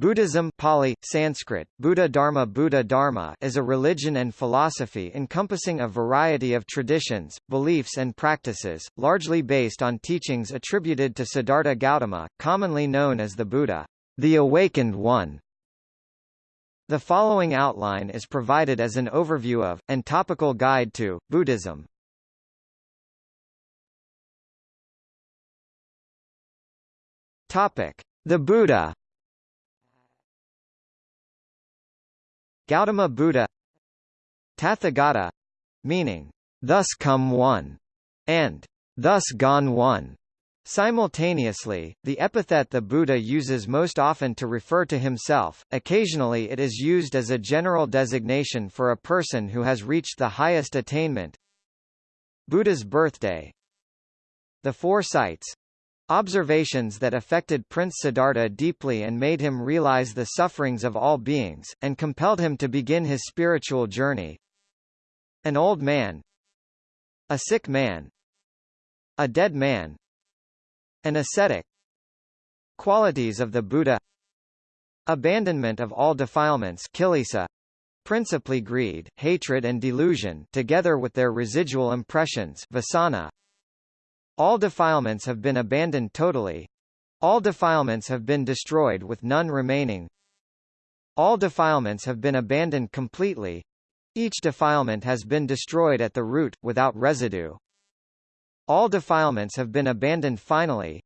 Buddhism Pali, Sanskrit, Buddha Dharma Buddha Dharma is a religion and philosophy encompassing a variety of traditions, beliefs and practices, largely based on teachings attributed to Siddhartha Gautama, commonly known as the Buddha, the Awakened One. The following outline is provided as an overview of, and topical guide to, Buddhism. The Buddha Gautama Buddha Tathagata meaning, thus come one, and thus gone one. Simultaneously, the epithet the Buddha uses most often to refer to himself, occasionally it is used as a general designation for a person who has reached the highest attainment. Buddha's birthday The four sights, Observations that affected Prince Siddhartha deeply and made him realize the sufferings of all beings, and compelled him to begin his spiritual journey. An old man. A sick man. A dead man. An ascetic. Qualities of the Buddha. Abandonment of all defilements kilesa, principally greed, hatred and delusion together with their residual impressions vasana, all defilements have been abandoned totally. All defilements have been destroyed with none remaining. All defilements have been abandoned completely. Each defilement has been destroyed at the root, without residue. All defilements have been abandoned finally.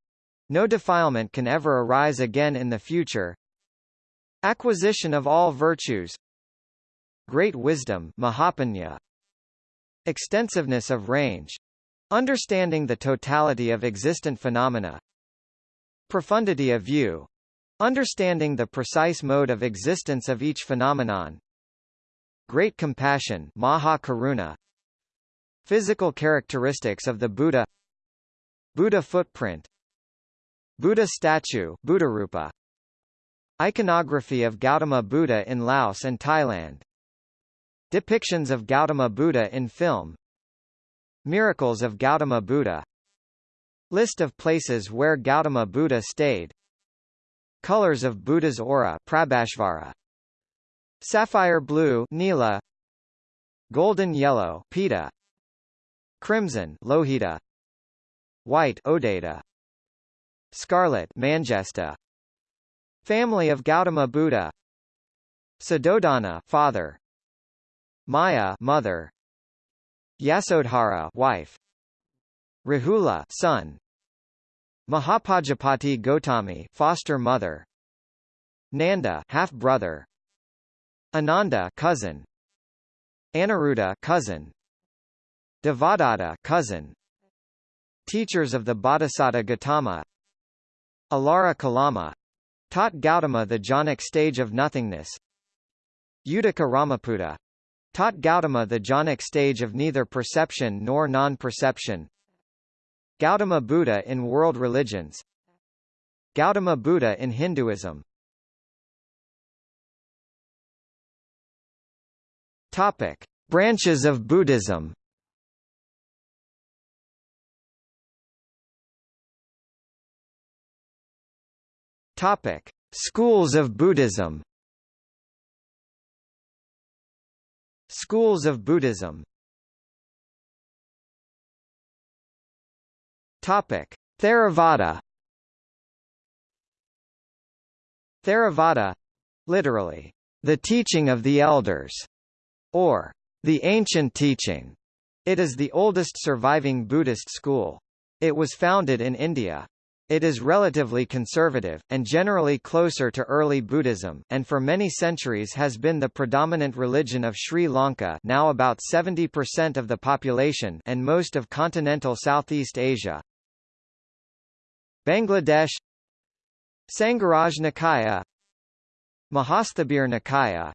No defilement can ever arise again in the future. Acquisition of all virtues. Great wisdom Mahapanya. Extensiveness of range. Understanding the totality of existent phenomena. Profundity of view. Understanding the precise mode of existence of each phenomenon. Great compassion Maha Karuna. Physical characteristics of the Buddha. Buddha footprint. Buddha statue Buddharupa Iconography of Gautama Buddha in Laos and Thailand. Depictions of Gautama Buddha in film Miracles of Gautama Buddha. List of places where Gautama Buddha stayed. Colors of Buddha's aura Prabhasvara Sapphire blue Nila. Golden yellow Pita. Crimson Lohita. White Odata Scarlet Manjesta. Family of Gautama Buddha. Suddhodana father. Maya mother Yasodhara wife. Rahula son. Mahapajapati Gotami foster mother. Nanda half brother. Ananda cousin. Aniruddha cousin. Devadatta cousin. Teachers of the Bodhisattva Gautama. Alara Kalama. Taught Gautama the jhanic stage of nothingness. Uddaka Ramaputta taught Gautama the jhanic stage of neither perception nor non-perception. Gautama Buddha in world religions Gautama Buddha in Hinduism Topic. Branches of Buddhism Topic. Schools of Buddhism Schools of Buddhism Topic: Theravada. Theravada, literally, the teaching of the elders, or the ancient teaching. It is the oldest surviving Buddhist school. It was founded in India. It is relatively conservative, and generally closer to early Buddhism, and for many centuries has been the predominant religion of Sri Lanka now about 70% of the population and most of continental Southeast Asia. Bangladesh. Sangharaj Nikaya Mahasthabir Nikaya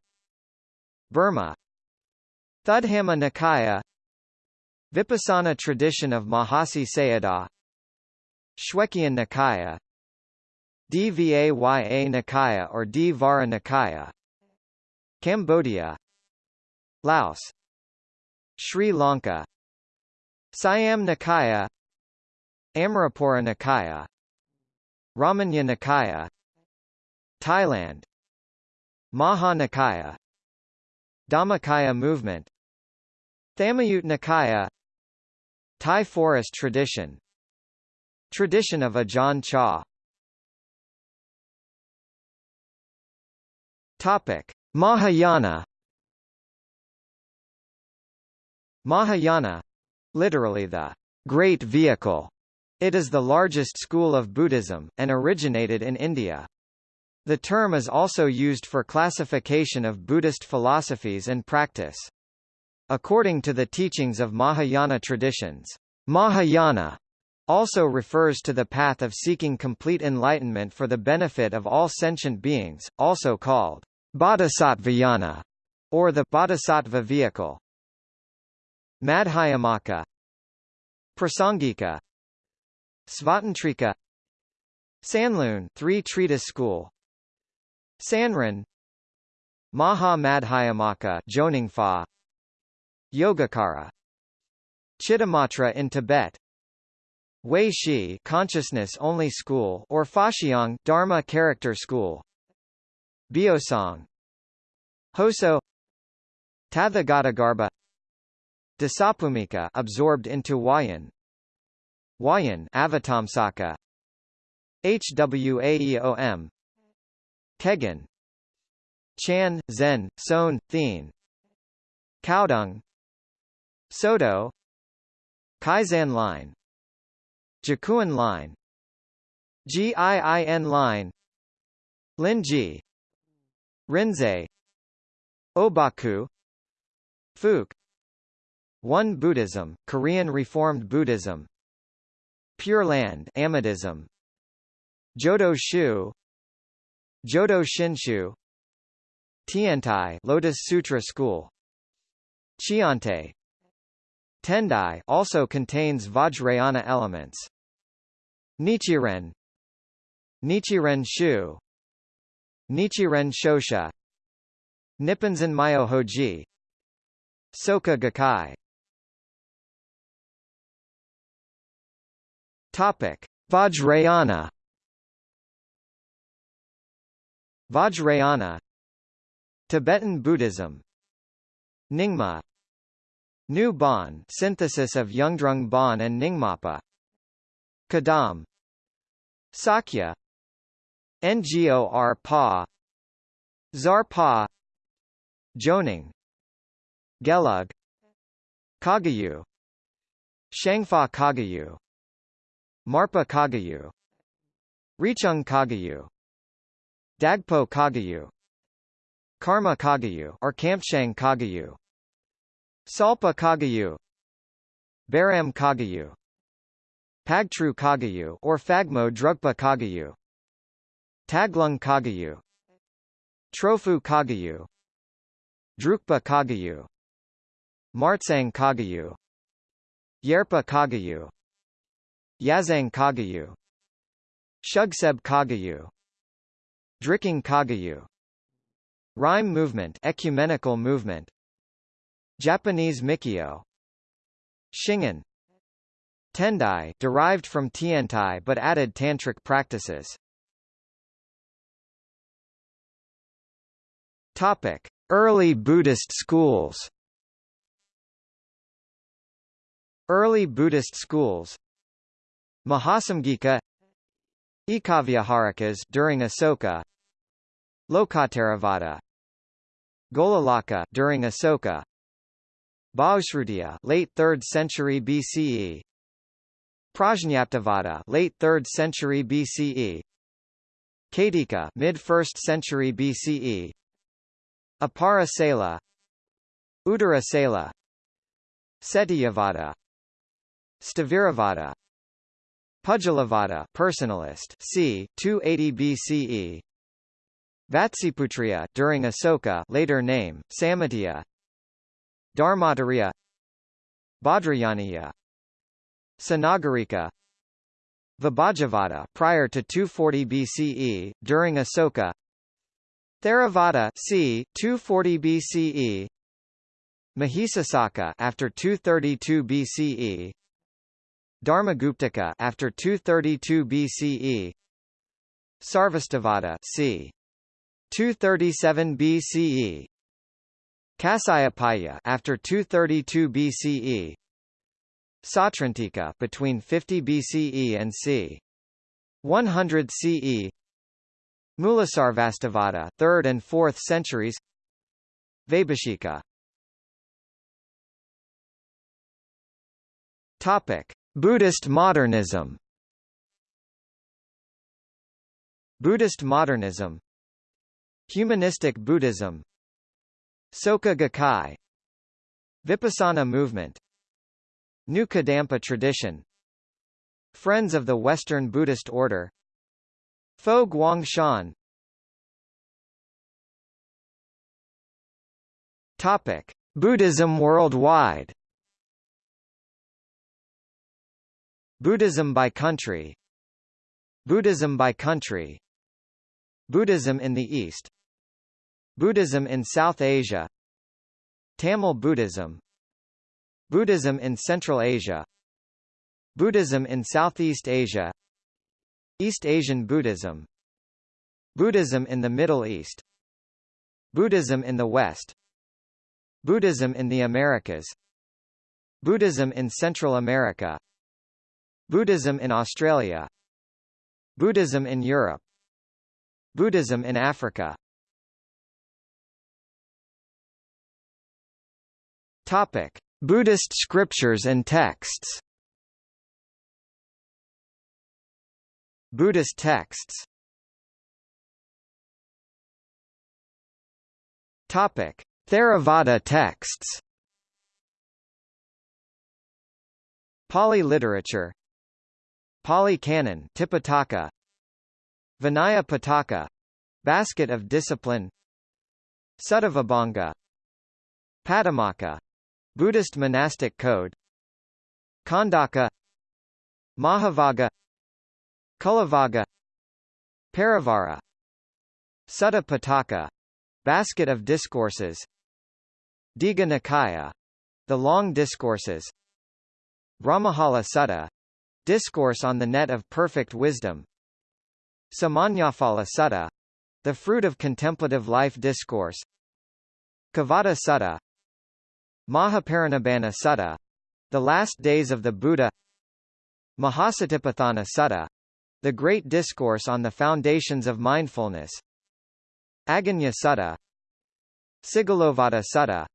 Burma. Thudhamma Nikaya Vipassana tradition of Mahasi Sayadaw Shwekyan Nikaya. Dvaya Nikaya or Dvara Nikaya. Cambodia. Laos. Sri Lanka. Siam Nikaya. Amarapura Nikaya. Ramanya Nikaya. Thailand. Maha Nikaya. Dhammakaya movement. Thammayut Nikaya. Thai forest tradition Tradition of Ajahn Chah Topic Mahayana Mahayana literally the great vehicle it is the largest school of Buddhism, and originated in India. The term is also used for classification of Buddhist philosophies and practice. According to the teachings of Mahayana traditions, Mahayana also refers to the path of seeking complete enlightenment for the benefit of all sentient beings, also called Bodhisattvayana, or the Bodhisattva vehicle. Madhyamaka Prasangika Svatantrika Sanlun three treatise school. Sanrin Maha Madhyamaka Joningfa Yogacara Chittamatra in Tibet Wei Shi consciousness only school or Faxiang Dharma character school. Biosong. Hoso. Tathagatagarbha Dasabhumika absorbed into Huayan Huayan Avatamsaka. HWAEOM Kegon Chan, Zen, Son, Thien. Caodong Soto. Keizan line Jakuen line. GIIN line. Linji Rinzai. Obaku. Fuke Won Buddhism, Korean Reformed Buddhism. Pure Land Amidism Jodo Shu. Jodo Shinshu. Tiantai Lotus Sutra School. Chiante Tendai also contains Vajrayana elements. Nichiren. Nichiren Shu. Nichiren Shoshu. Nipponzan Myohoji. Soka Gakkai. Topic Vajrayana. Vajrayana. Tibetan Buddhism. Nyingma New Bon synthesis of Yungdrung Bon and Nyingmapa. Kadam. Sakya. Ngor Pa. Zarpa Joning. Gelug. Kagyu. Shangpa Kagyu. Marpa Kagyu. Rechung Kagyu. Dagpo Kagyu. Karma Kagyu or Kamtshang Kagyu Salpa Kagyu Barom Kagyu Pagtru Kagyu or Phagmo Drugpa Kagyu Taglung Kagyu Trophu Kagyu Drukpa Kagyu Martsang Kagyu Yerpa Kagyu Yazang Kagyu Shugseb Kagyu Drikung Kagyu Rimé movement ecumenical movement Japanese Mikyo Shingon Tendai derived from Tiantai but added tantric practices. Topic: Early Buddhist schools. Early Buddhist schools. Mahasamgika. Ekavyaharikas during Asoka. Lokottaravada Golalaka during Asoka Bahusrutiya late 3rd century BCE Prajñaptavada late 3rd century BCE Kadika mid 1st century BCE Apara Sela Uttara Sela Setiyavada. Sthaviravada Pudgalavada personalist c. 280 BCE Vatsiputriya during Asoka later name Samatya Dharmatariya Bhadrayaniya Sanagarika Vibhajavada prior to 240 BCE, during Asoka Theravada c. 240 BCE Mahisasaka after 232 BCE Dharmaguptaka after 232 BCE Sarvastivada c. 237 BCE Kasyapaya after 232 BCE Sautrantika between 50 BCE and c. 100 CE Mulasarvastivada 3rd and 4th centuries. Vaibhashika Topic. Buddhist modernism. Buddhist modernism. Humanistic Buddhism Soka Gakkai. Vipassana movement. New Kadampa tradition. Friends of the Western Buddhist Order. Fo Guangshan. Topic. Buddhism worldwide. Buddhism by country. Buddhism by country. Buddhism in the East Buddhism in South Asia Tamil Buddhism Buddhism in Central Asia Buddhism in Southeast Asia East Asian Buddhism Buddhism in the Middle East Buddhism in the West Buddhism in the Americas Buddhism in Central America Buddhism in Australia Buddhism in Europe Buddhism in Africa Topic: Buddhist scriptures and texts. Buddhist texts. Topic: Theravada texts. Pali literature Pali Canon Tipitaka Vinaya Pitaka Basket of Discipline Sutta Patimokkha Buddhist monastic code. Khandaka. Mahavagga Kulavagga Parivara Sutta Pitaka Basket of Discourses. Digha Nikaya The Long Discourses. Brahmajala Sutta. Discourse on the Net of Perfect Wisdom. Samannaphala Sutta. The Fruit of Contemplative Life Discourse. Kevaddha Sutta Mahaparinibbana Sutta The Last Days of the Buddha Mahasatipatthana Sutta The Great Discourse on the Foundations of Mindfulness Aggañña Sutta Sigalovada Sutta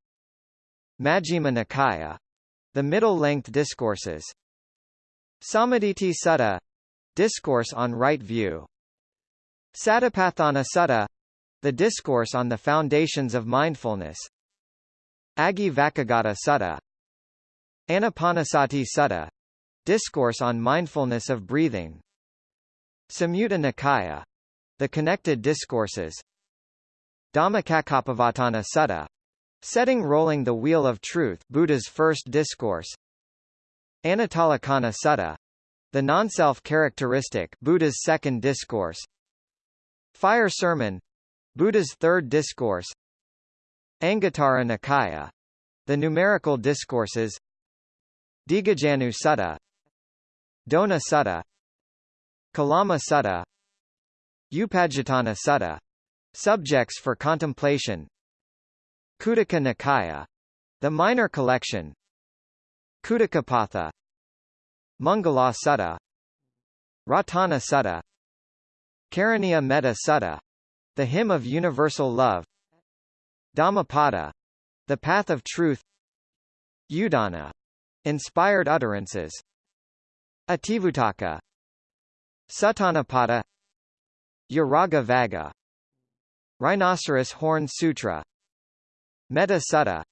Majjhima Nikaya The Middle-Length Discourses Sammaditthi Sutta Discourse on Right View Satipatthana Sutta The Discourse on the Foundations of Mindfulness Agi Vakagata Sutta Anapanasati Sutta Discourse on Mindfulness of Breathing Samyutta Nikaya The Connected Discourses Dhammacakkappavattana Sutta Setting Rolling the Wheel of Truth Buddha's First Discourse Anattalakkhana Sutta The Non-Self Characteristic Buddha's Second Discourse Fire Sermon Buddha's Third Discourse Anguttara Nikaya The Numerical Discourses Dighajannu Sutta Dona Sutta Kalama Sutta Upajjhatthana Sutta Subjects for Contemplation Khuddaka Nikaya The Minor Collection Khuddakapatha Mangala Sutta Ratana Sutta Karaniya Metta Sutta The Hymn of Universal Love Dhammapada The Path of Truth Udana Inspired Utterances Itivuttaka Suttanipata Uraga Vagga Rhinoceros Horn Sutra Metta Sutta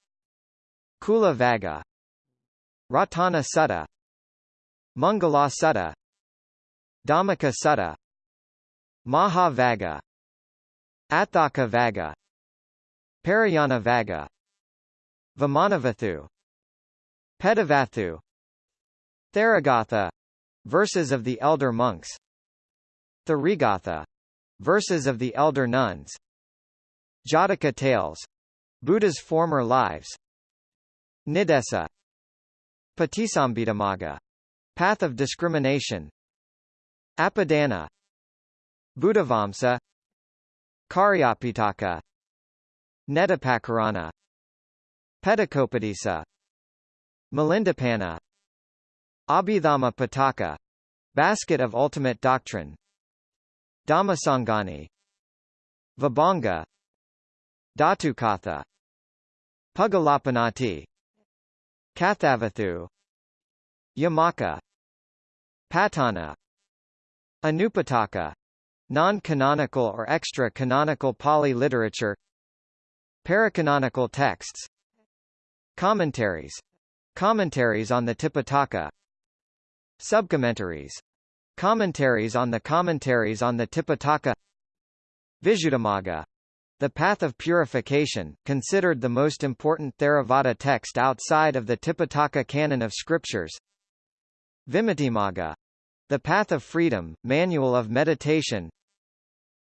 Kula Vaga Ratana Sutta Mangala Sutta Dhammika Sutta Maha Vagga Atthaka Vagga Parayana Vagga Vimanavatthu Petavatthu Theragatha Verses of the Elder Monks Therigatha Verses of the Elder Nuns Jataka Tales Buddha's Former Lives Niddesa Patisambhidamagga Path of Discrimination Apadana Buddhavamsa Cariyapitaka Nettipakarana. Petakopadisa Milindapanna Abhidhamma Pitaka Basket of Ultimate Doctrine. Dhammasangani Vibhanga. Dhatukatha. Puggalapannatti. Kathavatthu. Yamaka. Patthana. Anupataka. Non-canonical or extra-canonical Pali literature Paracanonical texts Commentaries Commentaries on the Tipitaka Subcommentaries Commentaries on the Commentaries on the Tipitaka Visuddhimagga the Path of Purification, considered the most important Theravada text outside of the Tipitaka canon of scriptures. Vimuttimagga. The Path of Freedom, Manual of Meditation.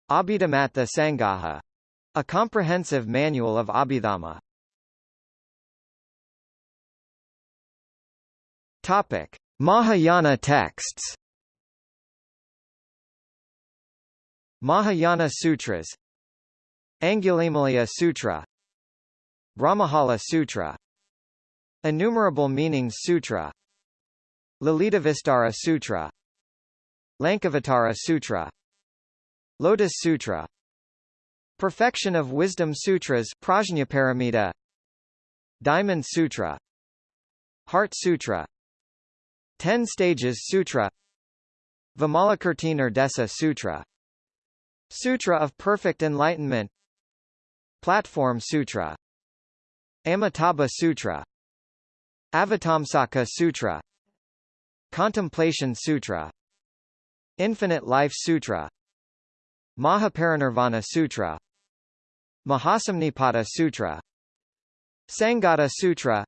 Abhidhammattha Sangaha. A comprehensive manual of Abhidhamma. Topic: Mahayana texts. Mahayana Sutras. Angulimala Sutra. Brahmajala Sutra. Innumerable Meanings Sutra. Lalitavistara Sutra. Lankavatara Sutra. Lotus Sutra Perfection of Wisdom Sutras Prajnaparamita. Diamond Sutra. Heart Sutra. Ten Stages Sutra. Vimalakirti Sutra. Sutra of Perfect Enlightenment. Platform Sutra. Amitabha Sutra. Avatamsaka Sutra. Contemplation Sutra. Infinite Life Sutra. Mahaparinirvana Sutra Mahasamnipata Sutra Sangata Sutra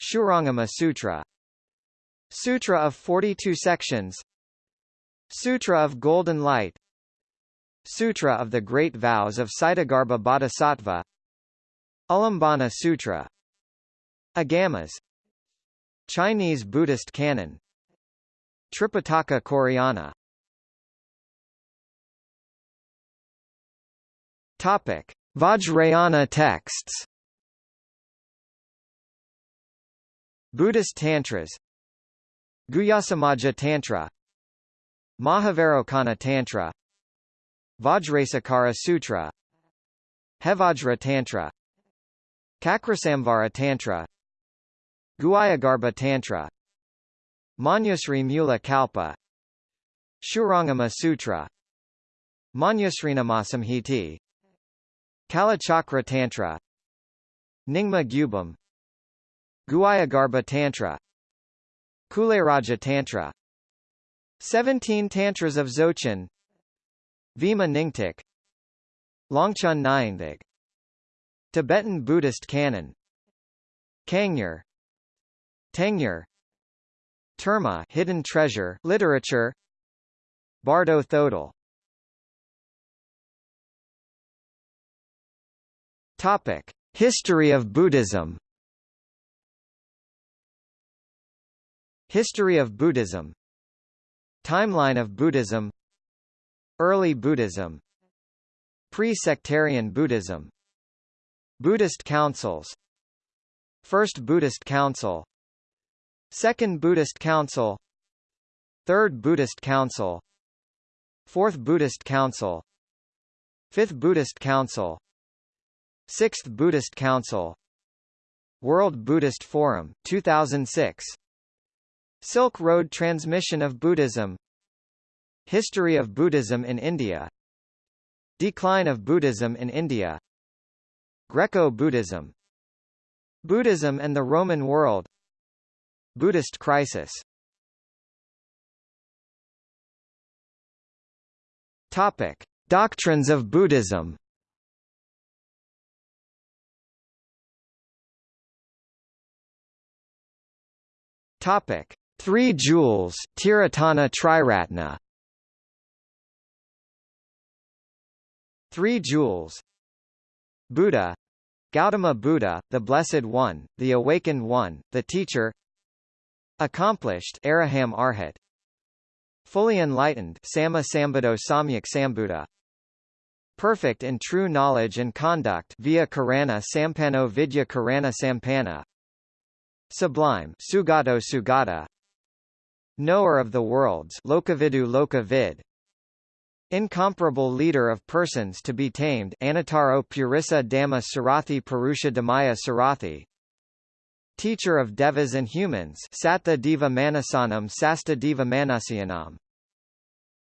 Shurangama Sutra. Sutra of 42 sections Sutra of Golden Light Sutra of the Great Vows of Ksitigarbha Bodhisattva Ulambana Sutra. Agamas Chinese Buddhist canon. Tripitaka Koreana Topic. Vajrayana texts. Buddhist Tantras. Guhyasamaja Tantra. Mahavairocana Tantra. Vajrasekhara Sutra. Hevajra Tantra. Chakrasamvara Tantra. Guhyagarbha Tantra. Manjusri Mula Kalpa. Shurangama Sutra. Manjusrinamassamhiti Kalachakra Tantra Nyingma Gyubum Guhyagarbha Tantra Kuleraja Tantra. Seventeen Tantras of Dzogchen Vima Nyingthig Longchen Nyingthig Tibetan Buddhist canon. Kangyur Tengyur Terma Hidden Treasure Literature. Bardo Thodol Topic. History of Buddhism. History of Buddhism. Timeline of Buddhism. Early Buddhism. Pre-sectarian Buddhism. Buddhist councils. First Buddhist Council. Second Buddhist Council. Third Buddhist Council. Fourth Buddhist Council. Fifth Buddhist Council Sixth Buddhist Council. World Buddhist Forum, 2006 Silk Road Transmission of Buddhism. History of Buddhism in India. Decline of Buddhism in India. Greco-Buddhism Buddhism and the Roman world. Buddhist crisis. Topic. Doctrines of Buddhism Topic. Three Jewels Tiratana Triratna. Three Jewels Buddha. Gautama Buddha, the Blessed One, the Awakened One, the Teacher. Accomplished. Araham Arhat. Fully Enlightened. Sama Sambuddho Samyak Sambuddha. Perfect in true knowledge and conduct. Via Karana Sampano Vidya Karana Sampana Sublime Sugato Sugata. Knower of the worlds Lokavidu Lokavid. Incomparable leader of persons to be tamed Anataro Purissa Dhamma Sarathi Purusha Dhamaya Sarathi. Teacher of Devas and Humans Sattva Deva Manasanam Sasta Deva Manasyanam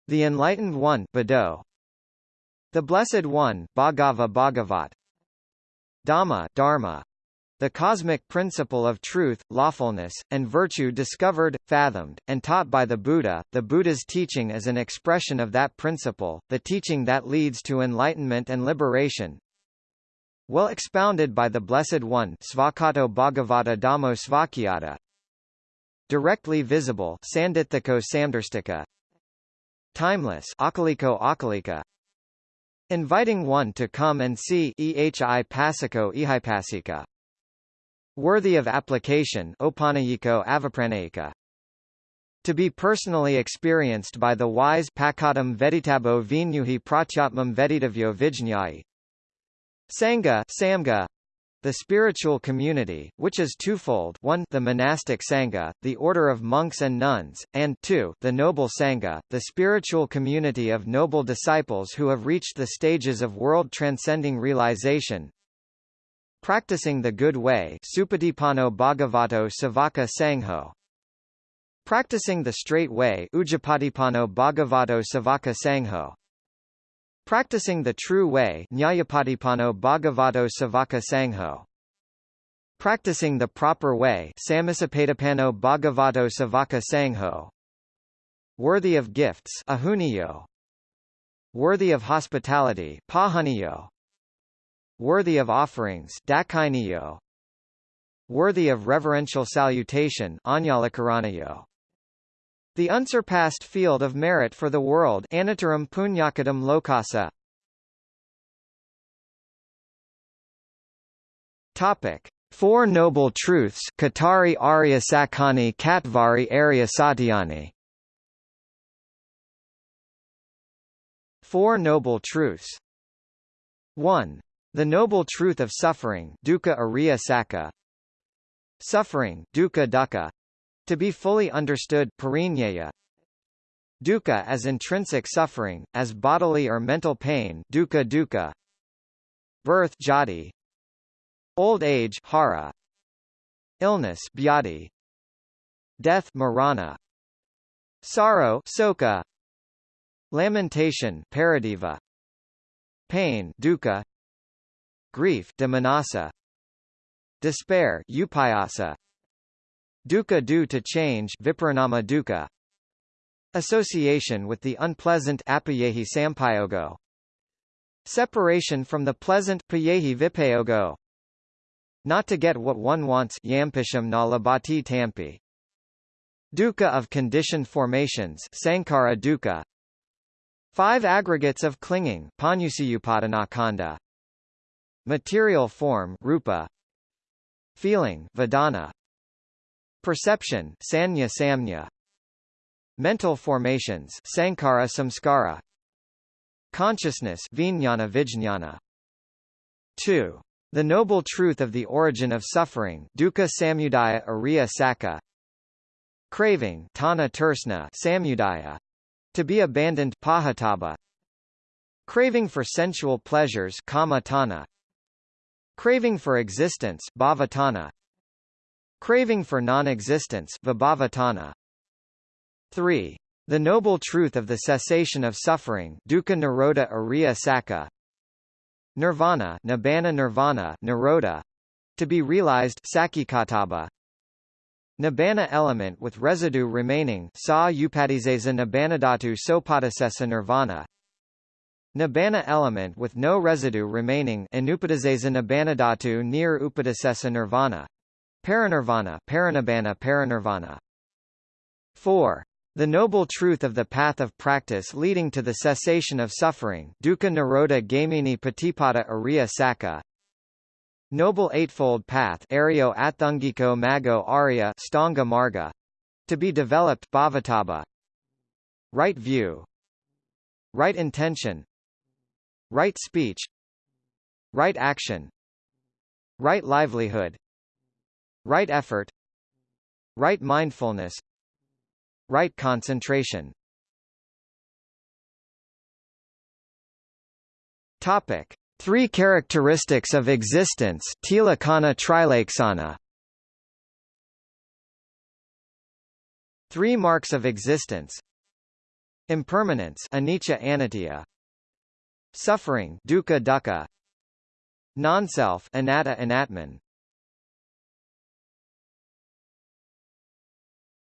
The Enlightened One Bado. The Blessed One Bhagava Bhagavat. Dhamma Dharma the cosmic principle of truth, lawfulness, and virtue discovered, fathomed, and taught by the Buddha, the Buddha's teaching is an expression of that principle, the teaching that leads to enlightenment and liberation. Well expounded by the Blessed One Svakato Bhagavata Dhammo Svakyata Directly visible Sandithiko Samdarstika Timeless Akaliko Akalika Inviting one to come and see ehi pasiko ihipasika. Worthy of application. To be personally experienced by the wise pakadam veditabo vinyuhi pratyatmam veditavyo vijñāyi. Sangha samga, the spiritual community, which is twofold 1 the monastic sangha, the order of monks and nuns, and 2 the noble sangha, the spiritual community of noble disciples who have reached the stages of world-transcending realization. Practicing the good way Supatipano Bhagavato Savaka Sangho. Practicing the straight way Ujapatipano Bhagavato Savaka Sangho. Practicing the true way Nyayapatipano Bhagavato Savaka Sangho. Practicing the proper way Samisapatipano Bhagavato Savaka Sangho. Worthy of gifts Ahuniyo. Worthy of hospitality Pahaniyo Worthy of offerings Worthy of reverential salutation the unsurpassed field of merit for the world Anataram Punyakadam Lokasa. Topic. Four Noble Truths Katari Arya Sakani Katvari Arya Satyani. Four Noble Truths. 1. The Noble Truth of Suffering Dukkha Arya Saka Suffering Dukkha Dukkha to be fully understood parinyaya, Dukkha as intrinsic suffering, as bodily or mental pain dukkha dukkha, birth jati, old age hara, illness bhyati, death marana, sorrow soka, lamentation paradeva, pain dukkha, grief demanasa, despair upayasa, Dukkha due to change viparinama dukkha. Association with the unpleasant apayehi sampayogo. Separation from the pleasant payehi vipayogo. Not to get what one wants yampisham na labati tampi. Dukkha of conditioned formations sankara dukkha. Five aggregates of clinging panyusiyupadanakanda. Material form rupa. Feeling vedana. Perception sanya samnya. Mental formations sankara samskara. Consciousness vijnana vijnana. 2. The noble truth of the origin of suffering dukkha samudaya ariya saka. Craving tana samudaya. To be abandoned pahataba. Craving for sensual pleasures kama tana. Craving for existence bhavatana. Craving for non-existence vibhavatana. 3. The noble truth of the cessation of suffering dukkha nirodha ariya saka. Nirvana nibbana nirvana nirodha. To be realized sakikataba. Nibbana element with residue remaining sa upadizesa nibbanadhatu sopadasesa nirvana. Nibbana element with no residue remaining inupadizesa nibbanadhatu near upadasesa nirvana. Parinirvana Parinibbana Parinirvana. 4. The noble truth of the path of practice leading to the cessation of suffering Dukkha Nirodha Gamini Patipada Arya Saka Noble Eightfold Path Aryo Athungiko Mago Arya Stanga Marga. To be developed Bhavataba. Right view. Right intention right speech. Right action. Right livelihood. Right effort. Right mindfulness. Right concentration. Topic: Three characteristics of existence Tilakana Trilakshana Three marks of existence. Impermanence anicca anitya Suffering dukkha dukkha Non-self anatta anatman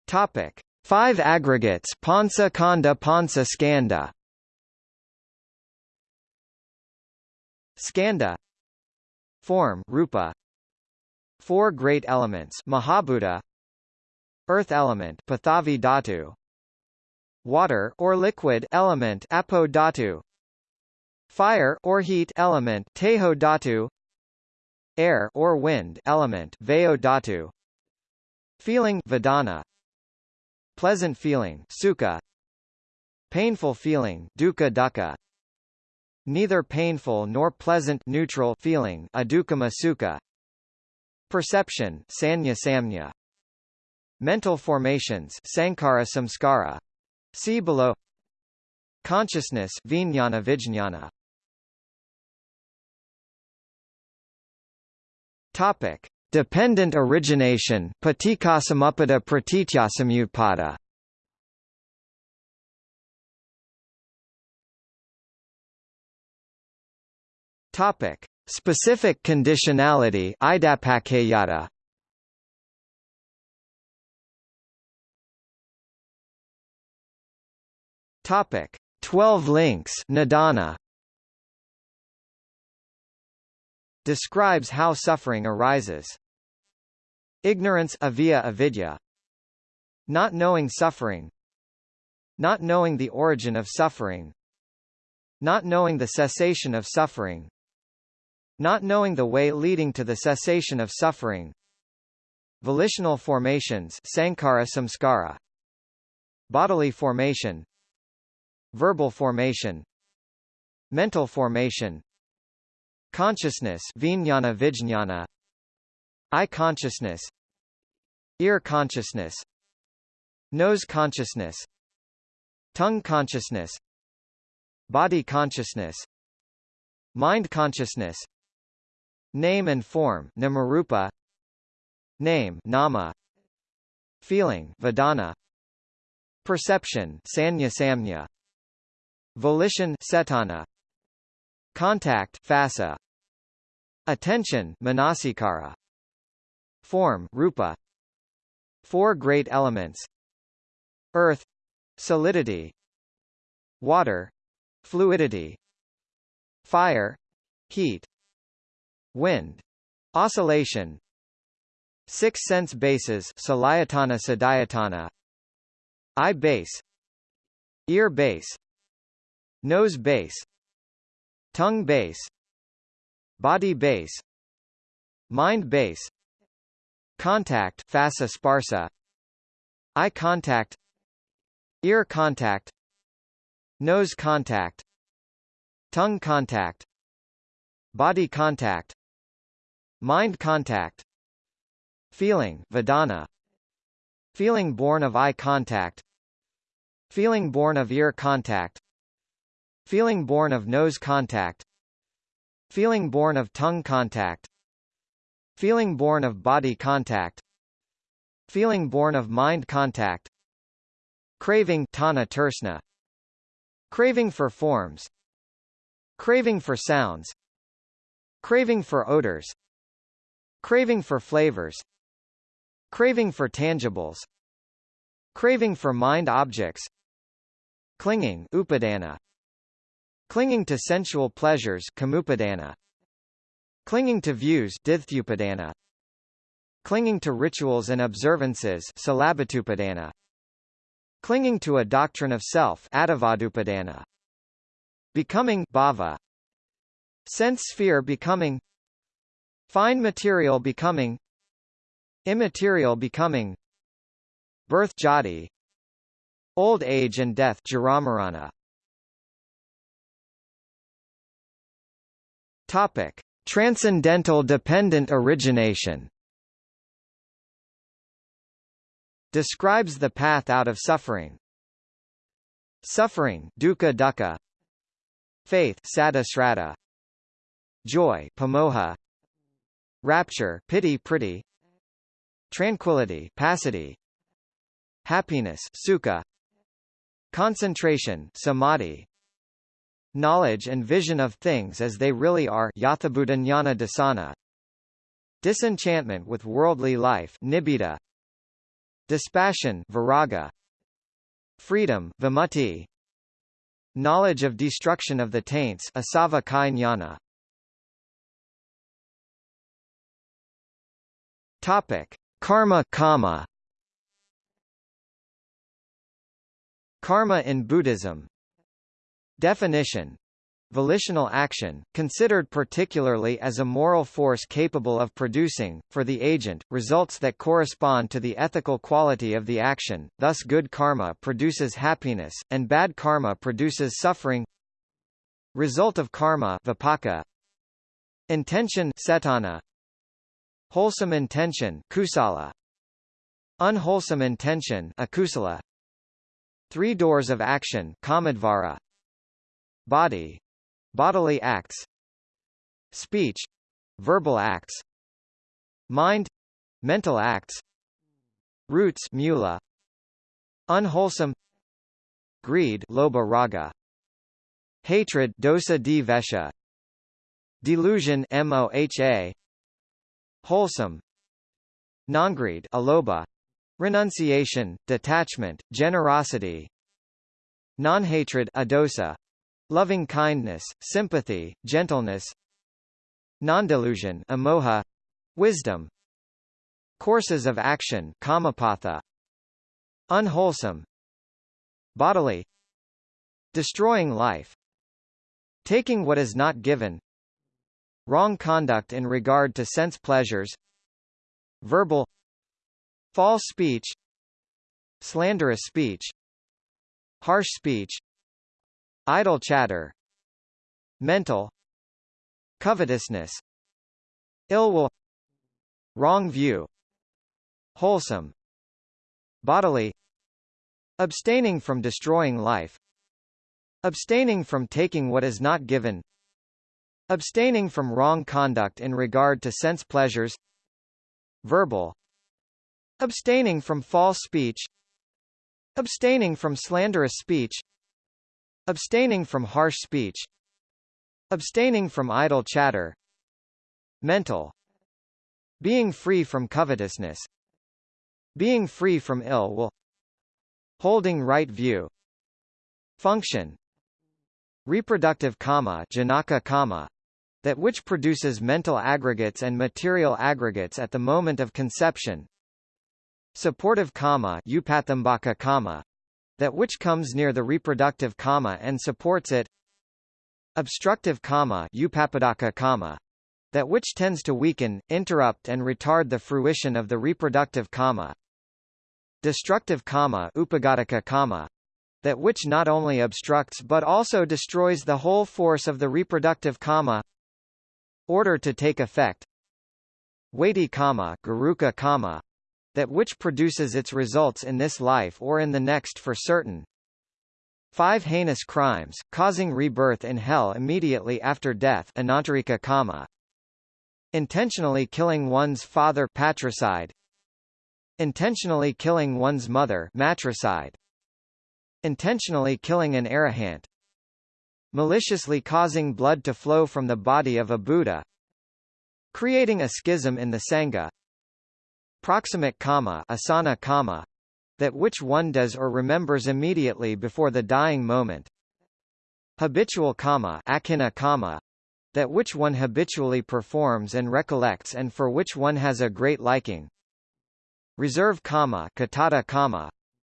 Topic. 5 aggregates Pansa Khanda Pansa Skanda. Skanda. Form Rupa. Four great elements Mahabhuta. Earth element Pathavi Dhatu. Water or liquid element Apo Dhatu Fire or heat element Tejo Dhatu Air or wind element Vayo Dhatu Feeling Vedana. Pleasant feeling Sukha. Painful feeling Dukkha Dukkha. Neither painful nor pleasant neutral feeling adukkama sukha. Perception sanya samnya. Mental formations sankhara samskara. See below. Consciousness vijnana vijnana topic dependent origination paticcasamuppada pratityasamutpada Topic: Specific conditionality Idappaccayata. Topic: 12 links Nidana. Describes how suffering arises. Ignorance avijja avidya. Not knowing suffering. Not knowing the origin of suffering. Not knowing the cessation of suffering. Not knowing the way leading to the cessation of suffering. Volitional formations sankhara samskara. Bodily formation. Verbal formation. Mental formation. Consciousness vijnana vijnana. Eye consciousness. Ear consciousness. Nose consciousness. Tongue consciousness. Body consciousness. Mind consciousness Name and form namarupa Name nama Feeling vedana Perception sanya samnya Volition cetana Contact phassa Attention manasikara. Form rupa. Four great elements. Earth. Solidity. Water. Fluidity. Fire. Heat. Wind. Oscillation. Six sense bases Salayatana Sadayatana Eye base. Ear base. Nose base Tongue base Body base Mind base Contact phassa sparsa Eye contact Ear contact Nose contact Tongue contact Body contact Mind contact Feeling vedana Feeling born of eye contact Feeling born of ear contact Feeling born of nose contact. Feeling born of tongue contact. Feeling born of body contact. Feeling born of mind contact. Craving tana tersna Craving for forms. Craving for sounds. Craving for odors. Craving for flavors. Craving for tangibles. Craving for mind objects. Clinging upadana Clinging to sensual pleasures Clinging to views Clinging to rituals and observances Clinging to a doctrine of self Becoming bhava. Sense sphere becoming. Fine material becoming. Immaterial becoming. Birth jati. Old age and death jaramarana Topic: Transcendental dependent origination. Describes the path out of suffering. Suffering, dukkha dukkha. Faith, sada. Joy, pamoha. Rapture, piti priti. Tranquility, passaddhi. Happiness, sukha. Concentration, samadhi. Knowledge and vision of things as they really are, yathabhuta dasana. Disenchantment with worldly life, nibbida. Dispassion, viraga. Freedom, vimutti. Knowledge of destruction of the taints, asava kai. Topic: Karma kama. Karma in Buddhism Definition Volitional action, considered particularly as a moral force capable of producing, for the agent, results that correspond to the ethical quality of the action, thus good karma produces happiness, and bad karma produces suffering. Result of karma vipaka, Intention cetana, Wholesome intention kusala, Unwholesome intention akusala, Three doors of action kamadvara, Body bodily acts, speech verbal acts, mind mental acts, roots mula, unwholesome, greed lobha raga, hatred dosa di delusion moha, wholesome, non-greed alobha, Renunciation, detachment, generosity Non-hatred adosa, loving kindness, sympathy, gentleness Non-delusion amoha, wisdom Courses of action kamapatha, Unwholesome Bodily Destroying life Taking what is not given Wrong conduct in regard to sense pleasures Verbal False speech Slanderous speech Harsh speech Idle chatter Mental Covetousness Ill will Wrong view Wholesome Bodily Abstaining from destroying life Abstaining from taking what is not given Abstaining from wrong conduct in regard to sense pleasures Verbal Abstaining from false speech Abstaining from slanderous speech Abstaining from harsh speech Abstaining from idle chatter Mental Being free from covetousness Being free from ill will Holding right view Function Reproductive janaka that which produces mental aggregates and material aggregates at the moment of conception Supportive kama that which comes near the reproductive kama and supports it. Obstructive kama, upapadaka kama that which tends to weaken, interrupt and retard the fruition of the reproductive kama Destructive kama, upagadaka kama that which not only obstructs but also destroys the whole force of the reproductive kama Order to take effect. Weighty kama, garuka kama that which produces its results in this life or in the next for certain. Five heinous crimes, causing rebirth in hell immediately after death anantarika kama. Intentionally killing one's father patricide. Intentionally killing one's mother matricide. Intentionally killing an arahant. Maliciously causing blood to flow from the body of a Buddha. Creating a schism in the Sangha Proximate kama, asana kama that which one does or remembers immediately before the dying moment. Habitual kama, akina kama that which one habitually performs and recollects and for which one has a great liking. Reserve kama, katata kama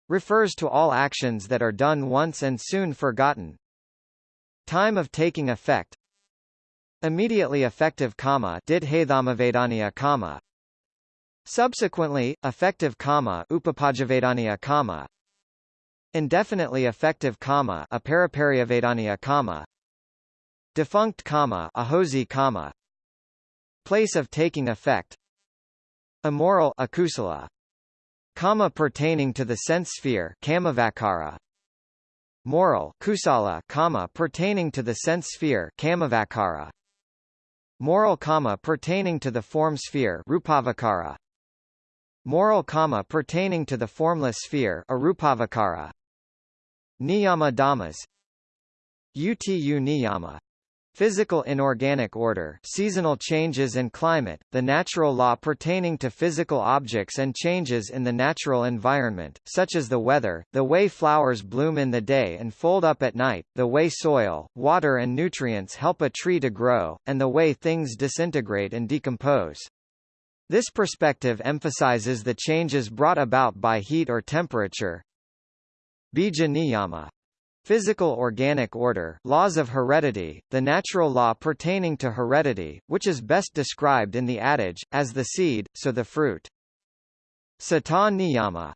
refers to all actions that are done once and soon forgotten. Time of taking effect Immediately effective kama did kama Subsequently, effective kama upapajavedaniya kama indefinitely effective kama apariparyavedaniya kama Defunct kama ahosi kama Place of taking effect Immoral akusala Kama pertaining to the sense sphere kamavakara Moral kusala kama pertaining to the sense sphere kamavakara Moral kama pertaining to the form sphere rupavakara Moral kama pertaining to the formless sphere arupavakara. Niyama dhammas UTU niyama. Physical inorganic order seasonal changes and climate, the natural law pertaining to physical objects and changes in the natural environment, such as the weather, the way flowers bloom in the day and fold up at night, the way soil, water and nutrients help a tree to grow, and the way things disintegrate and decompose. This perspective emphasizes the changes brought about by heat or temperature. Bija niyama Physical organic order laws of heredity, the natural law pertaining to heredity, which is best described in the adage, as the seed, so the fruit. Sata niyama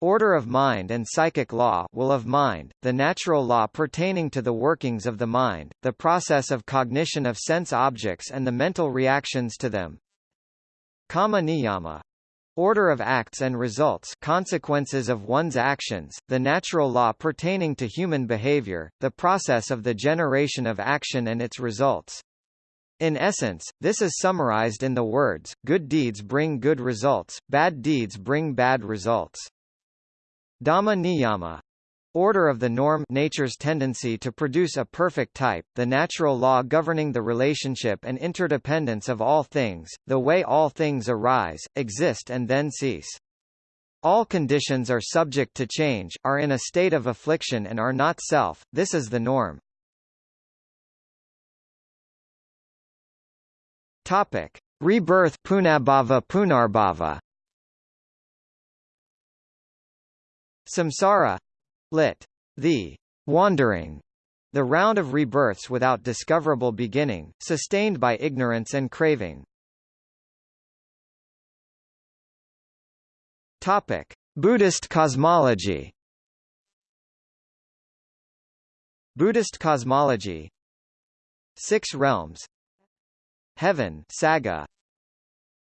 Order of mind and psychic law will of mind, the natural law pertaining to the workings of the mind, the process of cognition of sense objects and the mental reactions to them. Kama niyama Order of acts and results consequences of one's actions, the natural law pertaining to human behavior, the process of the generation of action and its results. In essence, this is summarized in the words, good deeds bring good results, bad deeds bring bad results. Dhamma niyama Order of the norm nature's tendency to produce a perfect type, the natural law governing the relationship and interdependence of all things, the way all things arise, exist and then cease. All conditions are subject to change, are in a state of affliction and are not self, this is the norm. Topic. Rebirth Punabhava Punarbhava Samsara Lit. The wandering, the round of rebirths without discoverable beginning, sustained by ignorance and craving. Topic: Buddhist cosmology. Buddhist cosmology. Six realms. Heaven, Saga.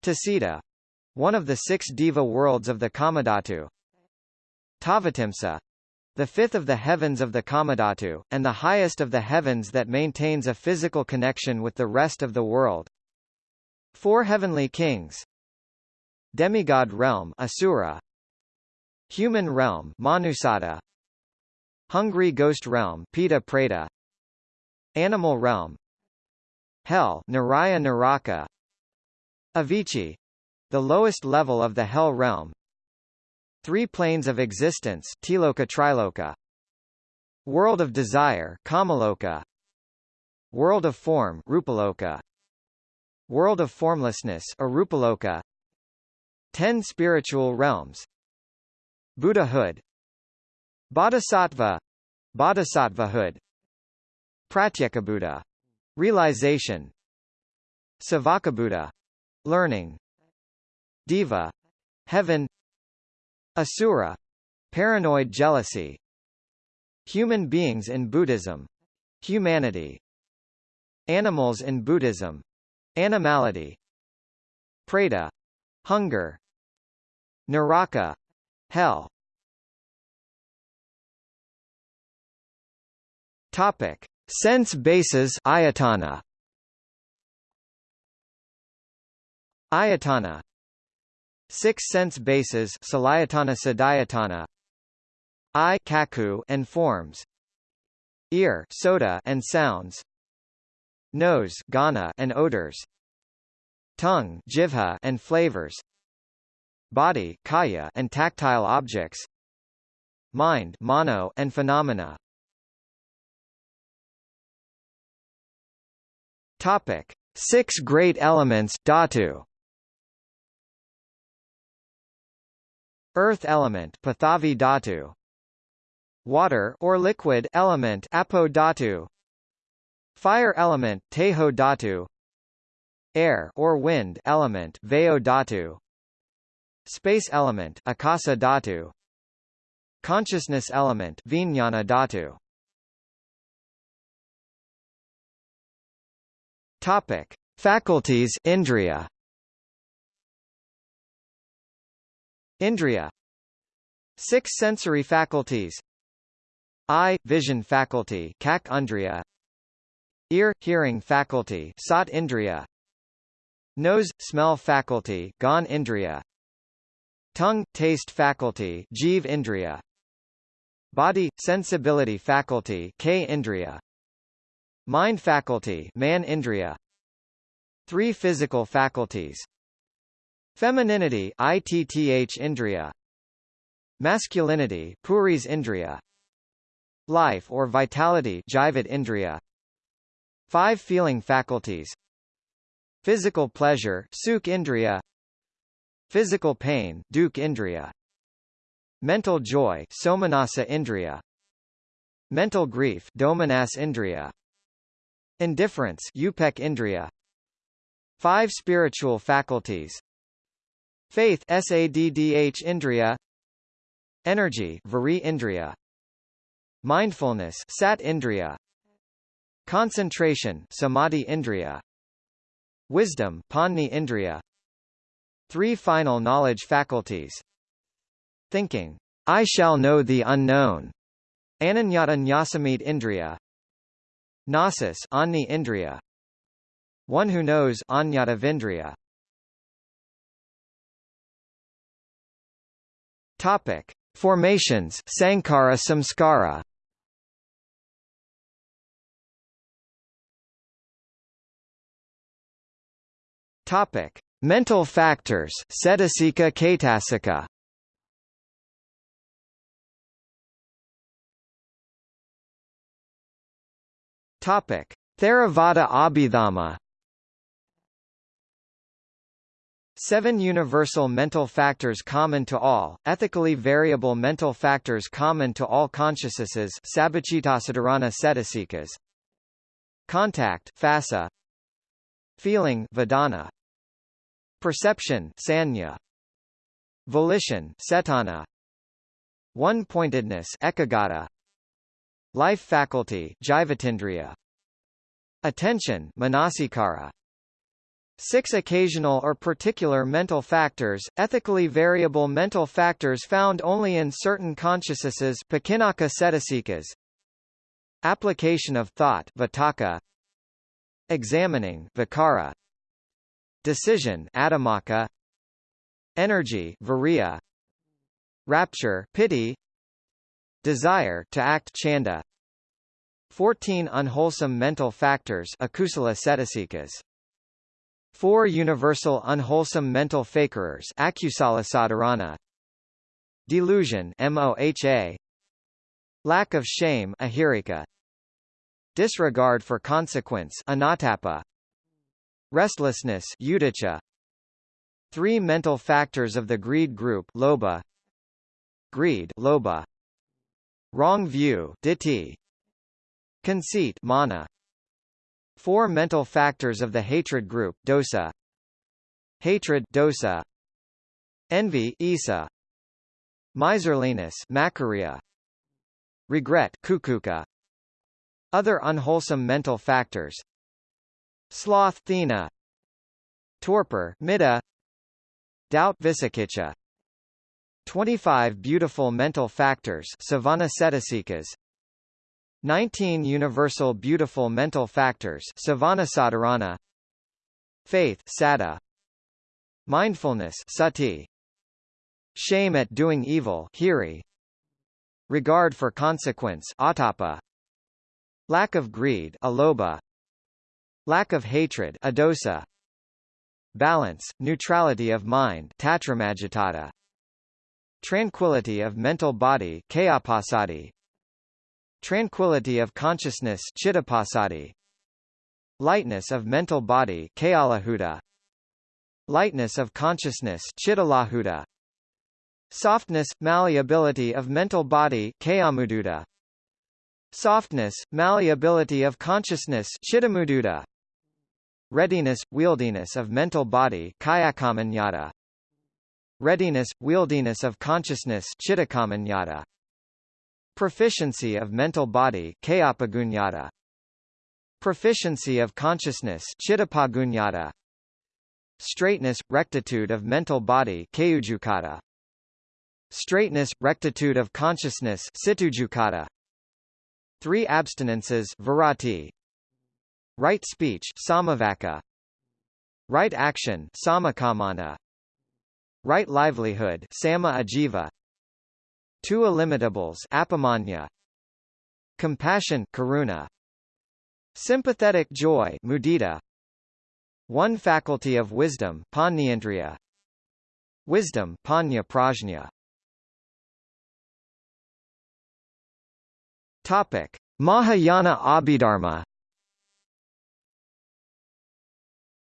Tusita, one of the six diva worlds of the Kamadhatu. Tavatimsa, the fifth of the heavens of the Kamadhatu, and the highest of the heavens that maintains a physical connection with the rest of the world. Four heavenly kings. Demigod realm Asura. Human realm Manusada. Hungry ghost realm Pita Preta. Animal realm. Hell Naraya Naraka. Avici the lowest level of the hell realm Three planes of existence Tiloka Triloka. World of desire Kamaloka. World of form Rupaloka. World of formlessness Arupaloka. Ten spiritual realms. Buddhahood. Bodhisattva. Bodhisattvahood. Pratyekabuddha realization. Savakabuddha learning. Diva heaven Asura paranoid jealousy Human beings in Buddhism humanity Animals in Buddhism animality Preta hunger Naraka hell. Topic. Sense bases ayatana. Ayatana Six sense bases Salayatana Sadayatana Eye kaku and forms. Ear soda and sounds. Nose gana and odors. Tongue jivha and flavors. Body kaya and tactile objects. Mind mano and phenomena. Topic. Six great elements dhatu Earth element Pathavi Dhatu. Water or liquid element Apo Dhatu. Fire element Tejo Dhatu. Air or wind element Vayo Dhatu. Space element Akasa Dhatu. Consciousness element Vijnana Dhatu. Topic: Faculties Indriya. Indriya. Six sensory faculties. Eye vision faculty Kak Undriya. Ear hearing faculty Sat Indriya. Nose smell faculty Gan Indriya. Tongue taste faculty Jiv Indriya. Body sensibility faculty K Indriya. Mind faculty Man Indriya. Three physical faculties. Femininity ITTH Indriya. Masculinity Puris Indriya. Life or vitality Jivat Indriya. Five feeling faculties. Physical pleasure Sukh Indriya. Physical pain Dukh Indriya. Mental joy Somanasa Indriya. Mental grief Domanas Indriya. Indifference Upek Indriya. Five spiritual faculties. Faith Saddh Indriya. Energy Vari Indriya. Mindfulness Sat Indriya. Concentration Samadhi Indriya. Wisdom Panni Indriya. Three final knowledge faculties. Thinking, I shall know the unknown. Ananyata Nyasamit Indriya. Gnosis Anni Indriya. One who knows Anyata Topic: Formations Sankhara Samskara. Topic: Mental factors Cetasika Kaitasika. Topic: Theravada Abhidhamma. Seven universal mental factors common to all, ethically variable mental factors common to all consciousnesses Contact Phassa Feeling Vedana. Perception Sanya. Volition Cetana One-pointedness Ekaggata Life faculty Attention Manasikara Six occasional or particular mental factors, ethically variable mental factors found only in certain consciousnesses Application of thought Vitakka Examining Vicara Decision Adamaka. Energy Viriya. Rapture piti, Desire to act Chanda. 14 unwholesome mental factors Akusala Four universal unwholesome mental fakerers Delusion MOHA Lack of shame Ahirika. Disregard for consequence Anatapa Restlessness Udicha. Three mental factors of the greed group Loba. Greed Loba. Wrong view Ditti. Conceit Mana Four mental factors of the hatred group dosa. Hatred dosa. Envy Isa. Miserliness Makaria Regret Kukuka. Other unwholesome mental factors. Sloth Thina Torpor Mitta. Doubt Visakicha 25 beautiful mental factors Savana 19 Universal Beautiful Mental Factors Savanasadharana Faith Sada Mindfulness Sati. Shame at doing evil Hiri. Regard for consequence Atapa. Lack of greed Aloba. Lack of hatred Adosa. Balance, neutrality of mind Tatramajitata Tranquility of mental body Kayapasadi Tranquility of consciousness. Lightness of mental body. Lightness of consciousness. Softness, malleability of mental body. Softness, malleability of consciousness. Readiness, wieldiness of mental body. Readiness, wieldiness of consciousness. Proficiency of mental body. Proficiency of consciousness. Straightness, rectitude of mental body. Straightness, rectitude of consciousness. Three abstinences Virati. Right speech Samavaka. Right action Samakamana. Right livelihood Sama Ajiva. Two illimitables Apamanya. Compassion Karuna. Sympathetic joy mudita. One faculty of wisdom Panyendriya. Wisdom Panya Prajna. Topic: Mahayana Abhidharma.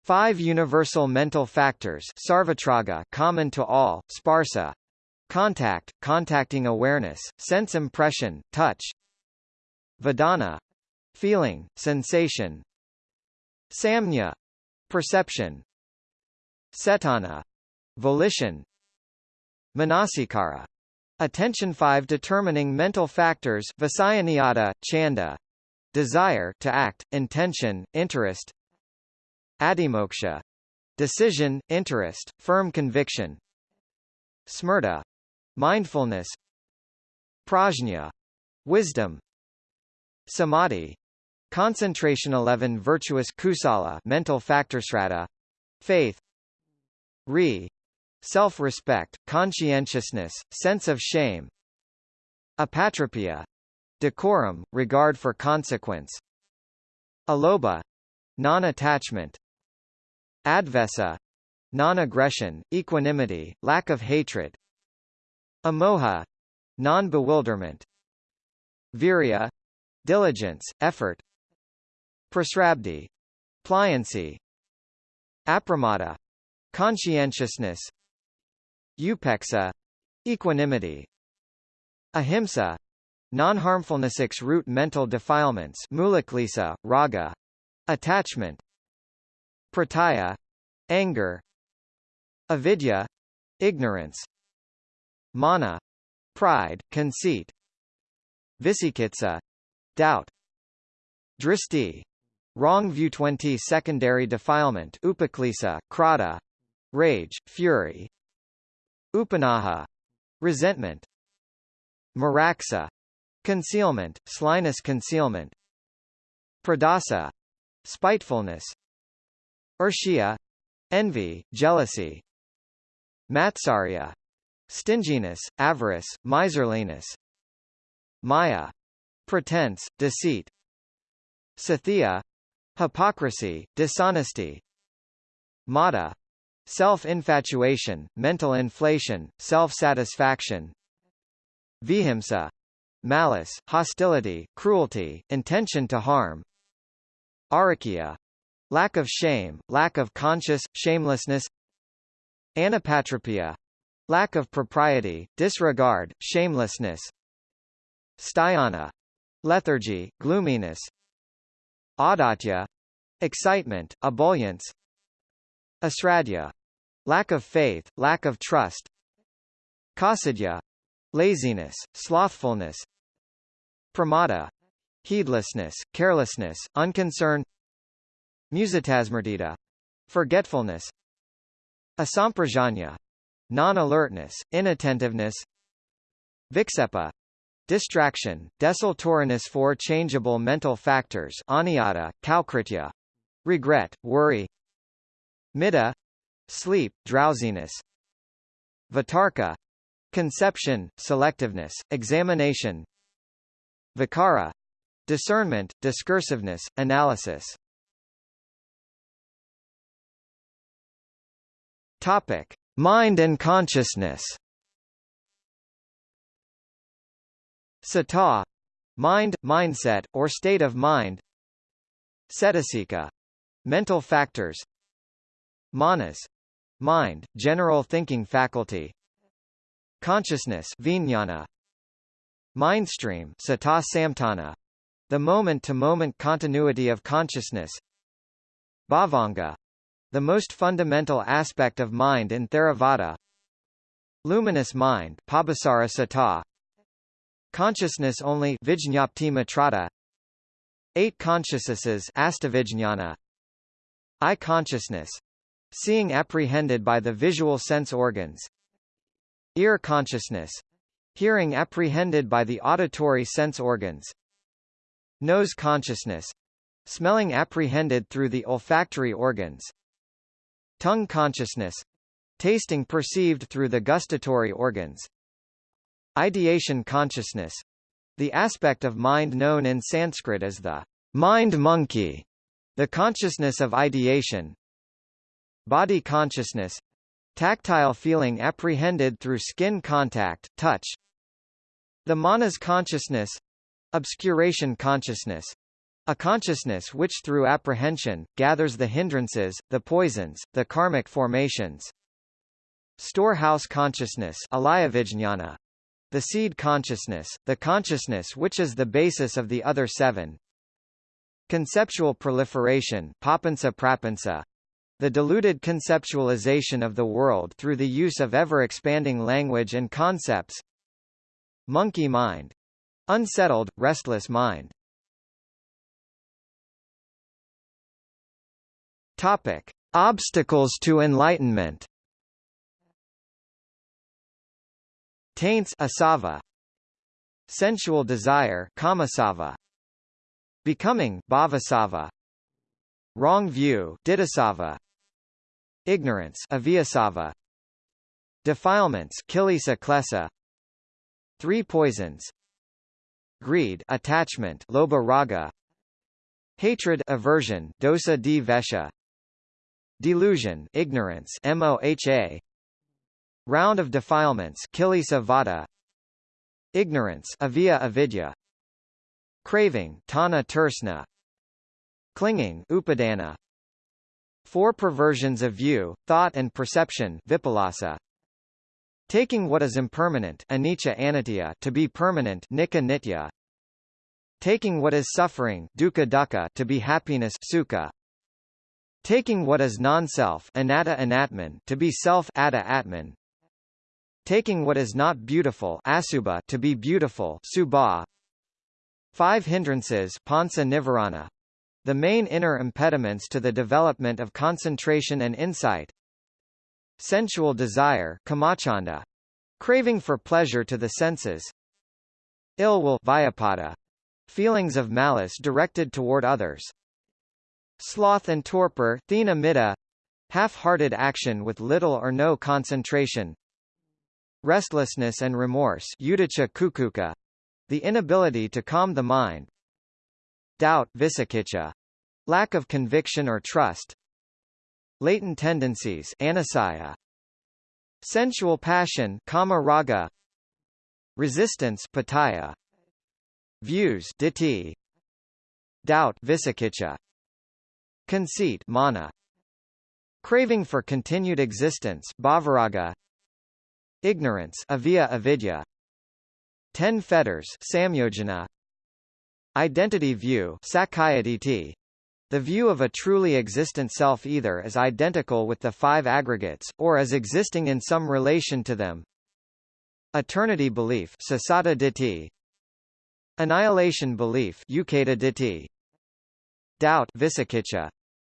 Five universal mental factors sarvatraga common to all, sparsa contact, contacting awareness, sense impression, touch vedana feeling, sensation samnya perception cetana volition manasikara Attention 5 Determining mental factors Vasayaniata, Chanda Desire to act, intention, interest Adimoksha Decision, interest, firm conviction Smrta Mindfulness Prajna Wisdom Samadhi Concentration 11 Virtuous Kusala mental factor strata Faith Re self-respect, conscientiousness, sense of shame apatropia decorum, regard for consequence aloba non-attachment advesa non-aggression, equanimity, lack of hatred amoha non-bewilderment. Virya diligence, effort. Prasrabdi pliancy. Apramada conscientiousness. Upekkha equanimity. Ahimsa non-harmfulness root mental defilements mulaklesa, raga. Attachment. Prataya anger. Avidya ignorance mana pride conceit visikitsa doubt dristi wrong view 20 secondary defilement upaklesa krata rage fury Upanaha resentment Maraksa concealment, slyness concealment Pradasa spitefulness Urshia envy, jealousy Matsarya stinginess, avarice, miserliness. Maya pretense, deceit. Sathya hypocrisy, dishonesty. Mada self-infatuation, mental inflation, self-satisfaction. Vihimsa malice, hostility, cruelty, intention to harm. Arakya lack of shame, lack of conscious, shamelessness. Anapatropia lack of propriety, disregard, shamelessness sthayana lethargy, gloominess audatya excitement, ebullience asradhya lack of faith, lack of trust kasadya laziness, slothfulness pramada heedlessness, carelessness, unconcern musitasmrdita forgetfulness asamprajanya non-alertness, inattentiveness viksepa distraction, desultoriness four changeable mental factors aniyata, kalkritya regret, worry Mida sleep, drowsiness. Vitarka conception, selectiveness, examination. Vikara discernment, discursiveness, analysis. Topic: Mind and consciousness. Sata mind, mindset, or state of mind. Cetasika mental factors. Manas mind, general thinking faculty. Consciousness vijnana. Mindstream sata samtana, the moment-to-moment -moment continuity of consciousness. Bhavanga, the most fundamental aspect of mind in Theravada. Luminous mind. Consciousness only. Eight consciousnesses. Eye consciousness. Seeing apprehended by the visual sense organs. Ear consciousness. Hearing apprehended by the auditory sense organs. Nose consciousness. Smelling apprehended through the olfactory organs. Tongue consciousness. Tasting perceived through the gustatory organs. Ideation consciousness. The aspect of mind known in Sanskrit as the mind monkey. The consciousness of ideation. Body consciousness. Tactile feeling apprehended through skin contact, touch. The manas consciousness. Obscuration consciousness. A consciousness which through apprehension, gathers the hindrances, the poisons, the karmic formations. Storehouse consciousness The seed consciousness, the consciousness which is the basis of the other seven. Conceptual proliferation the diluted conceptualization of the world through the use of ever-expanding language and concepts. Monkey mind. Unsettled, restless mind. Topic: Obstacles to enlightenment. Taints asava. Sensual desire kamasava. Becoming bhavasava. Wrong view didasava. Ignorance avyasava. Defilements kilesa klesa. Three poisons. Greed attachment lobha raga. Hatred aversion dosa di vesha. Delusion ignorance moha Round of defilements kilesa vada. Ignorance avia avidya. Craving tana Clinging upadana. Four perversions of view, thought and perception vipallasa Taking what is impermanent anicca anitya to be permanent nika nitya. Taking what is suffering dukkha dukkha to be happiness sukha Taking what is non-self anatta anatman to be self atta atman. Taking what is not beautiful asubha to be beautiful subha. Five hindrances pansa nivarana. The main inner impediments to the development of concentration and insight. Sensual desire kamachanda. Craving for pleasure to the senses. Ill will vyapada. Feelings of malice directed toward others. Sloth and torpor half-hearted action with little or no concentration. Restlessness and remorse the inability to calm the mind. Doubt lack of conviction or trust. Latent tendencies anasaya. Sensual passion kama raga. Resistance pataya. Views diti. Doubt visakicha. Conceit mana. Craving for continued existence bhavaraga. Ignorance avia avidya. Ten fetters samyojana. Identity view. The view of a truly existent self either as identical with the five aggregates, or as existing in some relation to them. Eternity belief. Annihilation belief. Doubt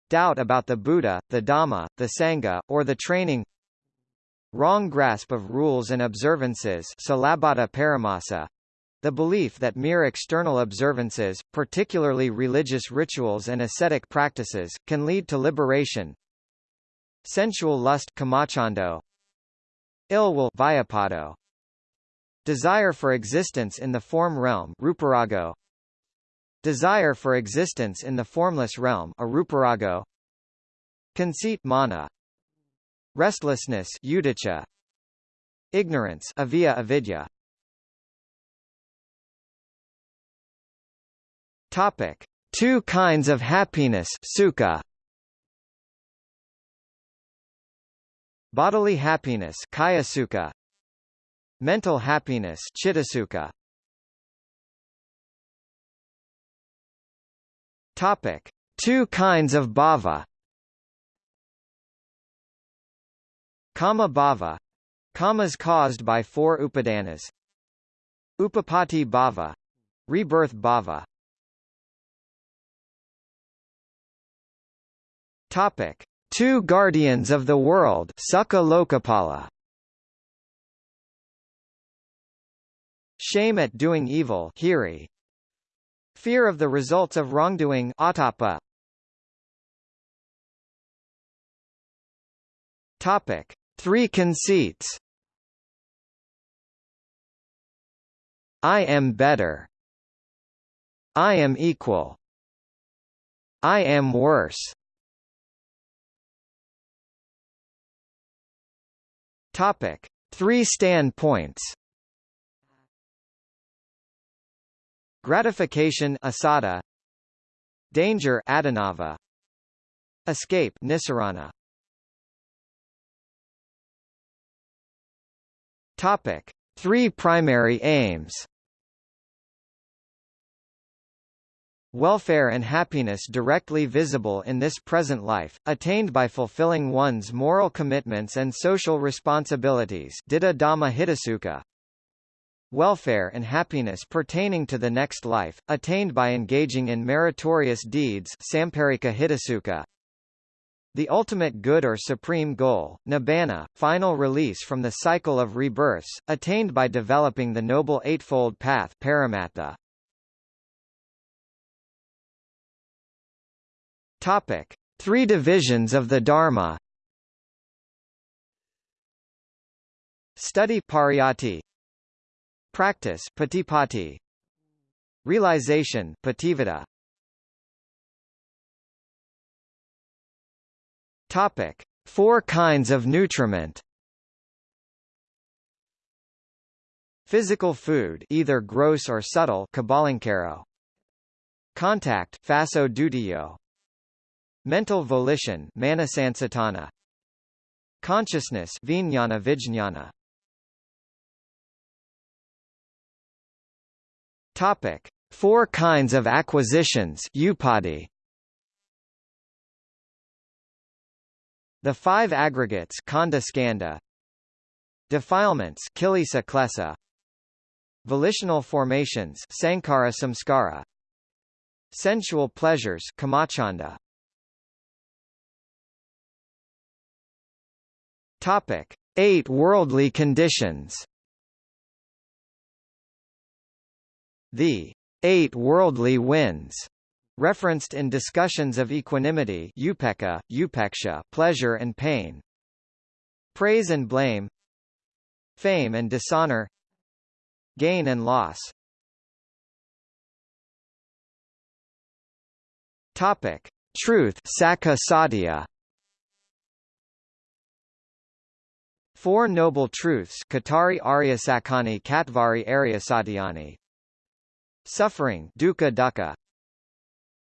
doubt about the Buddha, the Dhamma, the Sangha, or the training wrong grasp of rules and observances the belief that mere external observances, particularly religious rituals and ascetic practices, can lead to liberation. Sensual lust. Ill will. Desire for existence in the form realm ruparago. Desire for existence in the formless realm aruparago. Conceit mana. Restlessness udicha. Ignorance avia avidya. Topic: Two kinds of happiness sukha. Bodily happiness kaya sukha. Mental happiness chittasukkha. Topic: Two kinds of bava. Kama bava, Kamas caused by four upadanas. Upapati bava, Rebirth bava. Topic: Two guardians of the world, Sukha Lokapala. Shame at doing evil, Fear of the results of wrongdoing, Atapa. Topic: Three conceits. I am better. I am equal. I am worse. Topic: Three standpoints. Gratification asada, Danger Adinava, Escape Nisarana. Topic: Three primary aims. Welfare and happiness directly visible in this present life, attained by fulfilling one's moral commitments and social responsibilities Dhamma Hidasukha. Welfare and happiness pertaining to the next life, attained by engaging in meritorious deeds. The ultimate good or supreme goal, nibbana, final release from the cycle of rebirths, attained by developing the Noble Eightfold Path. Topic: Three divisions of the Dharma. Study pariyatti. Practice patipatti. Realization patipada. Topic: Four kinds of nutriment. Physical food either gross or subtle Contact faso dutiyo. Mental volition manasansatana. Consciousness vijnana vijnana. Topic: Four kinds of acquisitions upadi. The five aggregates kanda skanda. Defilements klesa. Volitional formations sankhara samskara. Sensual pleasures kamachanda. Topic: Eight worldly conditions. The eight worldly winds referenced in discussions of equanimity upekkha, upeksha, pleasure and pain, praise and blame, fame and dishonor, gain and loss. Topic: Truth, sakha satya. Four Noble Truths Katari Aryasakani Katvari Aryasatyani Suffering dukkha dukkha.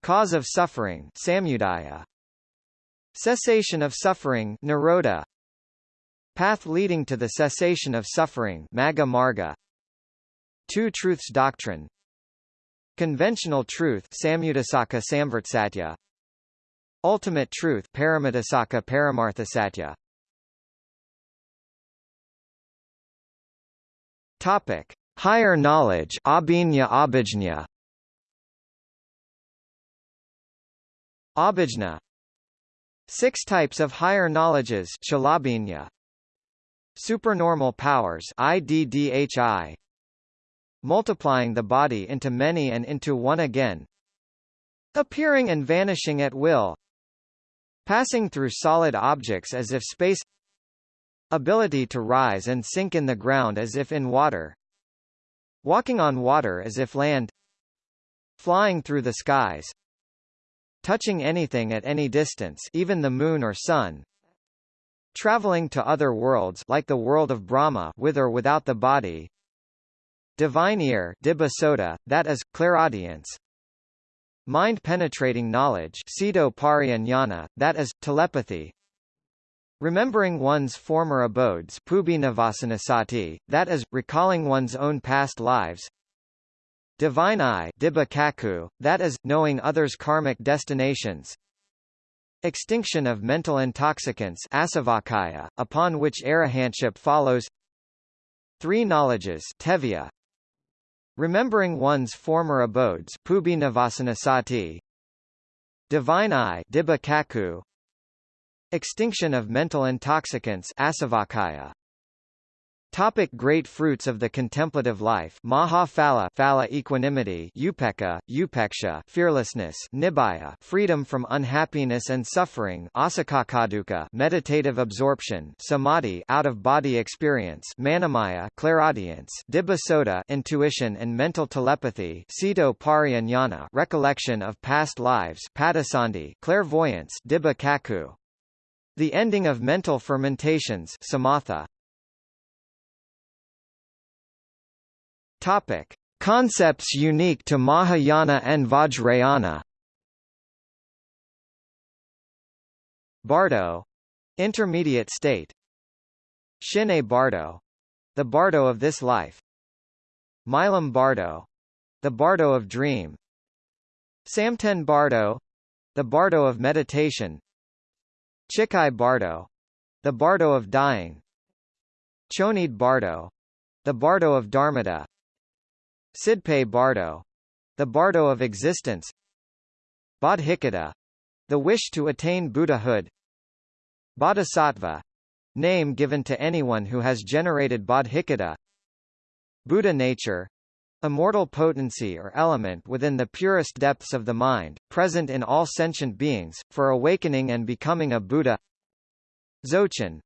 Cause of suffering samudaya. Cessation of suffering nirodha Path leading to the cessation of suffering magga marga. Two Truths Doctrine. Conventional Truth Samyudasaka Samvartsatya. Ultimate Truth Paramitasaka Paramarthasatya. Topic: Higher knowledge Abhinya Abhijna. Abhijna. Six types of higher knowledges Chalabhinya Supernormal powers IDDHI Multiplying the body into many and into one again. Appearing and vanishing at will. Passing through solid objects as if space. Ability to rise and sink in the ground as if in water. Walking on water as if land. Flying through the skies. Touching anything at any distance even the moon or sun. Traveling to other worlds like the world of Brahma with or without the body. Divine ear Dibbasota, that is, clairaudience. Mind-penetrating knowledge that is, telepathy. Remembering one's former abodes that is, recalling one's own past lives. Divine eye that is, knowing others' karmic destinations. Extinction of mental intoxicants upon which arahantship follows. Three knowledges tevya, Remembering one's former abodes Divine eye Extinction of mental intoxicants Asavakaya. Topic great fruits of the contemplative life Maha Phala Phala equanimity upeka, Upeksha fearlessness Nibbaya freedom from unhappiness and suffering Asakakadukkha meditative absorption Samadhi out-of-body experience manamaya clairaudience Dibbasota intuition and mental telepathy Sito Pariyanyana recollection of past lives Padasandhi clairvoyance Dibba Kaku the ending of mental fermentations samatha Topic: Concepts unique to Mahayana and Vajrayana. Bardo, intermediate state. Shine Bardo, the Bardo of this life. Milam Bardo, the Bardo of dream. Samten Bardo, the Bardo of meditation. Chikai Bardo, the Bardo of dying. Chonid Bardo, the Bardo of Dharmata. Sidpe Bardo, the Bardo of existence. Bodhicitta, the wish to attain Buddhahood. Bodhisattva, name given to anyone who has generated bodhicitta. Buddha nature, immortal potency or element within the purest depths of the mind, present in all sentient beings, for awakening and becoming a Buddha. Dzogchen,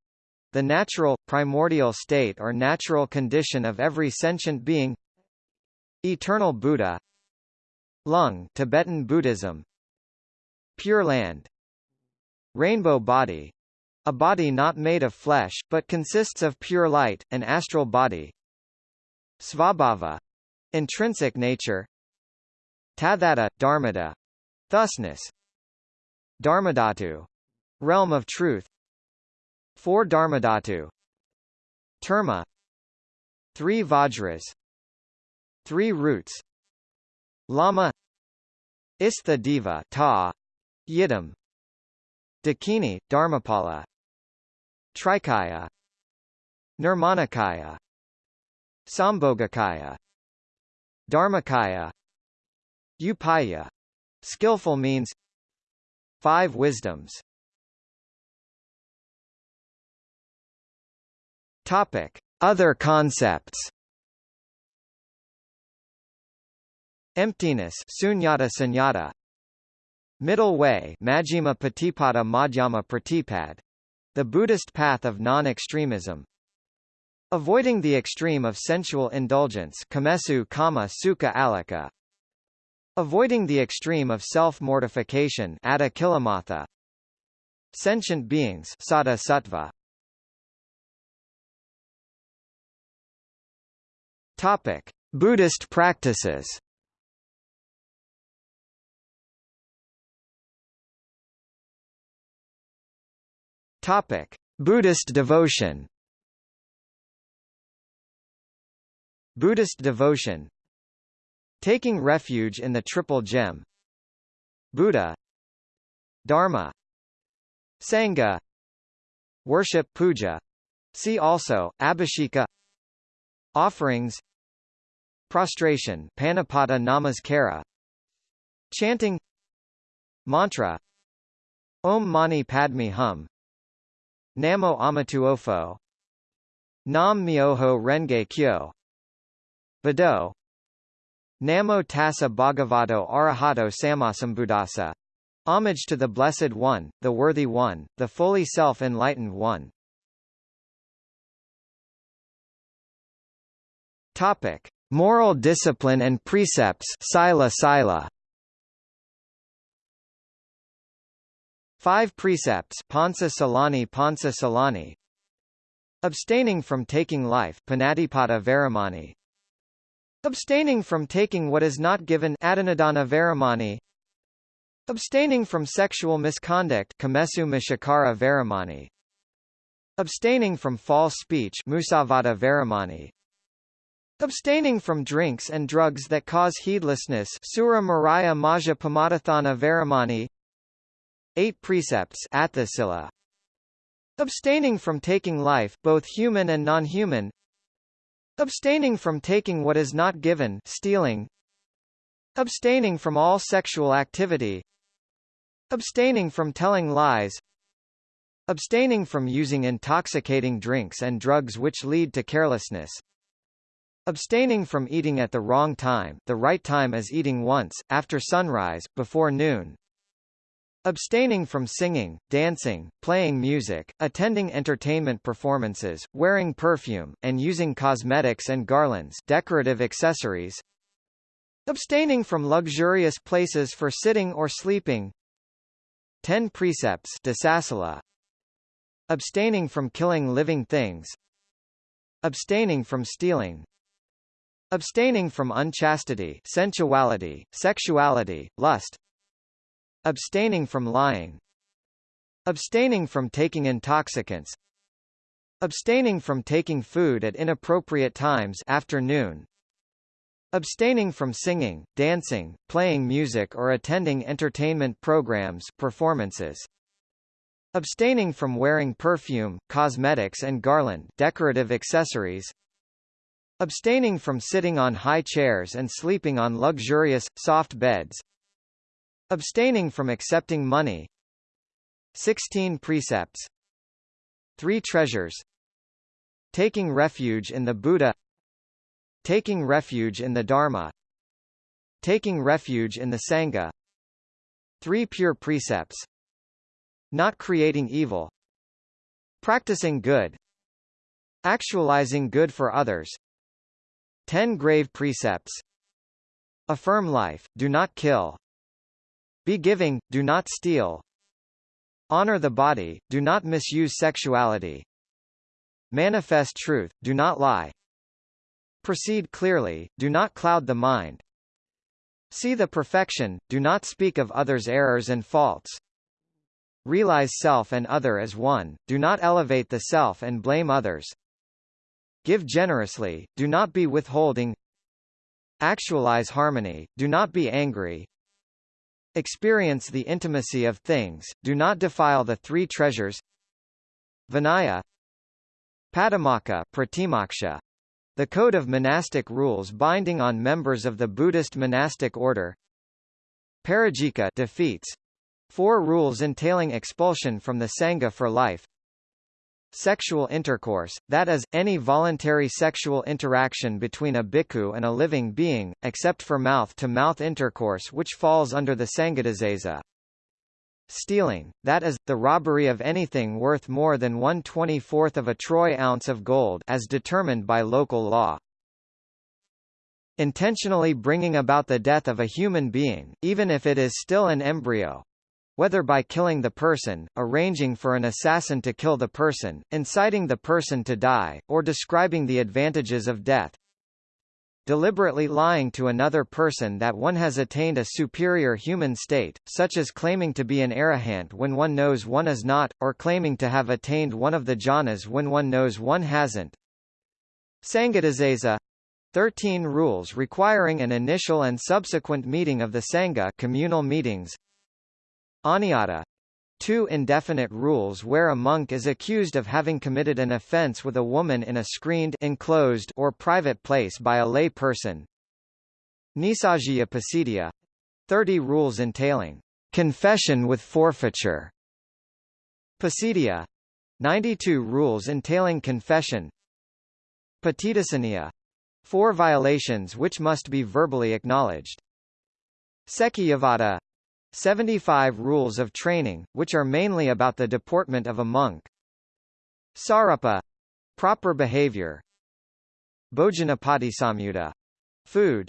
the natural, primordial state or natural condition of every sentient being. Eternal Buddha Lung Tibetan Buddhism Pure Land Rainbow Body a body not made of flesh, but consists of pure light, an astral body. Svabhava intrinsic nature. Tathata, Dharmata thusness. Dharmadhatu. Realm of truth. Four Dharmadhatu. Terma. Three Vajras. Three roots. Lama. Istha Diva Ta. Yidam. Dakini, Dharmapala. Trikaya. Nirmanakaya. Sambhogakaya Dharmakaya Upaya. Skillful means. Five wisdoms. Topic. Other concepts. Emptiness. Sunyata sunyata. Middle way. Majjhima Patipada Madhyama Pratipad. The Buddhist path of non-extremism Avoiding the extreme of sensual indulgence kamesu kama alika Avoiding the extreme of self-mortification Sentient beings Sada Sattva. Topic. Buddhist practices. Topic: Buddhist devotion. Buddhist devotion. Taking refuge in the Triple Gem. Buddha. Dharma. Sangha. Worship puja. See also Abhisheka. Offerings. Prostration Panapada Namaskara. Chanting. Mantra. Om Mani Padme Hum Namo Amituofo Nam Myoho Renge Kyo Bado Namo Tassa Bhagavato Arahato Sammasambuddhassa Homage to the Blessed One, the Worthy One, the fully self-enlightened One. Topic: Moral discipline and precepts. Sila Sila. Five precepts Pansa Salani Pansa Salani Abstaining from taking life Panatipata Veramani Abstaining from taking what is not given Adinnadana Veramani. Abstaining from sexual misconduct Kamesu Micchacara Veramani. Abstaining from false speech Musavada Veramani. Abstaining from drinks and drugs that cause heedlessness Sura Meraya Majja Pamadatthana Veramani. Eight precepts Atthasila. Abstaining from taking life both human and non-human Abstaining from taking what is not given stealing Abstaining from all sexual activity Abstaining from telling lies Abstaining from using intoxicating drinks and drugs which lead to carelessness. Abstaining from eating at the wrong time the right time is eating once, after sunrise, before noon. Abstaining from singing, dancing, playing music, attending entertainment performances, wearing perfume, and using cosmetics and garlands decorative accessories. Abstaining from luxurious places for sitting or sleeping. 10 precepts. Abstaining from killing living things. Abstaining from stealing. Abstaining from unchastity sensuality, sexuality, lust Abstaining from lying Abstaining from taking intoxicants Abstaining from taking food at inappropriate times afternoon Abstaining from singing, dancing, playing music or attending entertainment programs performances Abstaining from wearing perfume, cosmetics and garland decorative accessories Abstaining from sitting on high chairs and sleeping on luxurious, soft beds. Abstaining from accepting money. 16 precepts. Three treasures. Taking refuge in the Buddha. Taking refuge in the Dharma. Taking refuge in the Sangha. Three pure precepts. Not creating evil. Practicing good. Actualizing good for others. 10 grave precepts Affirm life, do not kill. Be giving, do not steal. Honor the body, do not misuse sexuality. Manifest truth, do not lie. Proceed clearly, do not cloud the mind. See the perfection, do not speak of others' errors and faults. Realize self and other as one, do not elevate the self and blame others. Give generously, do not be withholding. Actualize harmony, do not be angry. Experience the intimacy of things, do not defile the three treasures. Vinaya Patimokkha Pratimoksha, the code of monastic rules binding on members of the Buddhist monastic order. Parajika defeats. Four rules entailing expulsion from the Sangha for life sexual intercourse, that is, any voluntary sexual interaction between a bhikkhu and a living being, except for mouth-to-mouth -mouth intercourse which falls under the Sanghadisesa. Stealing, that is, the robbery of anything worth more than 1 24th of a troy ounce of gold as determined by local law. Intentionally bringing about the death of a human being, even if it is still an embryo, whether by killing the person, arranging for an assassin to kill the person, inciting the person to die, or describing the advantages of death. Deliberately lying to another person that one has attained a superior human state, such as claiming to be an arahant when one knows one is not, or claiming to have attained one of the jhanas when one knows one hasn't. Sanghadisesa 13 rules requiring an initial and subsequent meeting of the Sangha communal meetings Aniyata Two indefinite rules where a monk is accused of having committed an offense with a woman in a screened enclosed or private place by a lay person. Nissaggiya Pacittiya 30 rules entailing confession with forfeiture. Pacittiya 92 rules entailing confession. Patidesaniya 4 violations which must be verbally acknowledged. Sekiyavada 75 Rules of Training, which are mainly about the deportment of a monk. Sarapa proper behavior. Bhojanapatisamyutta food.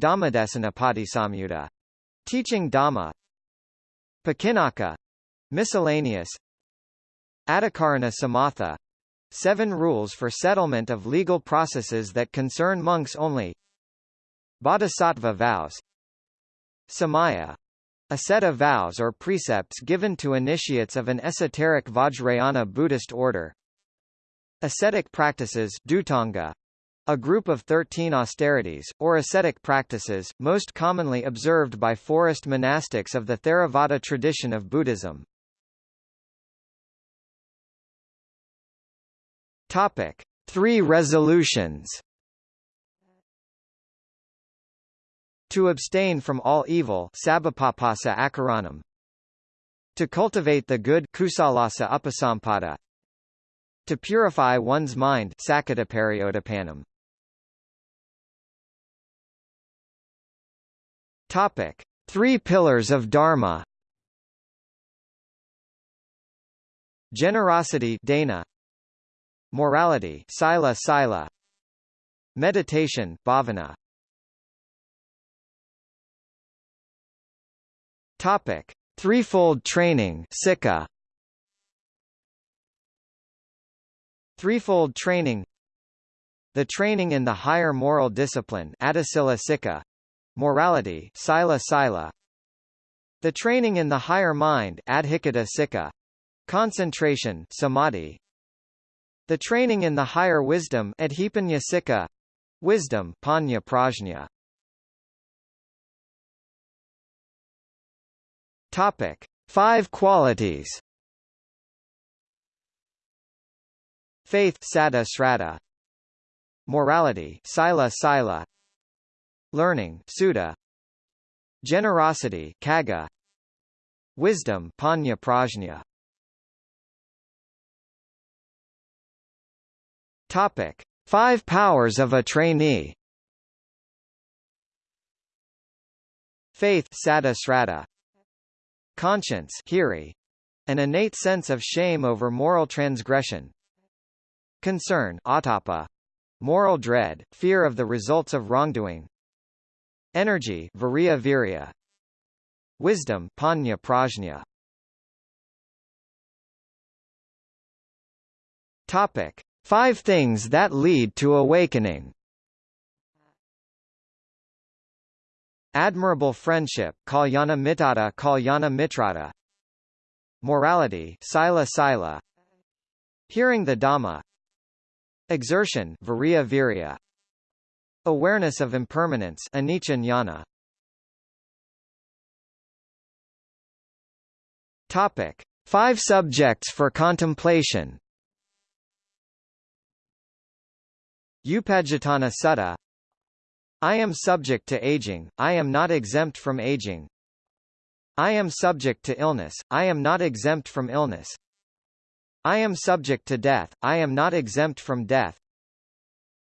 Dhammadesanapatisamyutta teaching Dhamma. Pakinnaka miscellaneous. Adhikarana Samatha seven rules for settlement of legal processes that concern monks only. Bodhisattva vows Samaya a set of vows or precepts given to initiates of an esoteric Vajrayana Buddhist order. Ascetic practices Dhutanga, a group of 13 austerities, or ascetic practices, most commonly observed by forest monastics of the Theravada tradition of Buddhism. Topic. Three resolutions To abstain from all evil. To cultivate the good. To purify one's mind. Topic: Three pillars of Dharma. Generosity dana, Morality sila sila, Meditation bhavana. Topic: Threefold training sikkha. Threefold training. The training in the higher moral discipline morality Sila Sila, the training in the higher mind concentration Samadhi, the training in the higher wisdom wisdom Panya Prajna. Topic: Five qualities. Faith Sada Srata. Morality Sila Sila. Learning Sutta. Generosity Caga Wisdom Panya Prajna. Topic. Five powers of a trainee. Faith Sada Srata Conscience Hiri an innate sense of shame over moral transgression Concern atapa, moral dread, fear of the results of wrongdoing. Energy virya. Wisdom panya prajna. Topic: Five things that lead to awakening. Admirable friendship Kalyana mittata Kalyana mitrata Morality Sila Sila Hearing the Dhamma Exertion virya virya. Awareness of impermanence anicca. Topic: Five subjects for contemplation. Upajjhatthana Sutta I am subject to aging, I am not exempt from aging. I am subject to illness, I am not exempt from illness. I am subject to death, I am not exempt from death.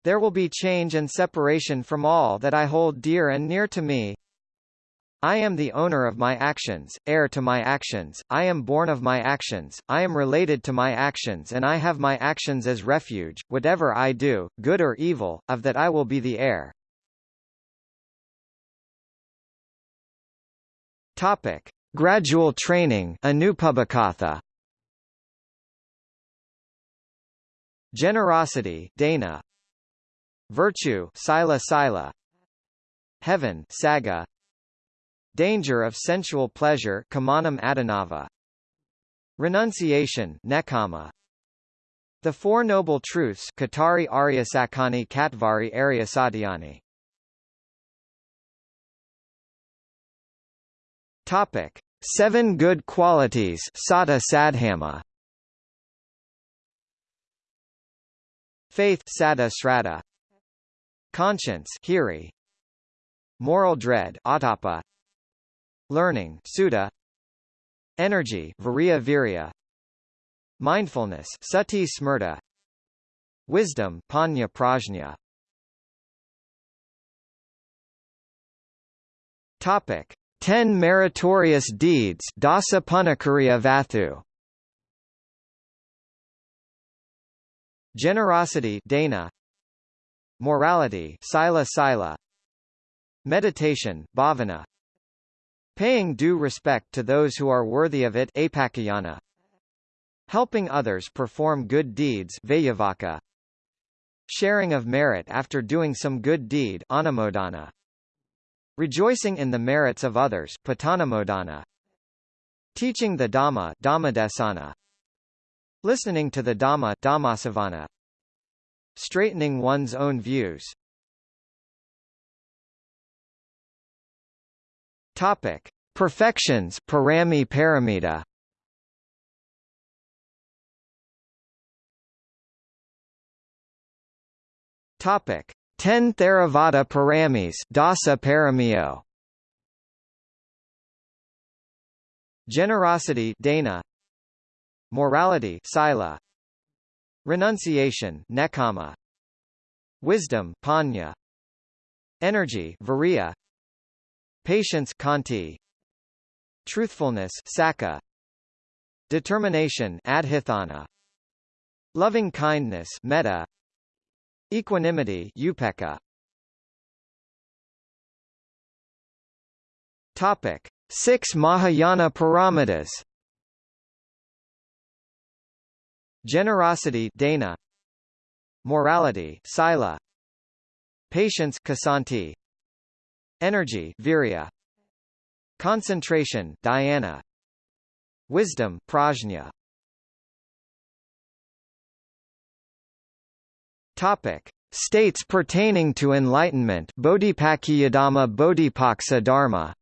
There will be change and separation from all that I hold dear and near to me. I am the owner of my actions, heir to my actions, I am born of my actions, I am related to my actions and I have my actions as refuge, whatever I do, good or evil, of that I will be the heir. Topic. Gradual training Anupubbikatha Generosity dana, Virtue sila sila, Heaven saga, Danger of sensual pleasure kamanam adinava, Renunciation nekkhamma, The Four Noble Truths Cattari Ariyasaccani Catvari Aryasatyani Topic. Seven Good Qualities Satta Saddhamma. Faith Sada Srata Conscience Hiri. Moral dread Atapa. Learning Sutta. Energy Virya Virya. Mindfulness Sati Smrta. Wisdom Panya Prajna. Topic 10 meritorious deeds Dasa Punnakiriya Vatthu. Generosity dana, Morality sila sila, Meditation bhavana, Paying due respect to those who are worthy of it apacayana, Helping others perform good deeds veyyavacca, Sharing of merit after doing some good deed anumodana, Rejoicing in the merits of others pattanumodana, Teaching the Dhamma Dhammadesana, Listening to the Dhamma Dhammasavana. Straightening one's own views. Topic: Perfections Parami Paramita. Topic: 10 Theravada Paramis Dasa Paramiyo. Generosity Dana. Morality Sila. Renunciation Nekkhamma. Wisdom Panya. Energy Patience Khanti. Truthfulness Sacca. Determination Adhitthana. Loving kindness Metta Equanimity Upekkha Topic. Six Mahayana Paramitas. Generosity Dana. Morality Sila. Patience Kshanti. Energy Virya. Concentration Dhyana Wisdom Prajna Topic States pertaining to enlightenment Bodhipakkhiyadhamma Bodhipaksa Dharma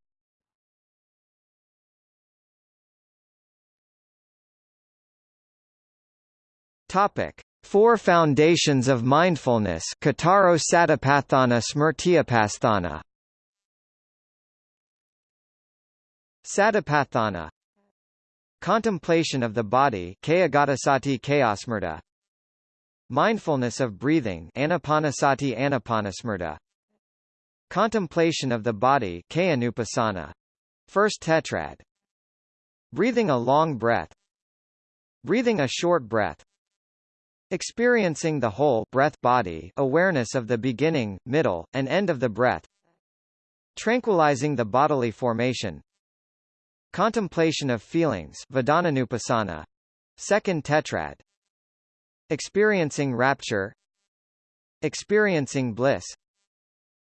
Topic: Four foundations of mindfulness. Cattaro Satipatthana Smrtyupasthana. Satipatthana. Contemplation of the body. Kayagatasati Kayasmrta. Mindfulness of breathing. Anapanasati Anapanasmrta. Contemplation of the body. First tetrad. Breathing a long breath. Breathing a short breath. Experiencing the whole breath body awareness of the beginning, middle, and end of the breath Tranquilizing the bodily formation Contemplation of feelings. Second tetrad Experiencing rapture. Experiencing bliss.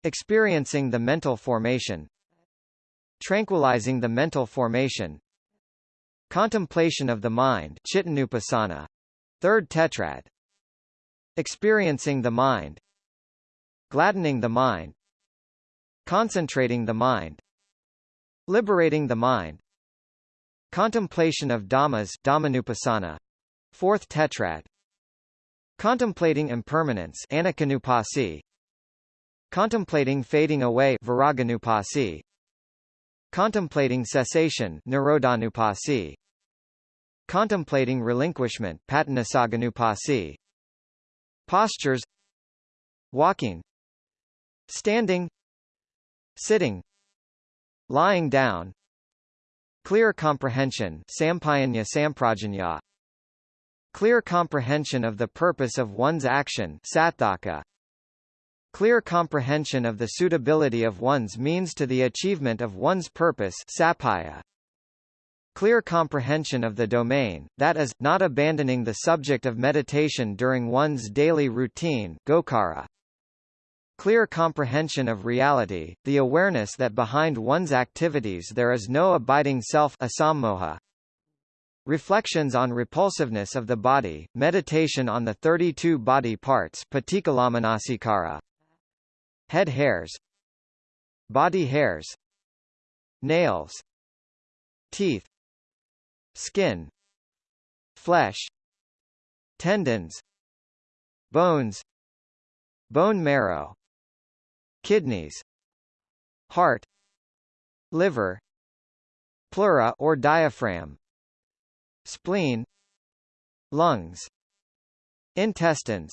Experiencing the mental formation. Tranquilizing the mental formation. Contemplation of the mind. Chittanupassana. Third tetrad. Experiencing the mind. Gladdening the mind. Concentrating the mind. Liberating the mind. Contemplation of Dhammas. Dhammanupassana. Fourth tetrad Contemplating impermanence Aniccanupassi Contemplating fading away Viraganupassi Contemplating cessation Nirodhanupassi Contemplating relinquishment Patinissagganupassi Postures. Walking. Standing. Sitting. Lying down. Clear comprehension Samprajanya Clear comprehension of the purpose of one's action Sattaka Clear comprehension of the suitability of one's means to the achievement of one's purpose Sappaya Clear comprehension of the domain, that is, not abandoning the subject of meditation during one's daily routine gocara. Clear comprehension of reality, the awareness that behind one's activities there is no abiding self asammoha. Reflections on repulsiveness of the body, meditation on the 32 body parts Head hairs. Body hairs. Nails. Teeth. Skin. Flesh. Tendons. Bones. Bone marrow. Kidneys. Heart. Liver. Pleura or diaphragm spleen lungs intestines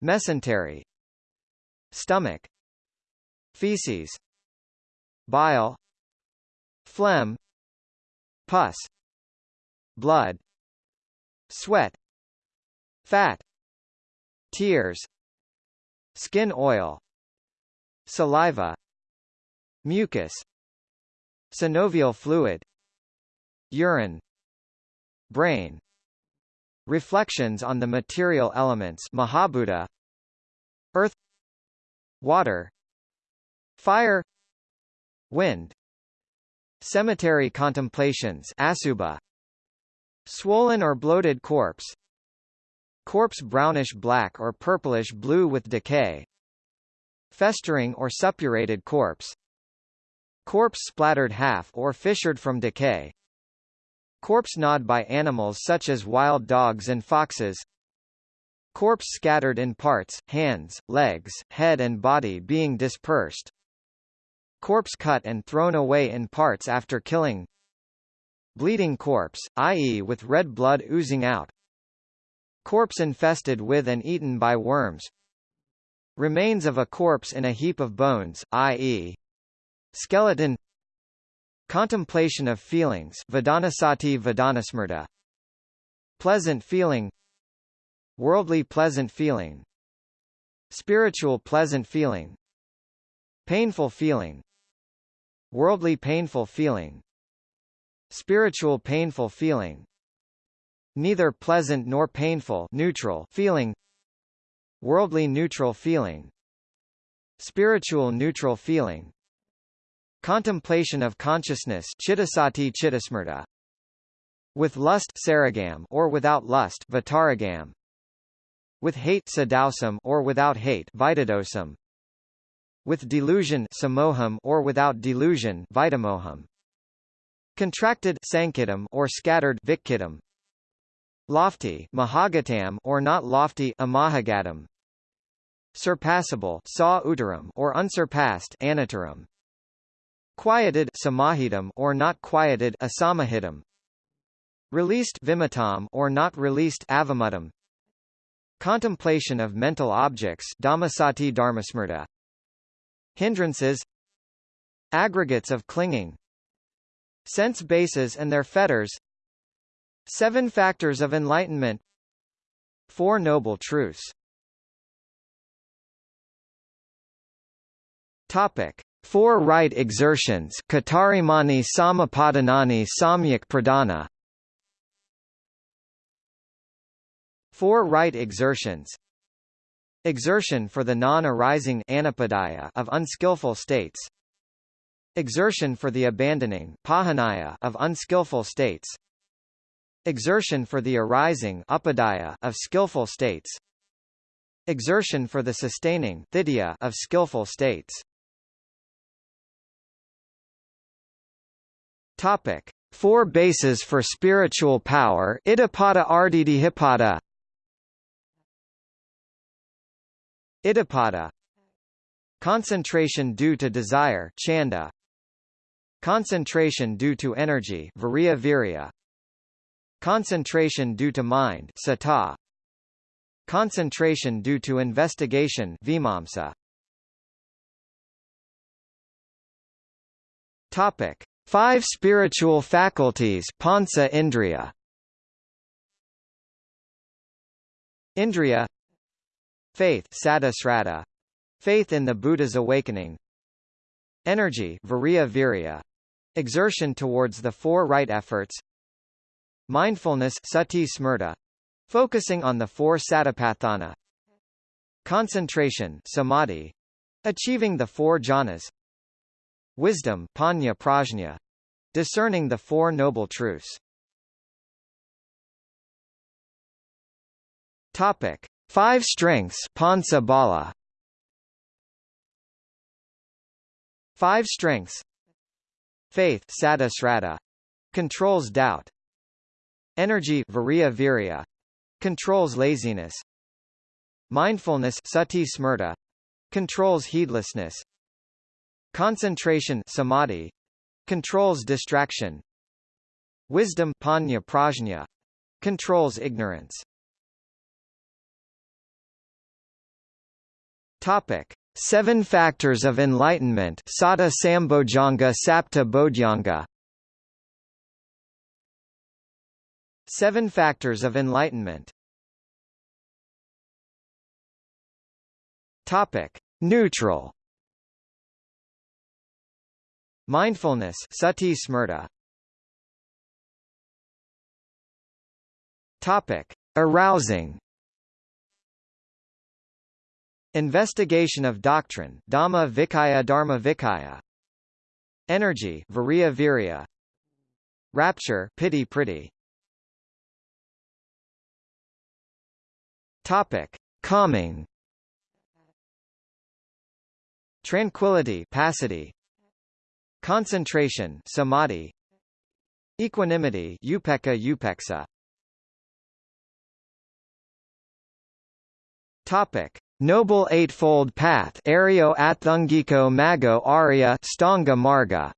mesentery stomach feces bile phlegm pus blood sweat fat tears skin oil saliva mucus synovial fluid urine brain. Reflections on the material elements Mahabhuta. Earth. Water. Fire. Wind. Cemetery contemplations asubha Swollen or bloated corpse. Corpse brownish-black or purplish-blue with decay. Festering or suppurated corpse. Corpse splattered half or fissured from decay Corpse gnawed by animals such as wild dogs and foxes. Corpse scattered in parts, hands, legs, head and body being dispersed. Corpse cut and thrown away in parts after killing. Bleeding corpse, i.e. with red blood oozing out. Corpse infested with and eaten by worms. Remains of a corpse in a heap of bones, i.e. skeleton contemplation of feelings Vedanasati Vedanasmrta pleasant feeling. Worldly pleasant feeling. Spiritual pleasant feeling. Painful feeling. Worldly painful feeling. Spiritual painful feeling. Neither pleasant nor painful neutral feeling. Worldly neutral feeling. Spiritual neutral feeling contemplation of consciousness chittasati chittasmrta with lust saragam or without lust vitaragam with hate sadosam or without hate vitadosam with delusion samoham or without delusion vitamoham contracted sankhittam or scattered vikkhittam lofty mahagatam or not lofty amahagatam surpassable sa uttaram or unsurpassed anuttaram quieted samahitam or not quieted asamahitam Released vimuttam or not released avimuttam. Contemplation of mental objects dhammasati dharmasmrta. Hindrances Aggregates of clinging Sense bases and their fetters Seven factors of enlightenment Four noble truths Topic. Four right exertions Katarimani Samapadanani Samyak Four right exertions. Exertion for the non-arising of unskillful states. Exertion for the abandoning of unskillful states. Exertion for the arising of skillful states. Exertion for the sustaining of skillful states Topic. Four bases for spiritual power. Iddhipada Ardhidhipada. Iddhipada Concentration due to desire chanda. Concentration due to energy viriya virya. Concentration due to mind sata. Concentration due to investigation vimamsa. Topic Five spiritual faculties panca indriya. Indriya. Faith Sadasrata, faith in the Buddha's awakening. Energy Viriya Virya, exertion towards the four right efforts. Mindfulness Sati Smrta, focusing on the four Satipatthana. Concentration Samadhi, achieving the four jhanas Wisdom Panya Prajna, discerning the Four Noble Truths. Topic. Five strengths Panca Bala Five strengths. Faith Sadasrata controls doubt. Energy Viriya Virya. Controls laziness. Mindfulness Sati Smrta. Controls heedlessness Concentration Samadhi controls distraction Wisdom Panya Prajna controls ignorance. Topic: Seven Factors of Enlightenment Satta Sambojjhanga Sapta Bodhyanga Seven Factors of Enlightenment. Topic: Neutral Mindfulness Sati Smrta. Topic: Arousing. Investigation of doctrine Dhamma Vicaya Dharma Vicaya. Energy Viriya Virya Rapture Piti Priti Topic Calming. Tranquility Passaddhi Concentration Samadhi Equanimity Upekkha Upeksa. Topic. Noble Eightfold Path Ariyo Atthangiko Maggo Arya Stanga Marga.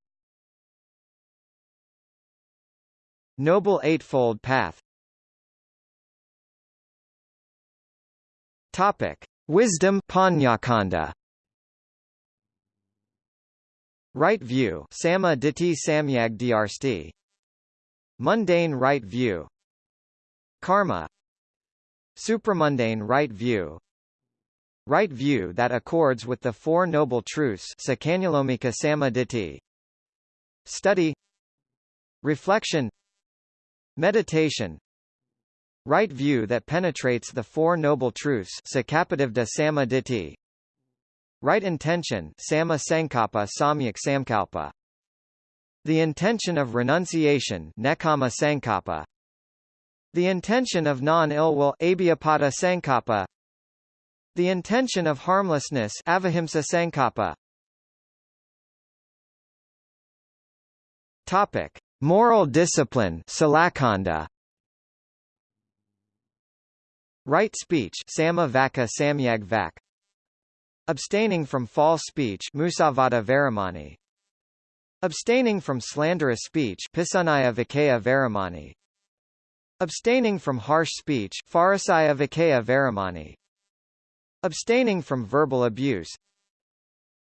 Noble Eightfold Path. Topic. Wisdom Panyakanda Right view Samma Ditthi Samyag Dharsti Mundane right view. Karma. Supramundane right view. Right view that accords with the Four Noble Truths Study. Reflection. Meditation. Right view that penetrates the Four Noble Truths Right intention Samma Sankappa Samyak Samkalpa The intention of renunciation Nekkhamma Sankappa The intention of non-ill will Abyapada Sankappa the intention of harmlessness avihimsa sankappa. Topic: Moral discipline silakkhandha. Right speech samma vaca samyag vak. Abstaining from false speech musavada varamani. Abstaining from slanderous speech pisunaya vacaya varamani. Abstaining from harsh speech pharusaya vacaya varamani. Abstaining from verbal abuse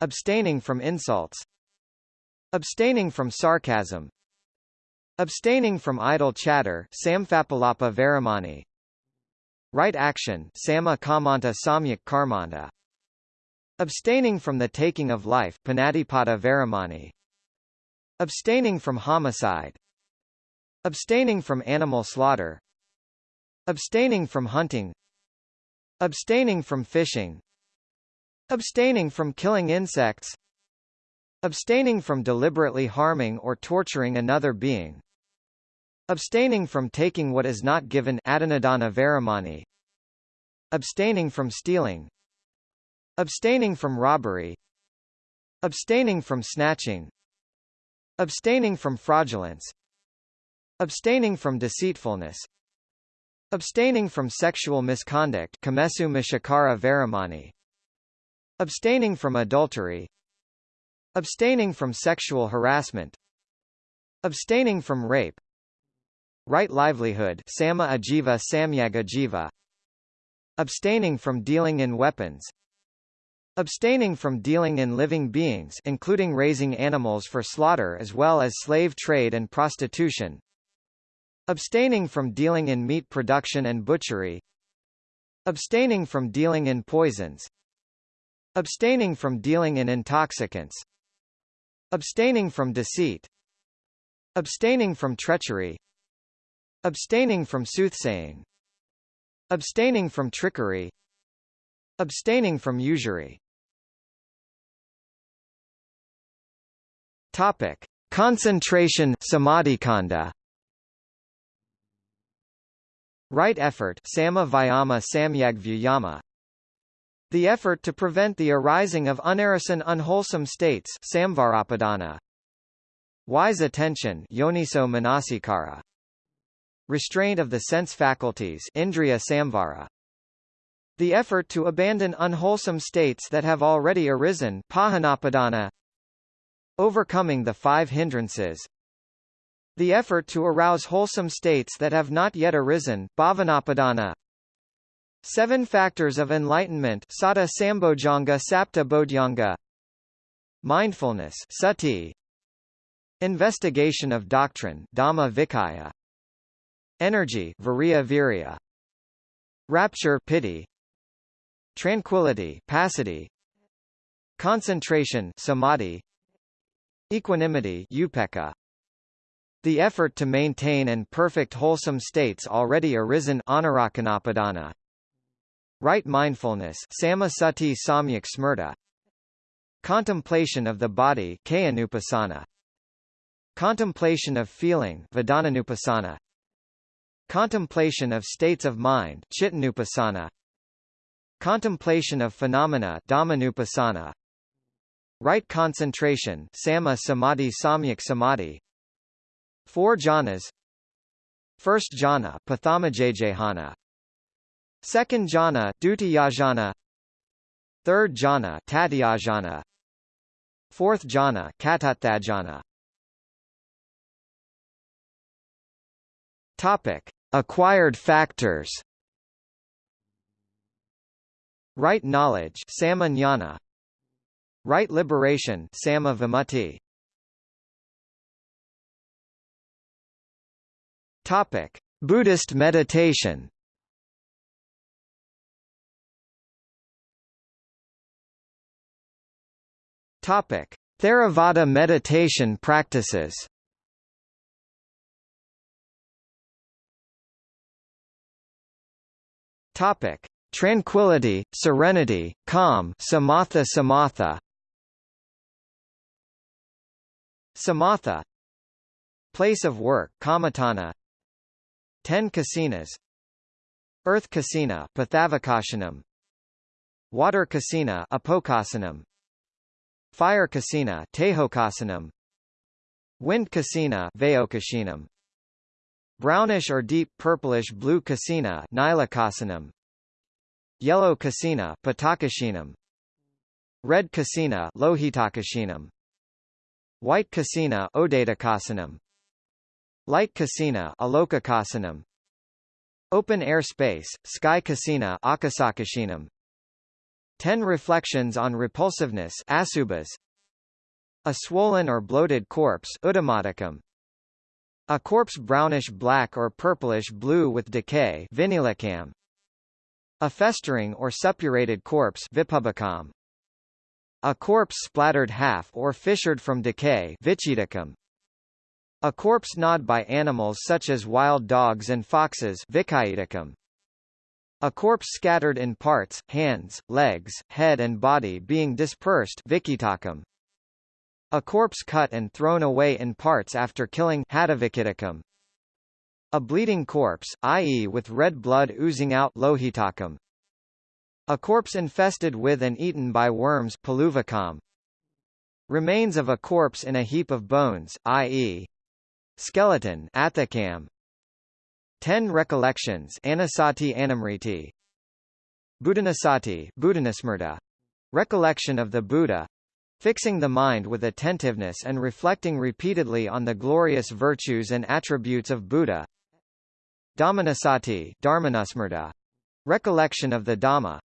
Abstaining from insults Abstaining from sarcasm Abstaining from idle chatter Samphappalapa Varamani Right action Samma Kammanta Samyak Karmanta Abstaining from the taking of life Abstaining from homicide. Abstaining from animal slaughter. Abstaining from hunting. Abstaining from fishing. Abstaining from killing insects. Abstaining from deliberately harming or torturing another being. Abstaining from taking what is not given Varamani. Abstaining from stealing Abstaining from robbery. Abstaining from snatching. Abstaining from fraudulence. Abstaining from deceitfulness. Abstaining from sexual misconduct. Kamesu Abstaining from adultery. Abstaining from sexual harassment. Abstaining from rape. Right livelihood. Samma Ajiva Samyag Ajiva Abstaining from dealing in weapons Abstaining from dealing in living beings including raising animals for slaughter as well as slave trade and prostitution. Abstaining from dealing in meat production and butchery. Abstaining from dealing in poisons. Abstaining from dealing in intoxicants. Abstaining from deceit. Abstaining from treachery. Abstaining from soothsaying. Abstaining from trickery. Abstaining from usury Topic. Concentration samadhikkhandha Right effort Samma Vayama Samyag Vyayama The effort to prevent the arising of unarisen unwholesome states Samvarappadhana. Wise attention Yoniso Manasikara. Restraint of the sense faculties Indriya Samvara. The effort to abandon unwholesome states that have already arisen Pahanappadhana Overcoming the five hindrances. The effort to arouse wholesome states that have not yet arisen bhavanappadhana. Seven factors of enlightenment Satta Sambojjhanga Sapta Bodhyanga. Mindfulness sati. Investigation of doctrine Dhamma Vicaya. Energy Virya. Rapture piti Tranquility passaddhi Concentration samadhi Equanimity upekkha the effort to maintain and perfect wholesome states already arisen anurakkhanappadhana. Right mindfulness sammasati samyak smrta. Contemplation of the body. Contemplation of feeling. Contemplation of states of mind. Contemplation of phenomena. Right concentration samma samadhi samyak samadhi. Four jhanas. First jhana Pathamajayjhana Second jhana Dutiyajhana. Third jhana Tatiyajhana Fourth jhana Katathajhana Topic: Acquired factors. Right knowledge Samajnana. Right liberation Samma Vimutti. Topic: Buddhist meditation. Topic: Theravada meditation practices. Topic: Tranquility, serenity, calm, samatha samatha. Samatha. Place of work, kammatthana. Ten kasinas. Earth kasina, pathavakashanam. Water kasina, apokasanam. Fire kasina, tehokasanam. Wind kasina, vayokashinam. Brownish or deep purplish blue kasina Nilakasanam Yellow kasina Patakashinam Red kasina Lohitakashinam White kasina Odadakasanam Light kasina Alokakasanam Open air space, sky kasina Akasakashinam Ten reflections on repulsiveness Asubas. A swollen or bloated corpse Udamadikam a corpse brownish-black or purplish-blue with decay. A festering or suppurated corpse. A corpse splattered half or fissured from decay Vichidicum. A corpse gnawed by animals such as wild dogs and foxes Vicaiticum. A corpse scattered in parts, hands, legs, head and body being dispersed Vicitacum. A corpse cut and thrown away in parts after killing. A bleeding corpse, i.e. with red blood oozing out Lohitacum. A corpse infested with and eaten by worms Peluvicum. Remains of a corpse in a heap of bones, i.e. skeleton Athakam. Ten recollections Anasati Anamriti. Buddhanasati Buddhanasmrta. Recollection of the Buddha, Fixing the mind with attentiveness and reflecting repeatedly on the glorious virtues and attributes of Buddha. Dhammanasati Dharmanasmrta. Recollection of the Dhamma.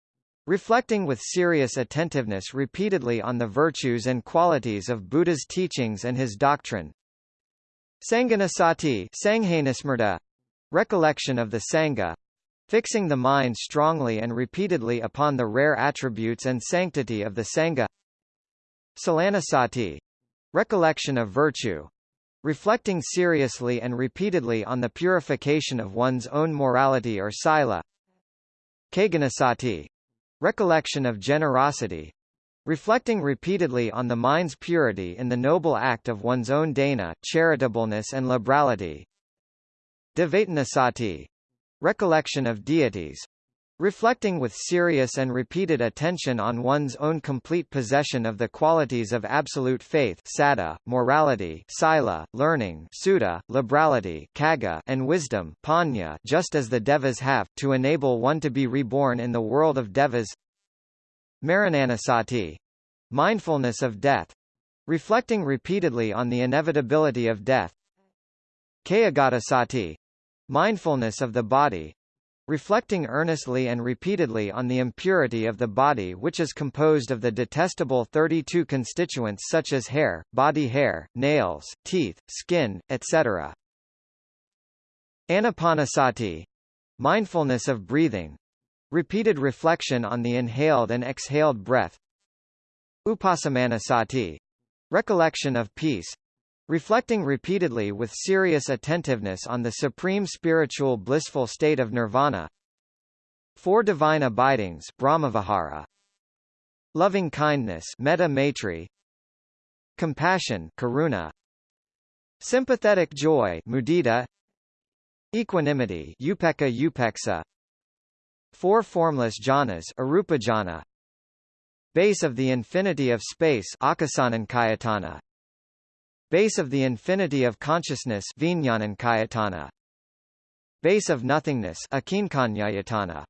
Reflecting with serious attentiveness repeatedly on the virtues and qualities of Buddha's teachings and his doctrine. Sanghanasati Sanghainasmrta. Recollection of the Sangha. Fixing the mind strongly and repeatedly upon the rare attributes and sanctity of the Sangha. Salanasati recollection of virtue reflecting seriously and repeatedly on the purification of one's own morality or sila Kaganasati recollection of generosity reflecting repeatedly on the mind's purity in the noble act of one's own dana, charitableness and liberality. Devatanasati recollection of deities Reflecting with serious and repeated attention on one's own complete possession of the qualities of absolute faith sada, morality sila, learning sutta, liberality caga, and wisdom panya, just as the devas have, to enable one to be reborn in the world of devas. Marananasati. Mindfulness of death. Reflecting repeatedly on the inevitability of death. Kayagatasati. Mindfulness of the body reflecting earnestly and repeatedly on the impurity of the body which is composed of the detestable 32 constituents such as hair, body hair, nails, teeth, skin, etc. Anapanasati mindfulness of breathing repeated reflection on the inhaled and exhaled breath Upasamanasati recollection of peace Reflecting repeatedly with serious attentiveness on the supreme spiritual blissful state of nirvana. Four divine abidings Brahmavihara. Loving kindness Metta. Compassion Karuna. Sympathetic joy Mudita. Equanimity Upekkha Upeksa. Four formless jhanas Arupajhana. Base of the infinity of space Base of the infinity of consciousness Vijnanankayatana. Base of nothingness Akinkanyayatana.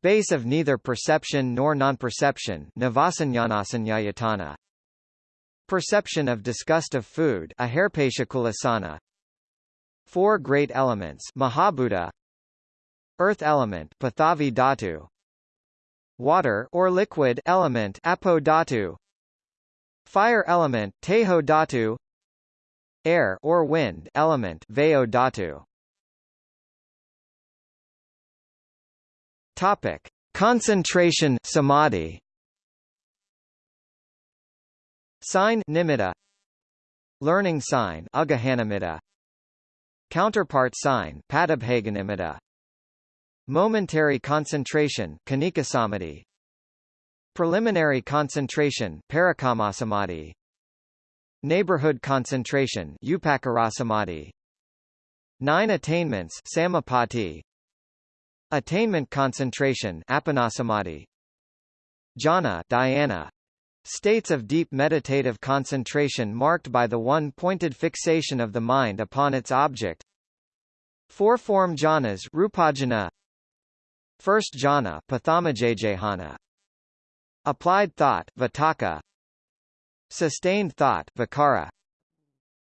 Base of neither perception nor non-perception Navasanyanasanayatana. Perception of disgust of food Aharpeshakulasana. Four great elements Mahabhuta Earth element Pathavi Dhatu Water or liquid element Apo Fire element Tejo Dhatu Air or wind element Vayo Dhatu Topic. Concentration samadhi. Sign nimitta. Learning sign Ugahanamitta Counterpart sign Padabhaganimitta Momentary concentration Khanikasamadhi Preliminary concentration Neighborhood concentration Upacarasamadhi Nine attainments Samapatti Attainment concentration Appanasamadhi Jhana dhyana States of deep meditative concentration marked by the one-pointed fixation of the mind upon its object. Four-form jhanas rupajhana. First jhana pathamajayjhana. Applied thought vitakka. Sustained thought vicara.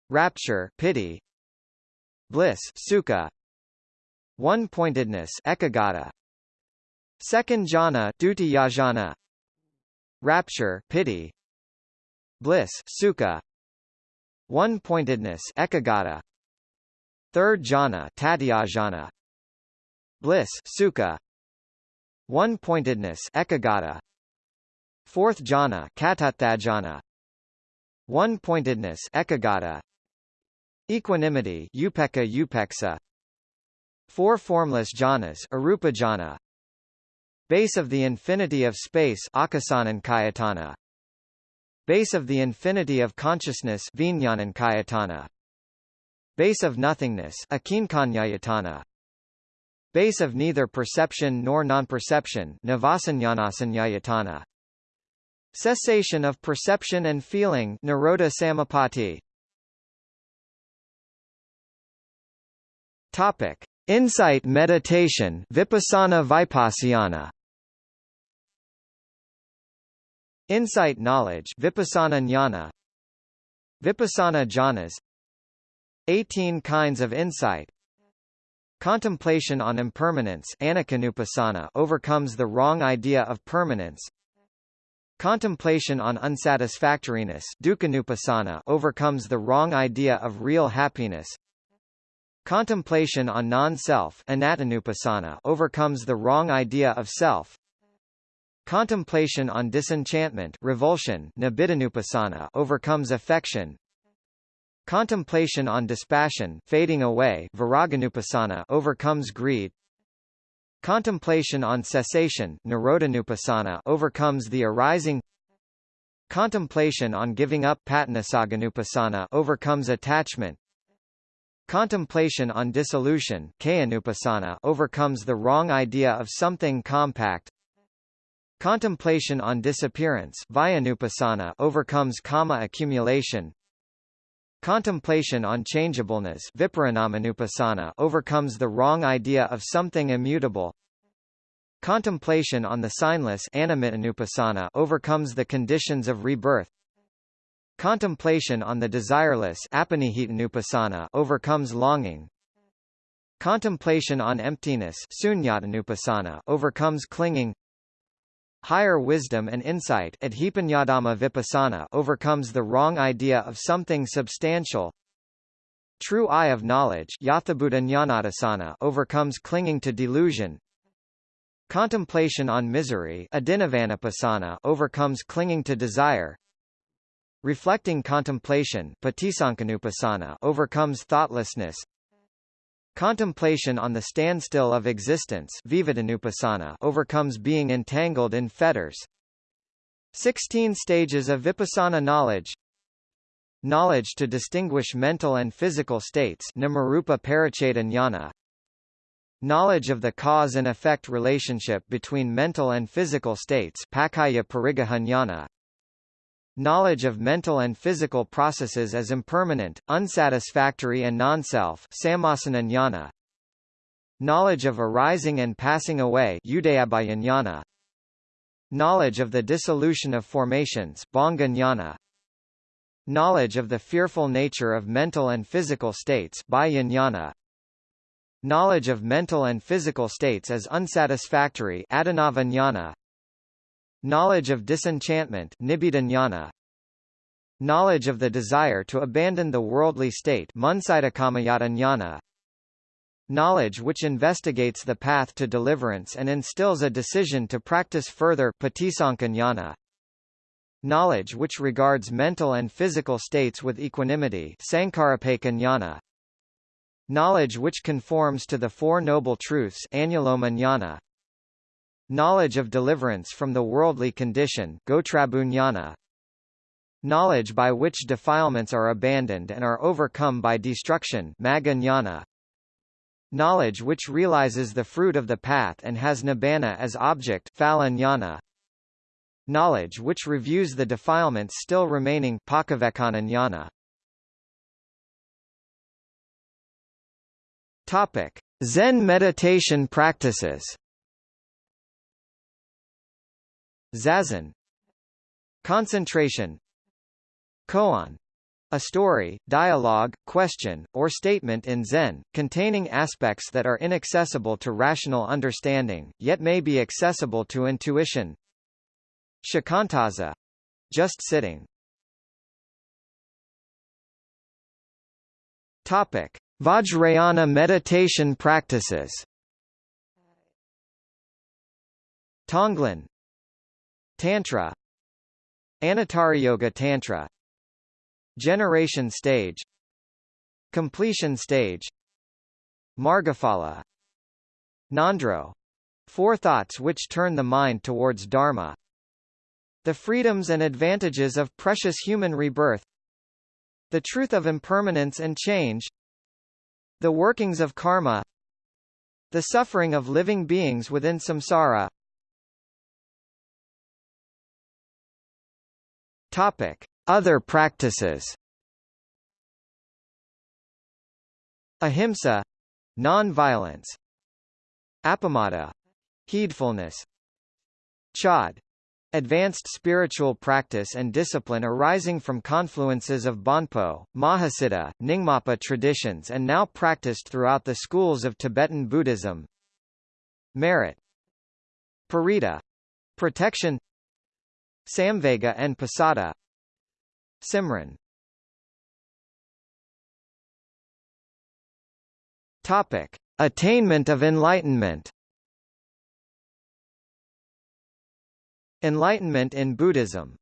Rapture piti, Bliss sukha. One-pointedness ekaggata. Second jhana dutiyajhana rapture piti, bliss sukha one-pointedness ekaggata third jhana tatyajhana bliss sukha one-pointedness ekaggata fourth jhana katathajhana one-pointedness ekaggata equanimity upekkha upeksa. Four formless jhanas arupajhana Base of the infinity of space Akasanan Base of the infinity of consciousness Vijnanan Base of nothingness Akinkanyayatana. Base of neither perception nor non-perception Navasanyanasanayatana Cessation of perception and feeling Nirodha Samapatti Topic. Insight meditation Vipassana Vipassana. Insight knowledge Vipassana jnana. Vipassana jhanas. 18 kinds of insight. Contemplation on impermanence overcomes the wrong idea of permanence Contemplation on unsatisfactoriness overcomes the wrong idea of real happiness. Contemplation on non-self overcomes the wrong idea of self. Contemplation on disenchantment revulsion overcomes affection. Contemplation on dispassion fading away overcomes greed Contemplation on cessation overcomes the arising. Contemplation on giving up overcomes attachment. Contemplation on dissolution overcomes the wrong idea of something compact. Contemplation on disappearance overcomes kama accumulation Contemplation on changeableness overcomes the wrong idea of something immutable. Contemplation on the signless overcomes the conditions of rebirth. Contemplation on the desireless overcomes longing. Contemplation on emptiness overcomes clinging Higher wisdom and insight vipassana overcomes the wrong idea of something substantial. True eye of knowledge overcomes clinging to delusion. Contemplation on misery overcomes clinging to desire. Reflecting contemplation overcomes thoughtlessness. Contemplation on the standstill of existence overcomes being entangled in fetters. 16 stages of vipassana knowledge. Knowledge to distinguish mental and physical states Knowledge of the cause and effect relationship between mental and physical states Knowledge of mental and physical processes as impermanent, unsatisfactory and non-self Knowledge of arising and passing away Knowledge of the dissolution of formations Knowledge of the fearful nature of mental and physical states Knowledge of mental and physical states as unsatisfactory Knowledge of disenchantment Knowledge of the desire to abandon the worldly state Knowledge which investigates the path to deliverance and instills a decision to practice further Knowledge which regards mental and physical states with equanimity Knowledge which conforms to the Four Noble Truths Knowledge of deliverance from the worldly condition Knowledge by which defilements are abandoned and are overcome by destruction Knowledge which realizes the fruit of the path and has nibbana as object Knowledge which reviews the defilements still remaining Topic: Zen meditation practices Zazen Concentration Koan a story, dialogue, question, or statement in Zen, containing aspects that are inaccessible to rational understanding, yet may be accessible to intuition. Shikantaza. Just sitting. Topic. Vajrayana meditation practices Tonglen Tantra Yoga Tantra Generation stage Completion stage Margaphala Ngondro Four thoughts which turn the mind towards Dharma the freedoms and advantages of precious human rebirth The truth of impermanence and change The workings of karma The suffering of living beings within samsara Topic. Other practices. Ahimsa — non-violence. Appamada — heedfulness. Chod Advanced spiritual practice and discipline arising from confluences of Bonpo, Mahasiddha, Nyingmapa traditions and now practiced throughout the schools of Tibetan Buddhism. Merit. Parita — protection Samvega and Pasada Simran. Topic. Attainment of enlightenment. Enlightenment in Buddhism.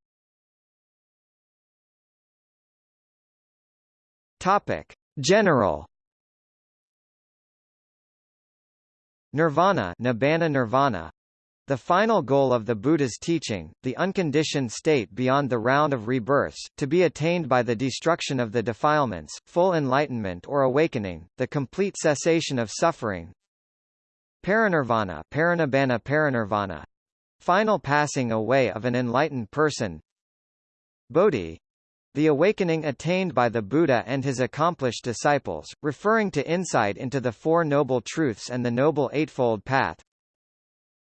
Topic. General. Nirvana Nibbana Nirvana the final goal of the Buddha's teaching, the unconditioned state beyond the round of rebirths, to be attained by the destruction of the defilements, full enlightenment or awakening, the complete cessation of suffering. Parinirvana Parinibbana Parinirvana Final passing away of an enlightened person Bodhi the awakening attained by the Buddha and his accomplished disciples, referring to insight into the Four Noble Truths and the Noble Eightfold Path.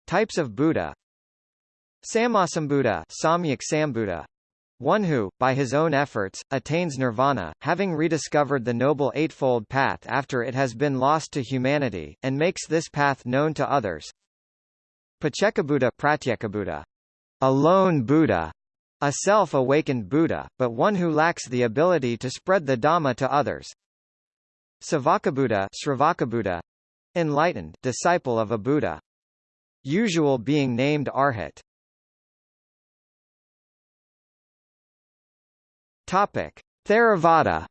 Types of Buddha Sammasambuddha Samyak Sambuddha one who, by his own efforts, attains nirvana, having rediscovered the Noble Eightfold Path after it has been lost to humanity, and makes this path known to others. Paccekabuddha Pratyekabuddha, a lone Buddha, a self-awakened Buddha, but one who lacks the ability to spread the Dhamma to others. Savakabuddha Sravakabuddha, enlightened disciple of a Buddha. Usual being named Arhat. Topic: Theravada.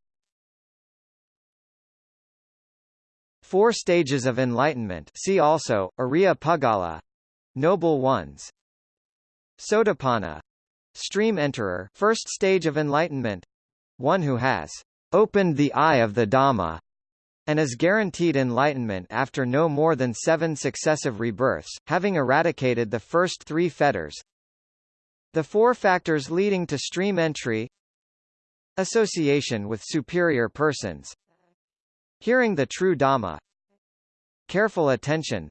Four stages of enlightenment. See also Puggala, Noble Ones. Sotapanna, stream enterer, first stage of enlightenment, one who has opened the eye of the Dhamma, and is guaranteed enlightenment after no more than seven successive rebirths, having eradicated the first three fetters. The four factors leading to stream entry. Association with superior persons. Hearing the true Dhamma. Careful attention.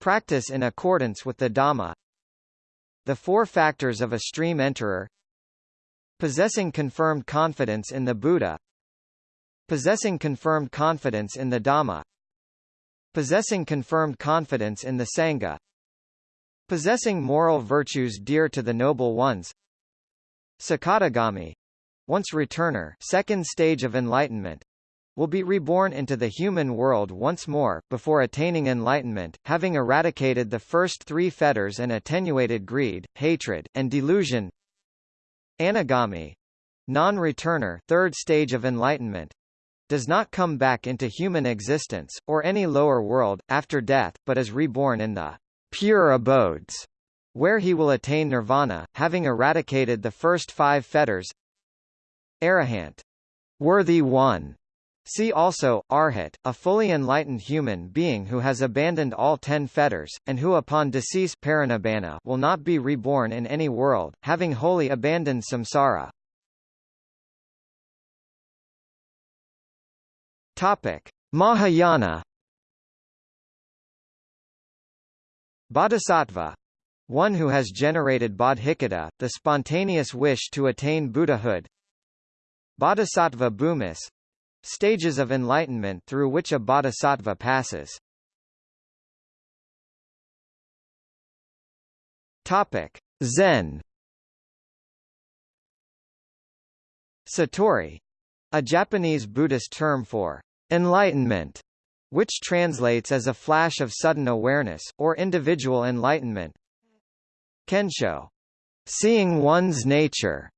Practice in accordance with the Dhamma. The four factors of a stream enterer. Possessing confirmed confidence in the Buddha Possessing confirmed confidence in the Dhamma. Possessing confirmed confidence in the Sangha. Possessing moral virtues dear to the noble ones. Sakadagami once returner second stage of enlightenment. Will be reborn into the human world once more, before attaining enlightenment, having eradicated the first three fetters and attenuated greed, hatred, and delusion. Anagami. Non-returner third stage of enlightenment does not come back into human existence, or any lower world, after death, but is reborn in the pure abodes, where he will attain nirvana, having eradicated the first five fetters. Arahant, worthy one, See also, Arhat, a fully enlightened human being who has abandoned all ten fetters, and who upon decease will not be reborn in any world, having wholly abandoned samsara. Topic. Mahayana Bodhisattva one who has generated bodhicitta, the spontaneous wish to attain Buddhahood. Bodhisattva bhumis, Stages of enlightenment through which a bodhisattva passes. Topic: Zen. Satori, a Japanese Buddhist term for enlightenment, which translates as a flash of sudden awareness, or individual enlightenment. Kensho, seeing one's nature.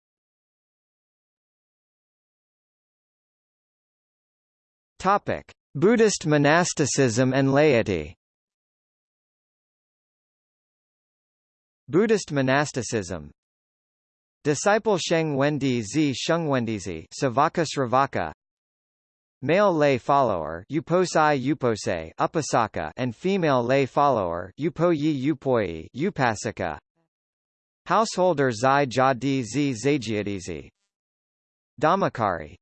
Topic: Buddhist monasticism and laity. Buddhist monasticism Disciple Sheng Wendi Zi Sheng Wendizi Savaka Sravaka Male lay follower Uposai Upose Upasaka and female lay follower Upoyi Upoi Upasaka Householder Zai Jadi Zi Zajiadizi Dhammakari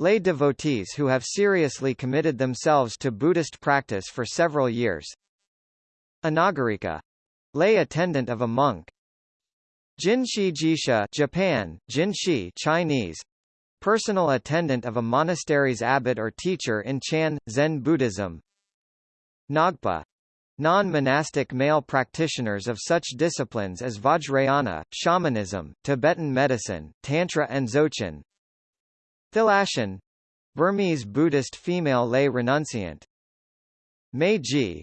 Lay devotees who have seriously committed themselves to Buddhist practice for several years. Anagarika. Lay attendant of a monk. Jinshi Jisha Japan, Jinshi Chinese. Personal attendant of a monastery's abbot or teacher in Chan, Zen Buddhism. Ngagpa. Non-monastic male practitioners of such disciplines as Vajrayana, shamanism, Tibetan medicine, Tantra and Dzogchen, Thilashin Burmese Buddhist female lay renunciant Meiji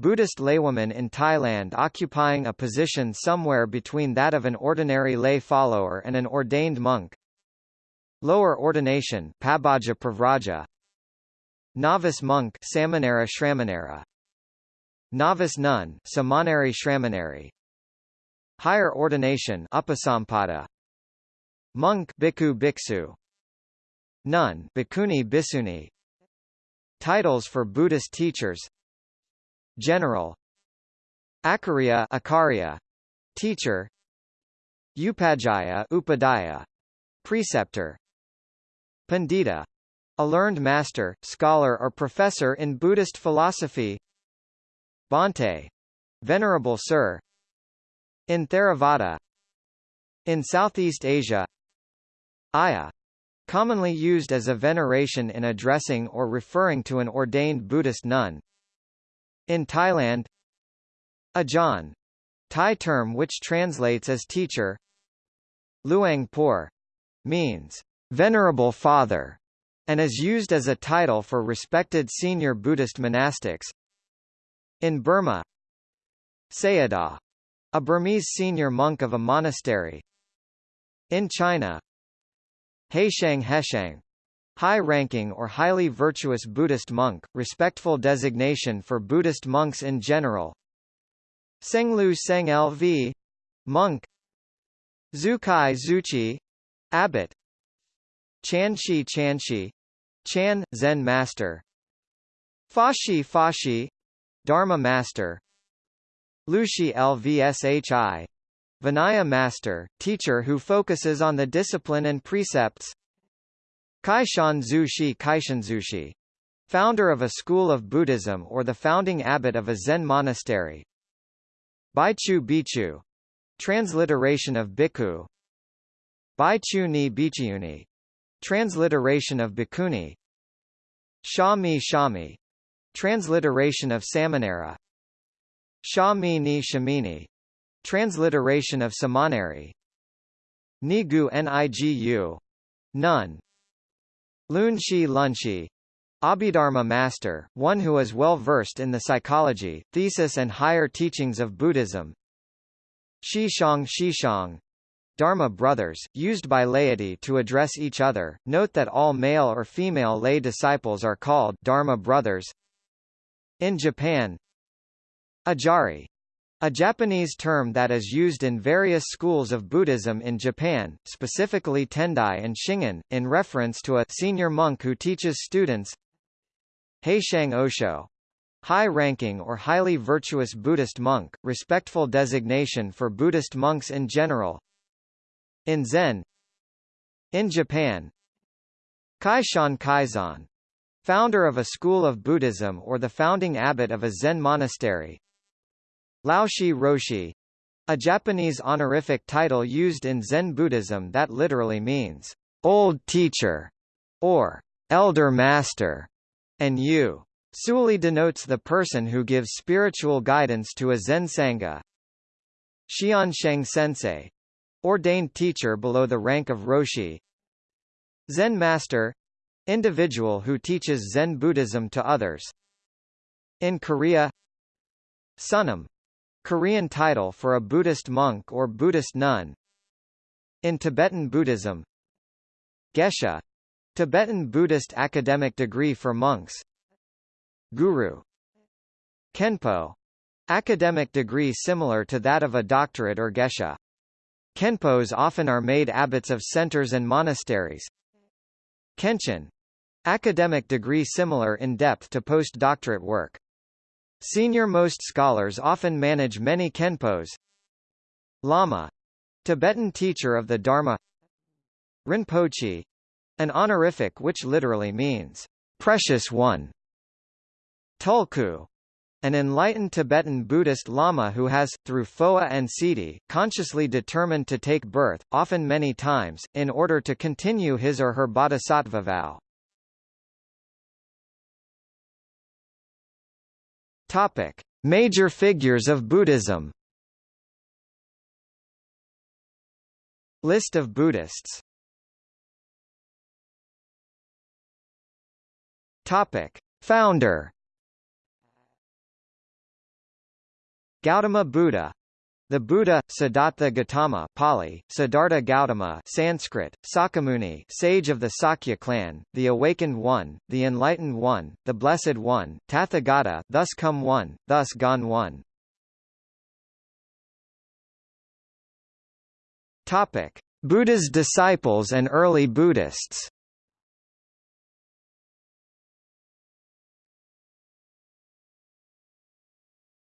Buddhist laywoman in Thailand occupying a position somewhere between that of an ordinary lay follower and an ordained monk. Lower ordination Pabbaja Pravraja Novice monk Samanera Shramanera. Novice nun Samaneri Shramaneri. Higher ordination Upasampada. Monk Bhikkhu Bhiksu Nun Bhikkhuni Bhiksuni Titles for Buddhist teachers General. Acharya Acharya Teacher. Upajjhaya Upadhyaya. Preceptor. Pandita. A learned master, scholar or professor in Buddhist philosophy. Bhante. Venerable Sir. In Theravada. In Southeast Asia. Ayya Commonly used as a veneration in addressing or referring to an ordained Buddhist nun. In Thailand Ajahn Thai term which translates as teacher Luang Por means venerable father and is used as a title for respected senior Buddhist monastics. In Burma Sayadaw a Burmese senior monk of a monastery. In China Heishang Heshang high-ranking or highly virtuous Buddhist monk, respectful designation for Buddhist monks in general. Senglu Seng Lv. Monk Zukai Zuchi Abbot Chanshi Chanshi Chan, Zen Master Fashi Fashi Dharma Master Lushi Lvshi Vinaya master, teacher who focuses on the discipline and precepts. Kaishan Zushi Kaishan Zushi, founder of a school of Buddhism or the founding abbot of a Zen monastery. Baichu Bichu, transliteration of Bhikkhu. Baichu ni Bichiuni, transliteration of Bhikkhuni. Shami Shami, transliteration of Samanera. Shami ni Shamini, transliteration of Samaneri. Nigu Nigu, Nun. Lunshi Lunshi, Abhidharma master, one who is well versed in the psychology, thesis and higher teachings of Buddhism. Shishang Shishang, Dharma brothers, used by laity to address each other. Note that all male or female lay disciples are called Dharma brothers. In Japan, Ajari, a Japanese term that is used in various schools of Buddhism in Japan, specifically Tendai and Shingon, in reference to a senior monk who teaches students. Heishang Osho, high-ranking or highly virtuous Buddhist monk, respectful designation for Buddhist monks in general. In Zen In Japan Kaishan Kaizan, founder of a school of Buddhism or the founding abbot of a Zen monastery, Laoshi Roshi a Japanese honorific title used in Zen Buddhism that literally means old teacher or elder master, and Yu Suli denotes the person who gives spiritual guidance to a Zen Sangha. Xiansheng Sensei ordained teacher below the rank of Roshi. Zen Master individual who teaches Zen Buddhism to others. In Korea Sunam Korean title for a Buddhist monk or Buddhist nun. In Tibetan Buddhism Geshe Tibetan Buddhist academic degree for monks Guru Khenpo academic degree similar to that of a doctorate or geshe. Khenpos often are made abbots of centers and monasteries. Kenshin academic degree similar in depth to postdoctorate work. Senior-most scholars often manage many khenpos. Lama Tibetan teacher of the Dharma Rinpoche an honorific which literally means precious one. Tulku an enlightened Tibetan Buddhist Lama who has, through phowa and Siddhi, consciously determined to take birth, often many times, in order to continue his or her bodhisattva vow. Topic: Major figures of Buddhism. List of Buddhists. Topic: Founder. Gautama Buddha the Buddha, Siddhartha Gautama Pali, Siddhartha Gautama Sanskrit, Sakyamuni sage of the Sakya clan, the Awakened One, the Enlightened One, the Blessed One, Tathagata thus come one, thus gone one. Topic. Buddha's disciples and early Buddhists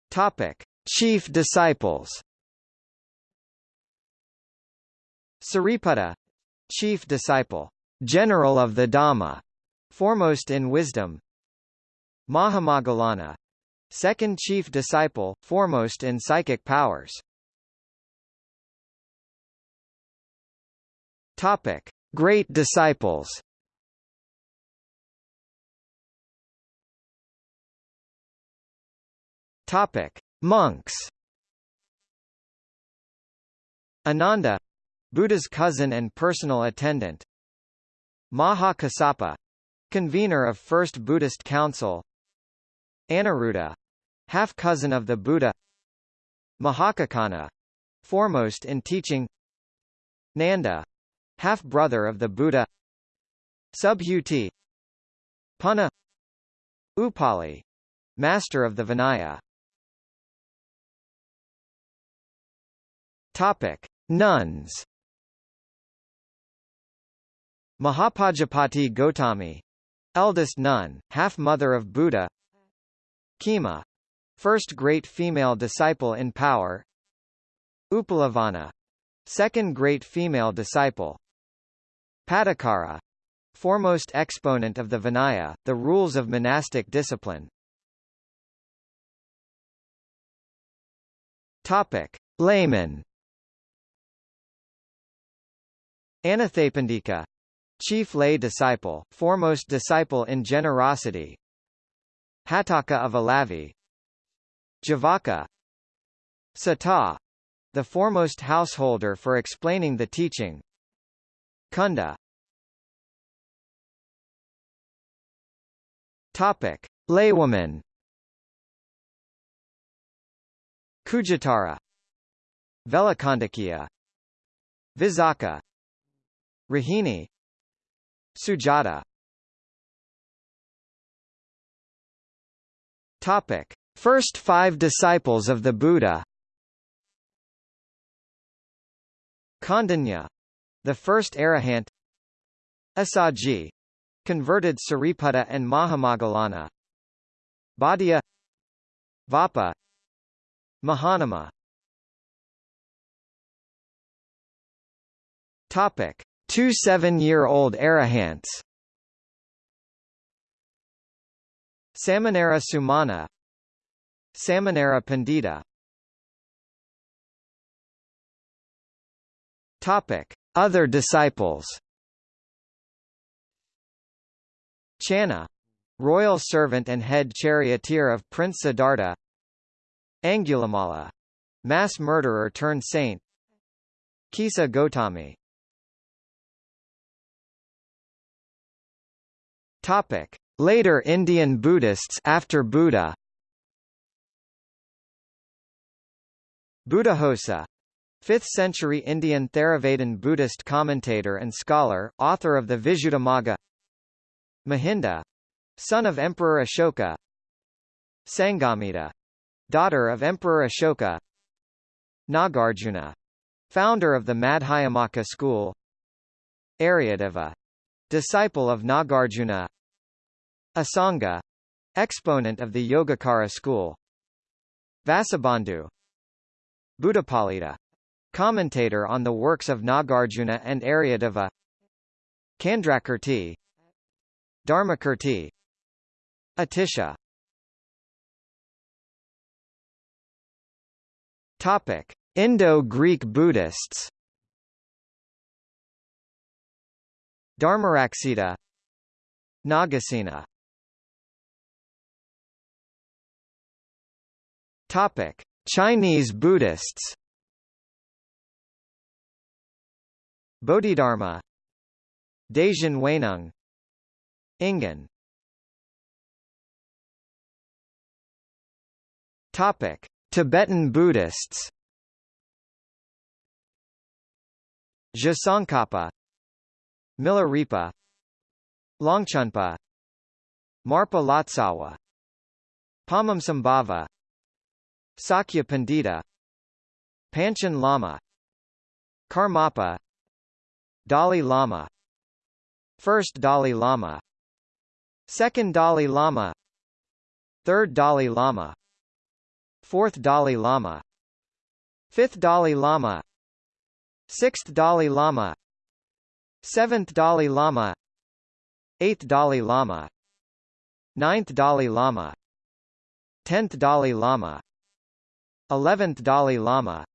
Topic. Chief disciples Sariputta chief disciple, general of the Dhamma, foremost in wisdom. Mahamoggallana second chief disciple, foremost in psychic powers. Topic: Great disciples. Topic: Monks. Ananda Buddha's cousin and personal attendant. Maha Kassapa convener of First Buddhist Council. Aniruddha half-cousin of the Buddha. Mahakaccana foremost in teaching. Nanda half-brother of the Buddha. Subhuti Punna. Upali master of the Vinaya. Topic. Nuns Mahapajapati Gotami eldest nun, half-mother of Buddha Khema first great female disciple in power Uppalavanna second great female disciple Patacara foremost exponent of the Vinaya, the rules of monastic discipline Topic. Layman Anathapindika chief lay disciple, foremost disciple in generosity. Hatthaka of Alavi. Javaka. Sata. The foremost householder for explaining the teaching. Kunda. Topic. Laywoman. Khujjuttara Velakandakiya. Visakha Rahini Sujata. Topic. First five disciples of the Buddha. Kondanna the first arahant. Assaji. Converted Sariputta and Mahamoggallana Bhatia Vappa Mahanama. Topic Two seven-year-old arahants. Samanera Sumana. Samanera Pandita. Topic. Other disciples. Channa royal servant and head charioteer of Prince Siddhartha. Angulimala mass murderer turned saint. Kisa Gotami Topic. Later Indian Buddhists after Buddha. Buddhaghosa 5th century Indian Theravadin Buddhist commentator and scholar, author of the Visuddhimagga Mahinda son of Emperor Ashoka. Sanghamitta daughter of Emperor Ashoka. Nagarjuna founder of the Madhyamaka school. Aryadeva disciple of Nagarjuna Asanga exponent of the Yogacara school. Vasubandhu Buddhapalita Commentator on the works of Nagarjuna and Aryadeva Candrakirti Dharmakirti Atisha. Topic. Indo-Greek Buddhists Dharmaraksita Nagasena. Topic. Chinese Buddhists. Bodhidharma Daishin Huineng Ingen Topic. Tibetan Buddhists. Tsongkhapa Milarepa Longchenpa Marpa Lotsawa Padmasambhava Sakya Pandita Panchen Lama Karmapa Dalai Lama First Dalai Lama Second Dalai Lama Third Dalai Lama Fourth Dalai Lama Fifth Dalai Lama Sixth Dalai Lama Seventh Dalai Lama. Eighth Dalai Lama. Ninth Dalai Lama. Tenth Dalai Lama. Eleventh Dalai Lama.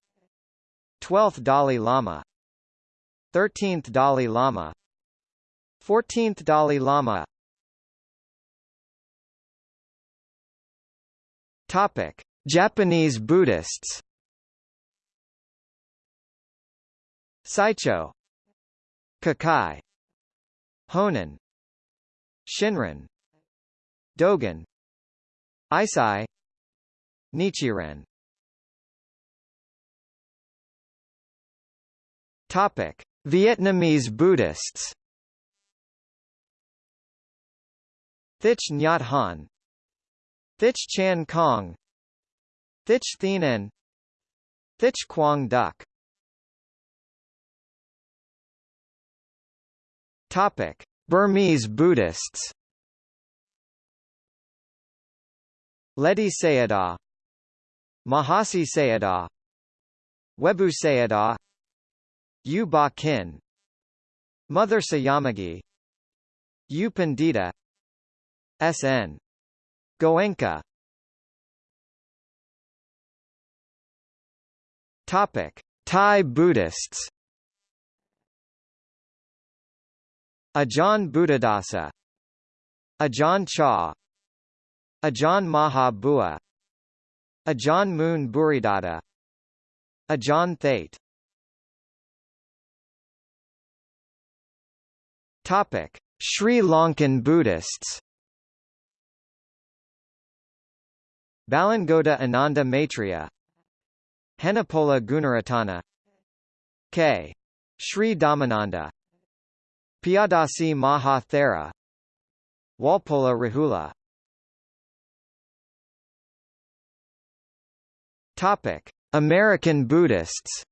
Twelfth Dalai Lama. 13th Dalai Lama. 14th Dalai Lama. Topic. Japanese Buddhists. Saicho Kukai Honen Shinran Dogen Eisai Nichiren. Topic. Vietnamese Buddhists Thich Nhat Hanh Thich Chan Kong Thich Thien An Thich Quang Duc Topic. Burmese Buddhists Ledi Sayadaw Mahasi Sayadaw Webu Sayadaw U Ba Kin Mother Sayamagyi U Pandita SN Goenka Topic. Thai Buddhists Ajahn Buddhadasa Ajahn Chah Ajahn Maha Bua Ajahn Mun Buridatta Ajahn Thate Topic: Sri Lankan Buddhists. Balangoda Ananda Maitreya Henepola Gunaratana K. Sri Dhammananda Piyadasi Maha Thera Walpola Rahula. Topic: American Buddhists.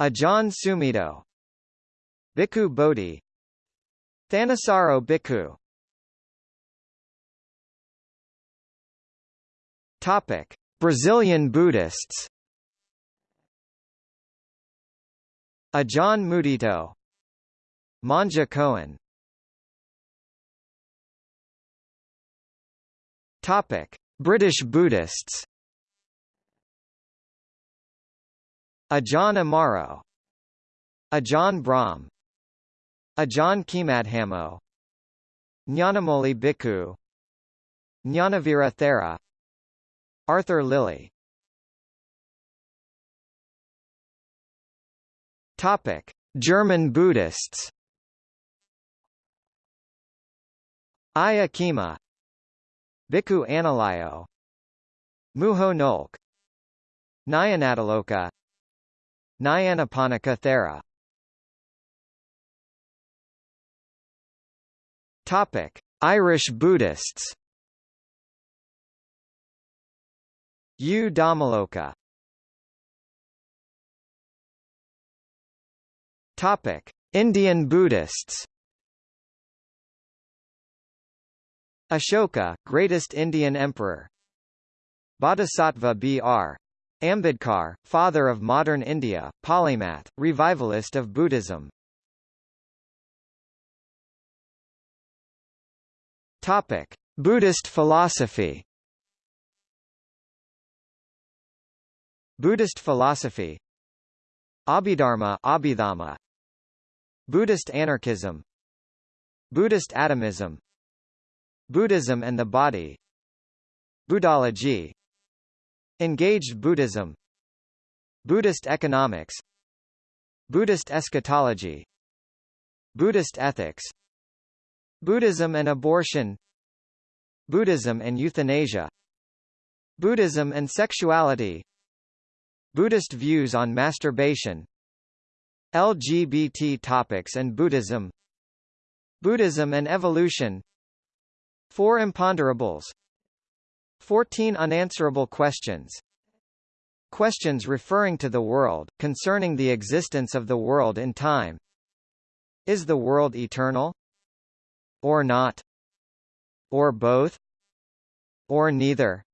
Ajahn Sumedho Bhikkhu Bodhi. Thanissaro Bhikkhu. Topic: Brazilian Buddhists. Ajahn Mudito. Monja Coen. Topic: British Buddhists. Ajahn Amaro. Ajahn Brahm. Ajahn Khemadhammo Nyanamoli Bhikkhu. Jnanavira Thera Arthur Lillie Topic: German Buddhists. Ayya Khema Bhikkhu Analayo. Muho Nolk. Nyanatiloka. Nyanaponika Thera. Topic: Irish Buddhists. U Dhammaloka Topic: Indian Buddhists. Ashoka, greatest Indian emperor. Bodhisattva B.R. Ambedkar, father of modern India, polymath, revivalist of Buddhism. Topic: Buddhist philosophy. Buddhist philosophy Abhidharma Abhidhamma Buddhist anarchism Buddhist atomism Buddhism and the body Buddhology Engaged Buddhism Buddhist economics Buddhist eschatology Buddhist ethics Buddhism and abortion Buddhism and euthanasia Buddhism and sexuality Buddhist views on masturbation LGBT topics and Buddhism Buddhism and evolution Four imponderables 14 unanswerable questions Questions referring to the world, concerning the existence of the world in time Is the world eternal? Or not? Or both? Or neither?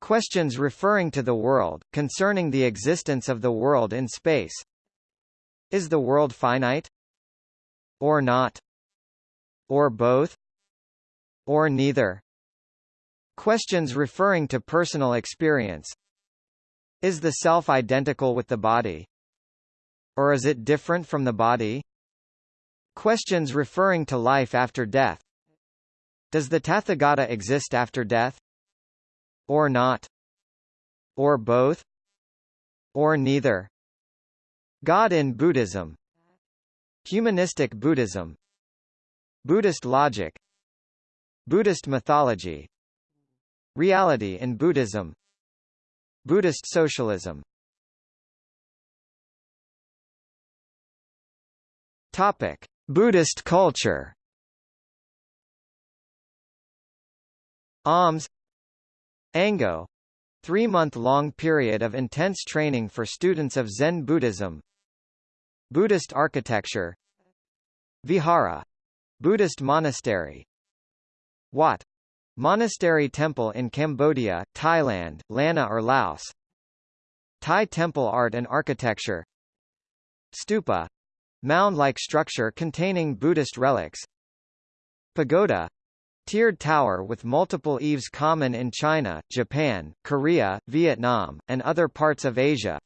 Questions referring to the world, concerning the existence of the world in space is the world finite? Or not? Or both? Or neither? Questions referring to personal experience. Is the self identical with the body? Or is it different from the body? Questions referring to life after death. Does the Tathagata exist after death? Or not? Or both? Or neither? God in Buddhism. Humanistic Buddhism. Buddhist logic. Buddhist mythology. Reality in Buddhism. Buddhist socialism. Topic: Buddhist culture. Alms. Ango. Three-month-long period of intense training for students of Zen Buddhism Buddhist architecture. Vihara. Buddhist monastery. Wat. Monastery temple in Cambodia, Thailand, Lanna or Laos. Thai temple art and architecture. Stupa. Mound-like structure containing Buddhist relics. Pagoda. Tiered tower with multiple eaves common in China, Japan, Korea, Vietnam, and other parts of Asia.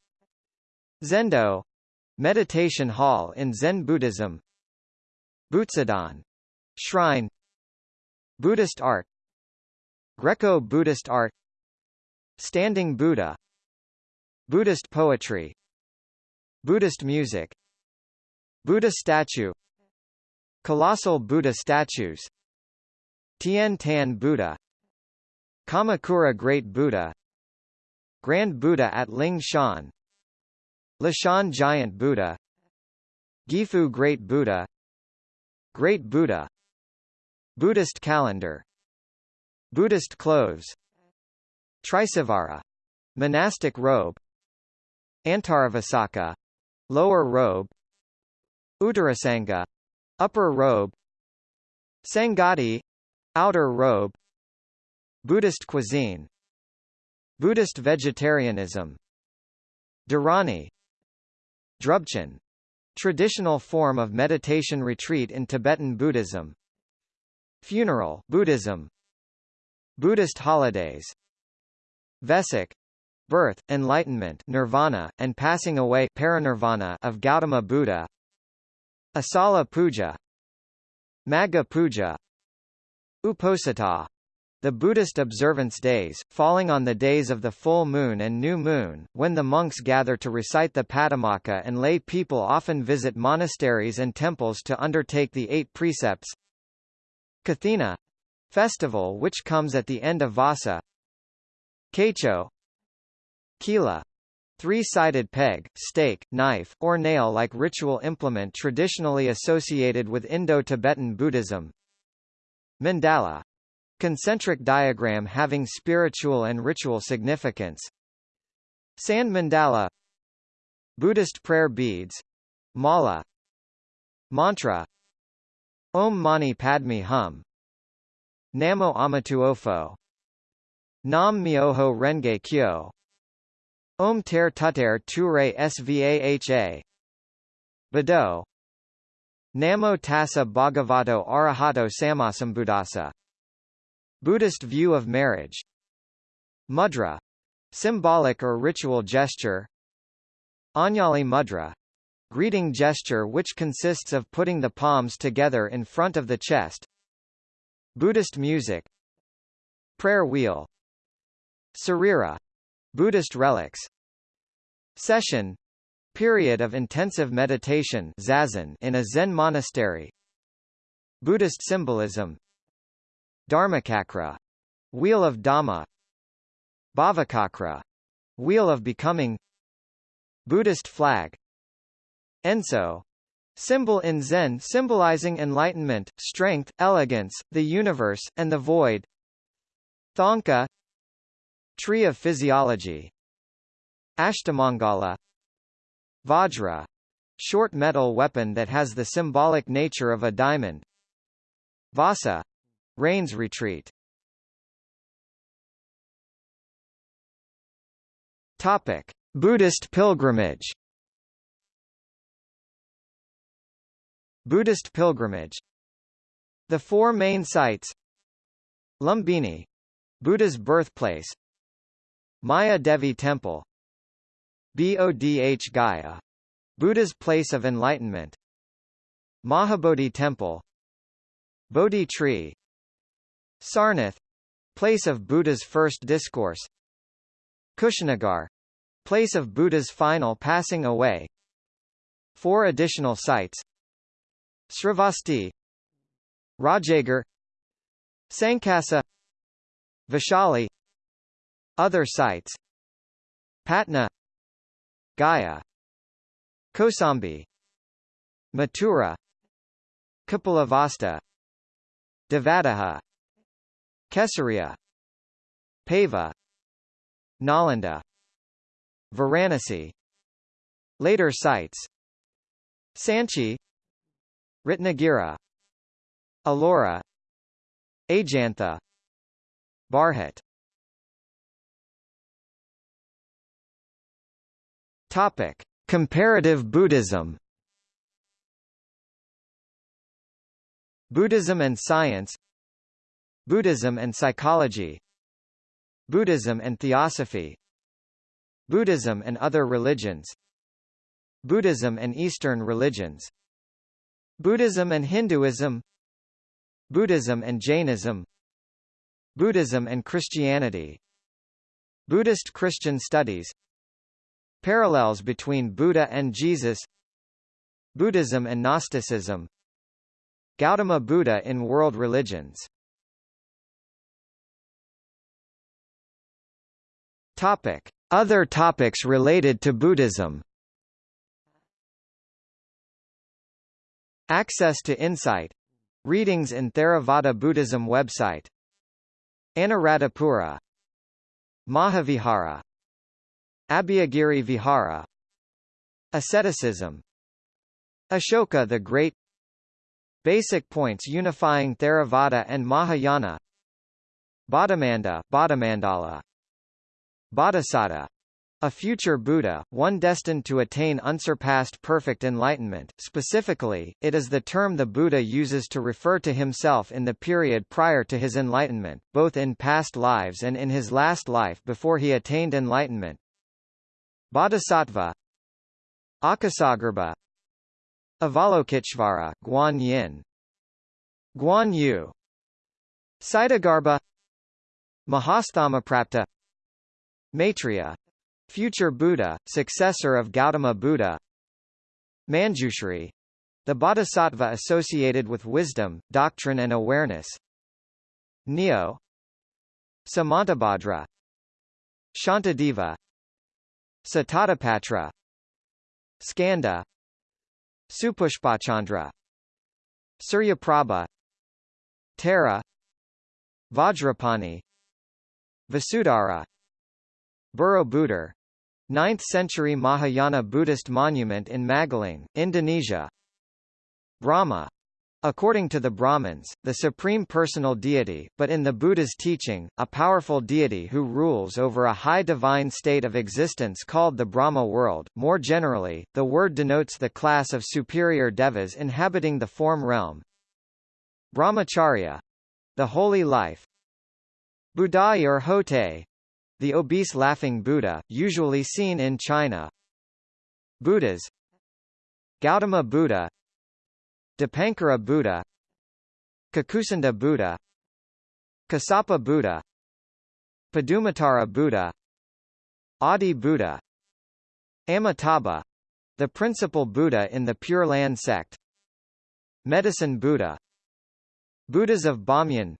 Zendo Meditation hall in Zen Buddhism. Butsudan. Shrine. Buddhist art. Greco-Buddhist art. Standing Buddha. Buddhist poetry. Buddhist music. Buddha statue. Colossal Buddha statues. Tian Tan Buddha. Kamakura Great Buddha. Grand Buddha at Ling Shan Leshan Giant Buddha Gifu Great Buddha Great Buddha Buddhist calendar Buddhist clothes Trisavara monastic robe Antaravasaka lower robe Uttarasanga upper robe Sanghati outer robe Buddhist cuisine Buddhist vegetarianism Dharani Drubchen traditional form of meditation retreat in Tibetan Buddhism. Funeral Buddhism. Buddhist holidays. Vesak birth, enlightenment nirvana, and passing away parinirvana of Gautama Buddha. Asala Puja. Magha Puja. Uposatha the Buddhist observance days, falling on the days of the full moon and new moon, when the monks gather to recite the Patimokkha and lay people often visit monasteries and temples to undertake the eight precepts. Kathina festival which comes at the end of Vasa. Kaicho Kila three-sided peg, stake, knife, or nail-like ritual implement traditionally associated with Indo-Tibetan Buddhism. Mandala Concentric diagram having spiritual and ritual significance. Sand mandala Buddhist prayer beads Mala Mantra Om Mani Padme Hum Namo Amituofo Nam Myoho Renge Kyo Om Tare Tuttare Ture Svaha Bado Namo Tassa Bhagavato Arahato Sammasambuddhassa Buddhist view of marriage. Mudra symbolic or ritual gesture. Anjali mudra greeting gesture which consists of putting the palms together in front of the chest. Buddhist music. Prayer wheel. Sarira Buddhist relics. Sesshin period of intensive meditation zazen in a Zen monastery. Buddhist symbolism Dharmacakra Wheel of Dhamma Bhavacakra Wheel of Becoming Buddhist flag Enso Symbol in Zen symbolizing enlightenment, strength, elegance, the universe, and the void Thangka Tree of Physiology Ashtamangala Vajra short metal weapon that has the symbolic nature of a diamond Vasa Rains retreat. Topic: Buddhist pilgrimage. Buddhist pilgrimage. The four main sites: Lumbini, Buddha's birthplace; Maya Devi Temple; Bodh Gaya, Buddha's place of enlightenment; Mahabodhi Temple; Bodhi tree; Sarnath place of Buddha's first discourse. Kushinagar place of Buddha's final passing away. Four additional sites. Sravasti Rajgir. Sankasa Vishali, Other sites. Patna Gaya. Kosambi Mathura. Kapilavastu Devadaha Kesaria Pava Nalanda Varanasi Later sites Sanchi Ratnagiri Ellora Ajantha Bharhut Topic: Comparative Buddhism. Buddhism and science. Buddhism and psychology Buddhism and theosophy Buddhism and other religions Buddhism and Eastern religions Buddhism and Hinduism Buddhism and Jainism Buddhism and Christianity Buddhist Christian studies Parallels between Buddha and Jesus Buddhism and Gnosticism Gautama Buddha in world religions Topic. Other topics related to Buddhism. Access to insight. Readings in Theravada Buddhism website. Anuradhapura. Mahavihara. Abhayagiri Vihara. Asceticism. Ashoka the Great. Basic points unifying Theravada and Mahayana. Bodhimanda Bodhimandala Bodhisattva. A future Buddha, one destined to attain unsurpassed perfect enlightenment. Specifically, it is the term the Buddha uses to refer to himself in the period prior to his enlightenment, both in past lives and in his last life before he attained enlightenment. Bodhisattva. Akasagarbha Avalokiteshvara Guan Yin. Guan Yu. Ksitigarbha Mahasthamaprapta Maitreya. Future Buddha, successor of Gautama Buddha. Manjushri. The bodhisattva associated with wisdom, doctrine and awareness. Nio. Samantabhadra. Shantideva. Sitatapatra Skanda. Supushpachandra. Suryaprabha. Tara. Vajrapani. Vasudhara Borobudur 9th-century Mahayana Buddhist monument in Magelang, Indonesia Brahma According to the Brahmins, the supreme personal deity, but in the Buddha's teaching, a powerful deity who rules over a high divine state of existence called the Brahma world. More generally, the word denotes the class of superior devas inhabiting the form realm. Brahmacharya the holy life. Budai or Hotei the obese laughing Buddha, usually seen in China. Buddhas. Gautama Buddha. Dipankara Buddha. Kakusanda Buddha. Kasapa Buddha. Padumatara Buddha. Adi Buddha. Amitabha. The principal Buddha in the Pure Land sect. Medicine Buddha. Buddhas of Bamyan.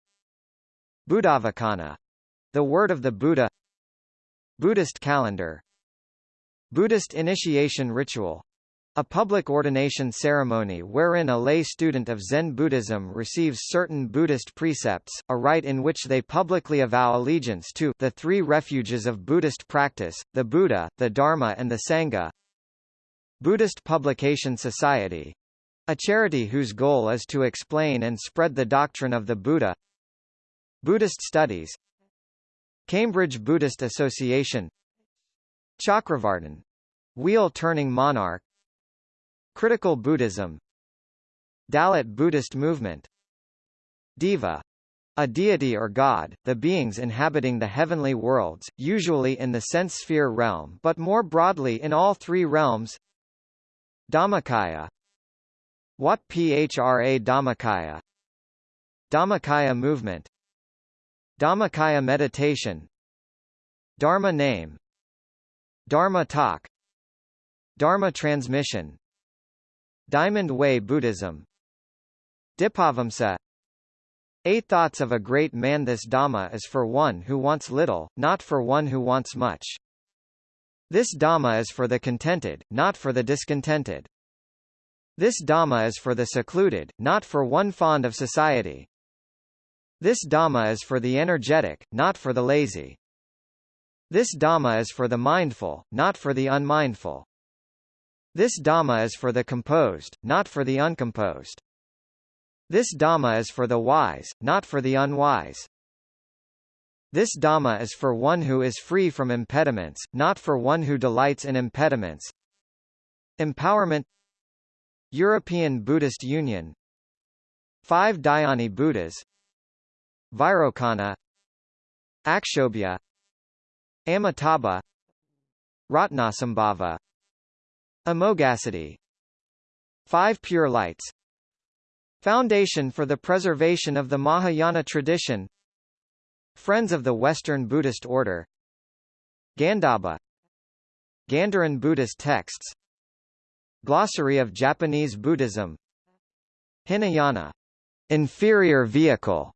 Buddhavacana the word of the Buddha Buddhist calendar Buddhist initiation ritual a public ordination ceremony wherein a lay student of Zen Buddhism receives certain Buddhist precepts, a rite in which they publicly avow allegiance to the three refuges of Buddhist practice, the Buddha, the Dharma and the Sangha. Buddhist Publication Society a charity whose goal is to explain and spread the doctrine of the Buddha. Buddhist Studies Cambridge Buddhist Association Chakravartin wheel-turning monarch Critical Buddhism Dalit Buddhist movement Deva a deity or god, the beings inhabiting the heavenly worlds, usually in the sense sphere realm but more broadly in all three realms Dhammakaya Wat Phra Dhammakaya Dhammakaya movement Dhammakaya meditation. Dharma name. Dharma talk. Dharma transmission. Diamond Way Buddhism. Dipavamsa. Eight thoughts of a great man. This Dhamma is for one who wants little, not for one who wants much. This Dhamma is for the contented, not for the discontented. This Dhamma is for the secluded, not for one fond of society. This Dhamma is for the energetic, not for the lazy. This Dhamma is for the mindful, not for the unmindful. This Dhamma is for the composed, not for the uncomposed. This Dhamma is for the wise, not for the unwise. This Dhamma is for one who is free from impediments, not for one who delights in impediments. Empowerment European Buddhist Union Five Dhyani Buddhas Vairocana Akshobhya Amitabha Ratnasambhava Amoghasiddhi. Five Pure Lights. Foundation for the Preservation of the Mahayana Tradition. Friends of the Western Buddhist Order. Gandhabba Gandharan Buddhist Texts. Glossary of Japanese Buddhism. Hinayana. Inferior vehicle,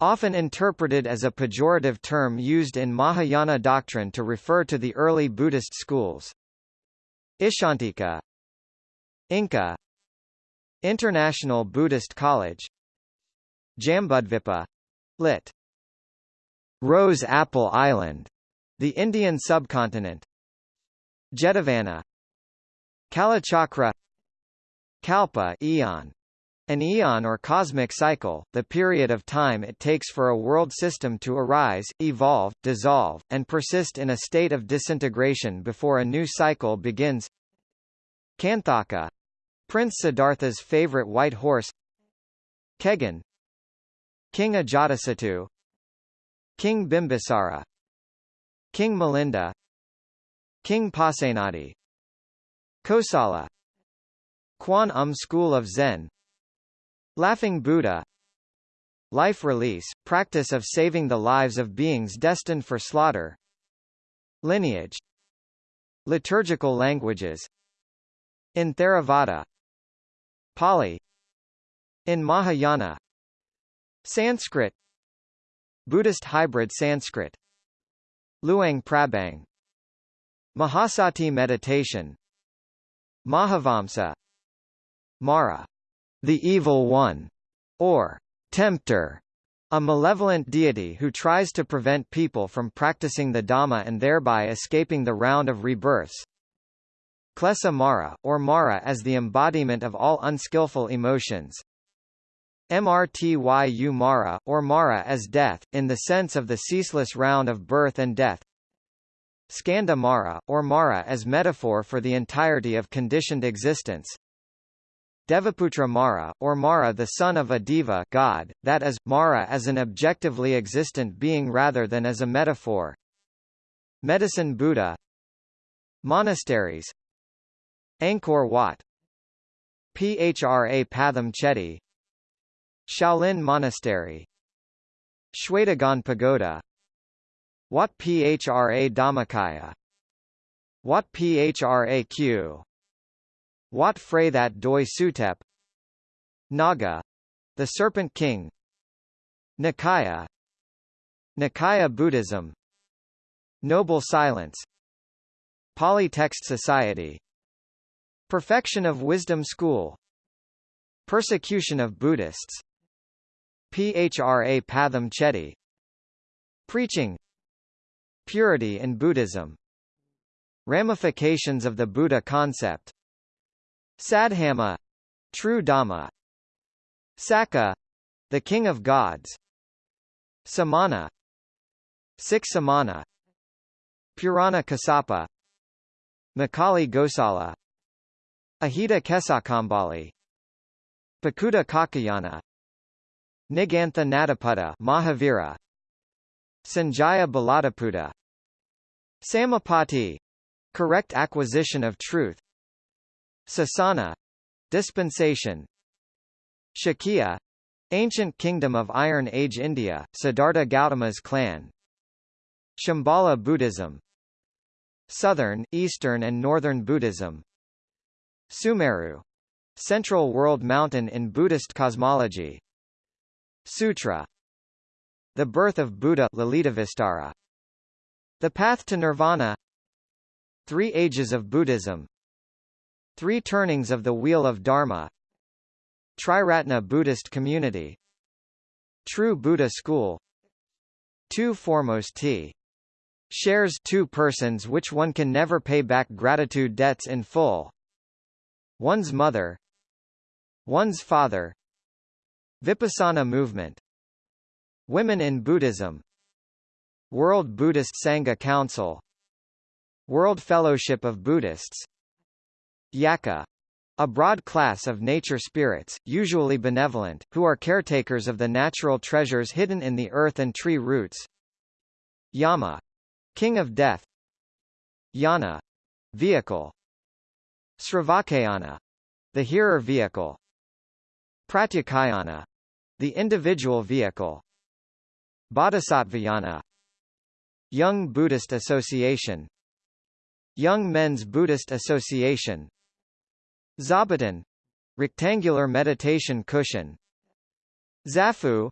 often interpreted as a pejorative term used in Mahayana doctrine to refer to the early Buddhist schools. Icchantika Inca International Buddhist College Jambudvipa lit. Rose Apple Island, the Indian subcontinent Jetavana Kalachakra Kalpa eon an eon or cosmic cycle, the period of time it takes for a world system to arise, evolve, dissolve, and persist in a state of disintegration before a new cycle begins. Kanthaka Prince Siddhartha's favorite white horse. Kegon King Ajatasattu. King Bimbisara. King Milinda King Pasenadi. Kosala Kwan Um School of Zen Laughing Buddha. Life release, practice of saving the lives of beings destined for slaughter. Lineage. Liturgical languages. In Theravada. Pali. In Mahayana. Sanskrit. Buddhist hybrid Sanskrit. Luang Prabang. Mahasati meditation. Mahavamsa. Mara the Evil One, or Tempter, a malevolent deity who tries to prevent people from practicing the Dhamma and thereby escaping the round of rebirths. Klesa Mara, or Mara as the embodiment of all unskillful emotions. Mrtyu Mara, or Mara as death, in the sense of the ceaseless round of birth and death. Skandha Mara, or Mara as metaphor for the entirety of conditioned existence. Devaputra Mara, or Mara the son of a Deva god, that is, Mara as an objectively existent being rather than as a metaphor. Medicine Buddha. Monasteries. Angkor Wat. Phra Pathom Chedi. Shaolin Monastery. Shwedagon Pagoda. Wat Phra Dhammakaya. Wat Phra Kaew Wat Phra That Doi Suthep Naga — the Serpent King Nikaya Nikaya Buddhism Noble Silence Pali Text Society Perfection of Wisdom School Persecution of Buddhists Phra Pathom Chedi Preaching Purity in Buddhism Ramifications of the Buddha concept Saddhamma true Dhamma. Sakka the king of gods. Samana Six Samana. Purana Kassapa Makkhali Gosala. Ajita Kesakambali. Pakudha Kaccayana. Nigantha Nataputta Mahavira. Sanjaya Belatthaputta Samapatti correct acquisition of truth Sasana dispensation Shakya ancient kingdom of Iron Age India, Siddhartha Gautama's clan Shambhala Buddhism Southern, Eastern and Northern Buddhism Sumeru Central World Mountain in Buddhist cosmology Sutra The birth of Buddha Lalitavistara The path to nirvana Three ages of Buddhism Three Turnings of the Wheel of Dharma. Triratna Buddhist Community. True Buddha School. Two Foremost T. Shares two persons which one can never pay back gratitude debts in full. One's mother. One's father. Vipassana movement. Women in Buddhism. World Buddhist Sangha Council. World Fellowship of Buddhists Yakkha a broad class of nature spirits, usually benevolent, who are caretakers of the natural treasures hidden in the earth and tree roots. Yama king of death. Yana vehicle. Sravakayana, the hearer vehicle. Pratyekayana, the individual vehicle. Bodhisattvayana, Young Buddhist Association Young Men's Buddhist Association Zabuton rectangular meditation cushion. Zafu.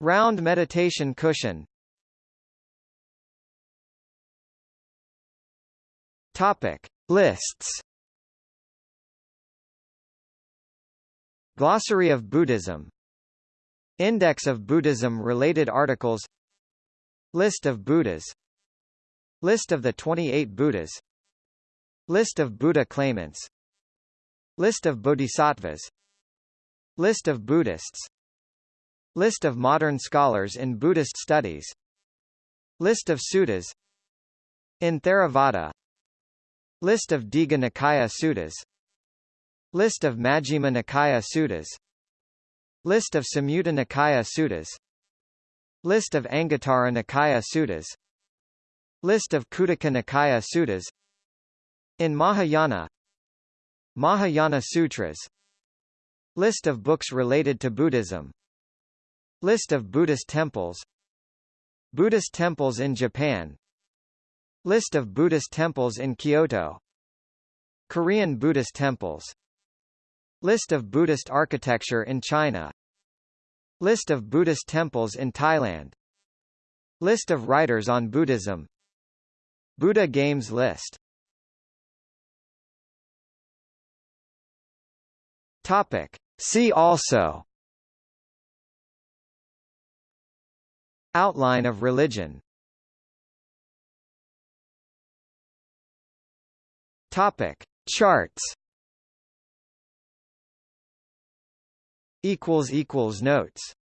Round meditation cushion. Topic. Lists. Glossary of Buddhism. Index of Buddhism-related articles. List of Buddhas. List of the 28 Buddhas. List of Buddha claimants List of Bodhisattvas. List of Buddhists. List of modern scholars in Buddhist studies. List of suttas. In Theravada. List of Digha Nikaya suttas. List of Majjhima Nikaya suttas. List of Samyutta Nikaya suttas. List of Anguttara Nikaya suttas. List of Khuddaka Nikaya suttas. In Mahayana Mahayana Sutras. List of books related to Buddhism. List of Buddhist temples. Buddhist temples in Japan. List of Buddhist temples in Kyoto. Korean Buddhist temples. List of Buddhist architecture in China. List of Buddhist temples in Thailand. List of writers on Buddhism. Buddha Games list Topic. See also Outline of religion Topic. Charts Equals Notes